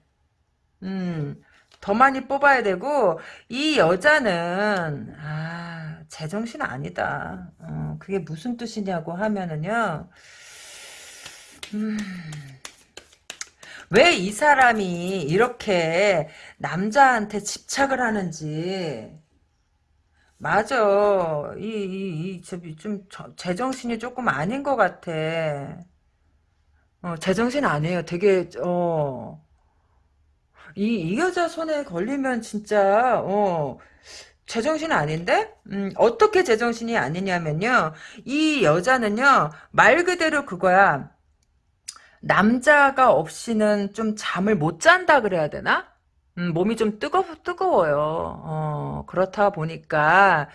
음, 더 많이 뽑아야 되고, 이 여자는, 아, 제정신 아니다. 어, 그게 무슨 뜻이냐고 하면은요, 음, 왜 이 사람이 이렇게 남자한테 집착을 하는지, 맞아. 이, 이, 이, 저, 좀, 저, 제정신이 조금 아닌 것 같아. 어, 제정신 아니에요. 되게, 어, 이, 이 여자 손에 걸리면 진짜, 어, 제정신 아닌데? 음, 어떻게 제정신이 아니냐면요. 이 여자는요, 말 그대로 그거야. 남자가 없이는 좀 잠을 못 잔다 그래야 되나? 음, 몸이 좀 뜨거, 뜨거워요. 어, 그렇다 보니까,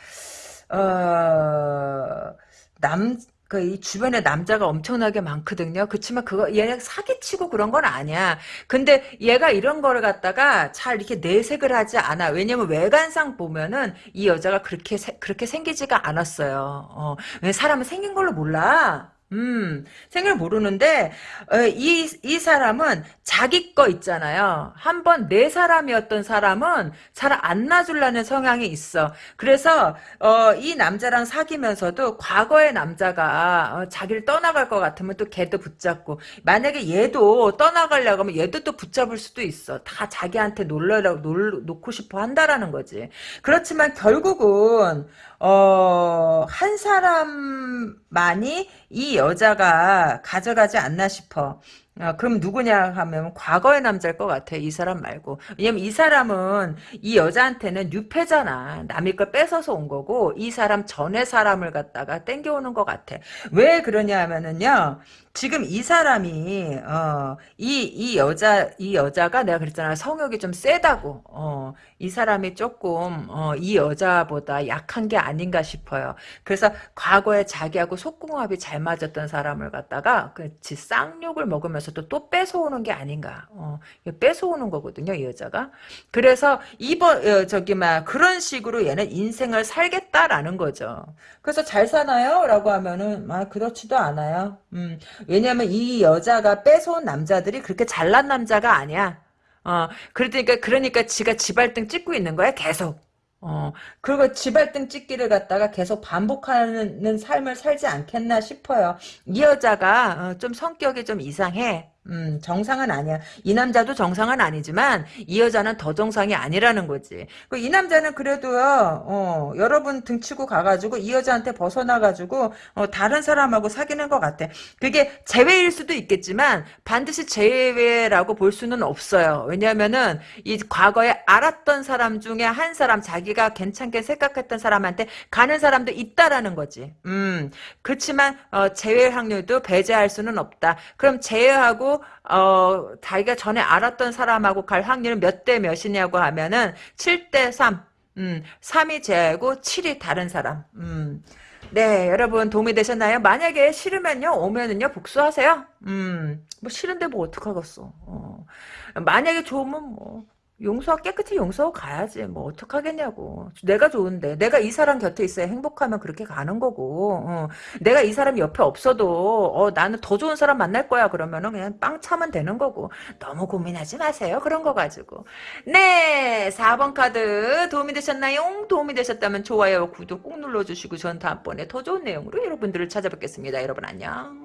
어, 남, 그, 이 주변에 남자가 엄청나게 많거든요. 그치만 그거, 얘네 사기치고 그런 건 아니야. 근데 얘가 이런 거를 갖다가 잘 이렇게 내색을 하지 않아. 왜냐면 외관상 보면은 이 여자가 그렇게, 세- 그렇게 생기지가 않았어요. 어, 왜 사람은 생긴 걸로 몰라? 음, 생을 모르는데, 어, 이, 이 사람은 자기 거 있잖아요. 한 번 내 사람이었던 사람은 잘 안 놔주려는 성향이 있어. 그래서, 어, 이 남자랑 사귀면서도 과거의 남자가 어, 자기를 떠나갈 것 같으면 또 걔도 붙잡고, 만약에 얘도 떠나가려고 하면 얘도 또 붙잡을 수도 있어. 다 자기한테 놀려라고, 놀, 놓고 싶어 한다라는 거지. 그렇지만 결국은, 어, 한 사람만이 이 여자가 가져가지 않나 싶어. 어, 그럼 누구냐 하면 과거의 남자일 것 같아. 이 사람 말고. 왜냐면 이 사람은 이 여자한테는 뉴페잖아. 남의 걸 뺏어서 온 거고 이 사람 전의 사람을 갖다가 땡겨오는 것 같아. 왜 그러냐 하면은요. 지금 이 사람이 어, 이, 이 여자 이 여자가 내가 그랬잖아. 성욕이 좀 세다고. 어, 이 사람이 조금 어, 이 여자보다 약한 게 아닌가 싶어요. 그래서 과거에 자기하고 속궁합이 잘 맞았던 사람을 갖다가 그치 쌍욕을 먹으면서도 또 뺏어오는 게 아닌가. 어, 뺏어오는 거거든요, 이 여자가. 그래서 이번 어, 저기 막 그런 식으로 얘는 인생을 살겠다라는 거죠. 그래서 잘 사나요? 라고 하면은 아 그렇지도 않아요. 음, 왜냐면 이 여자가 뺏어온 남자들이 그렇게 잘난 남자가 아니야. 어, 그러니까, 그러니까 지가 지발등 찍고 있는 거야, 계속. 어, 그리고 지발등 찍기를 갖다가 계속 반복하는 삶을 살지 않겠나 싶어요. 이 여자가 어, 좀 성격이 좀 이상해. 음, 정상은 아니야. 이 남자도 정상은 아니지만 이 여자는 더 정상이 아니라는 거지. 그이 남자는 그래도요. 어, 여러분 등치고 가가지고 이 여자한테 벗어나가지고 어, 다른 사람하고 사귀는 것 같아. 그게 재회일 수도 있겠지만 반드시 재회라고 볼 수는 없어요. 왜냐하면은 이 과거에 알았던 사람 중에 한 사람 자기가 괜찮게 생각했던 사람한테 가는 사람도 있다라는 거지. 음, 그렇지만 어, 재회 확률도 배제할 수는 없다. 그럼 재회하고 어, 자기가 전에 알았던 사람하고 갈 확률은 몇 대 몇이냐고 하면은 7대 3. 음, 3이 제하고 7이 다른 사람. 음. 네, 여러분 도움이 되셨나요? 만약에 싫으면요, 오면은요, 복수하세요. 음, 뭐 싫은데 뭐 어떡하겠어. 어. 만약에 좋으면 뭐, 용서, 깨끗이 용서하고 가야지. 뭐, 어떡하겠냐고. 내가 좋은데. 내가 이 사람 곁에 있어야 행복하면 그렇게 가는 거고. 어. 내가 이 사람이 옆에 없어도, 어, 나는 더 좋은 사람 만날 거야. 그러면은 그냥 빵 차면 되는 거고. 너무 고민하지 마세요. 그런 거 가지고. 네, 4번 카드 도움이 되셨나요? 도움이 되셨다면 좋아요, 구독 꼭 눌러주시고 전 다음번에 더 좋은 내용으로 여러분들을 찾아뵙겠습니다. 여러분 안녕.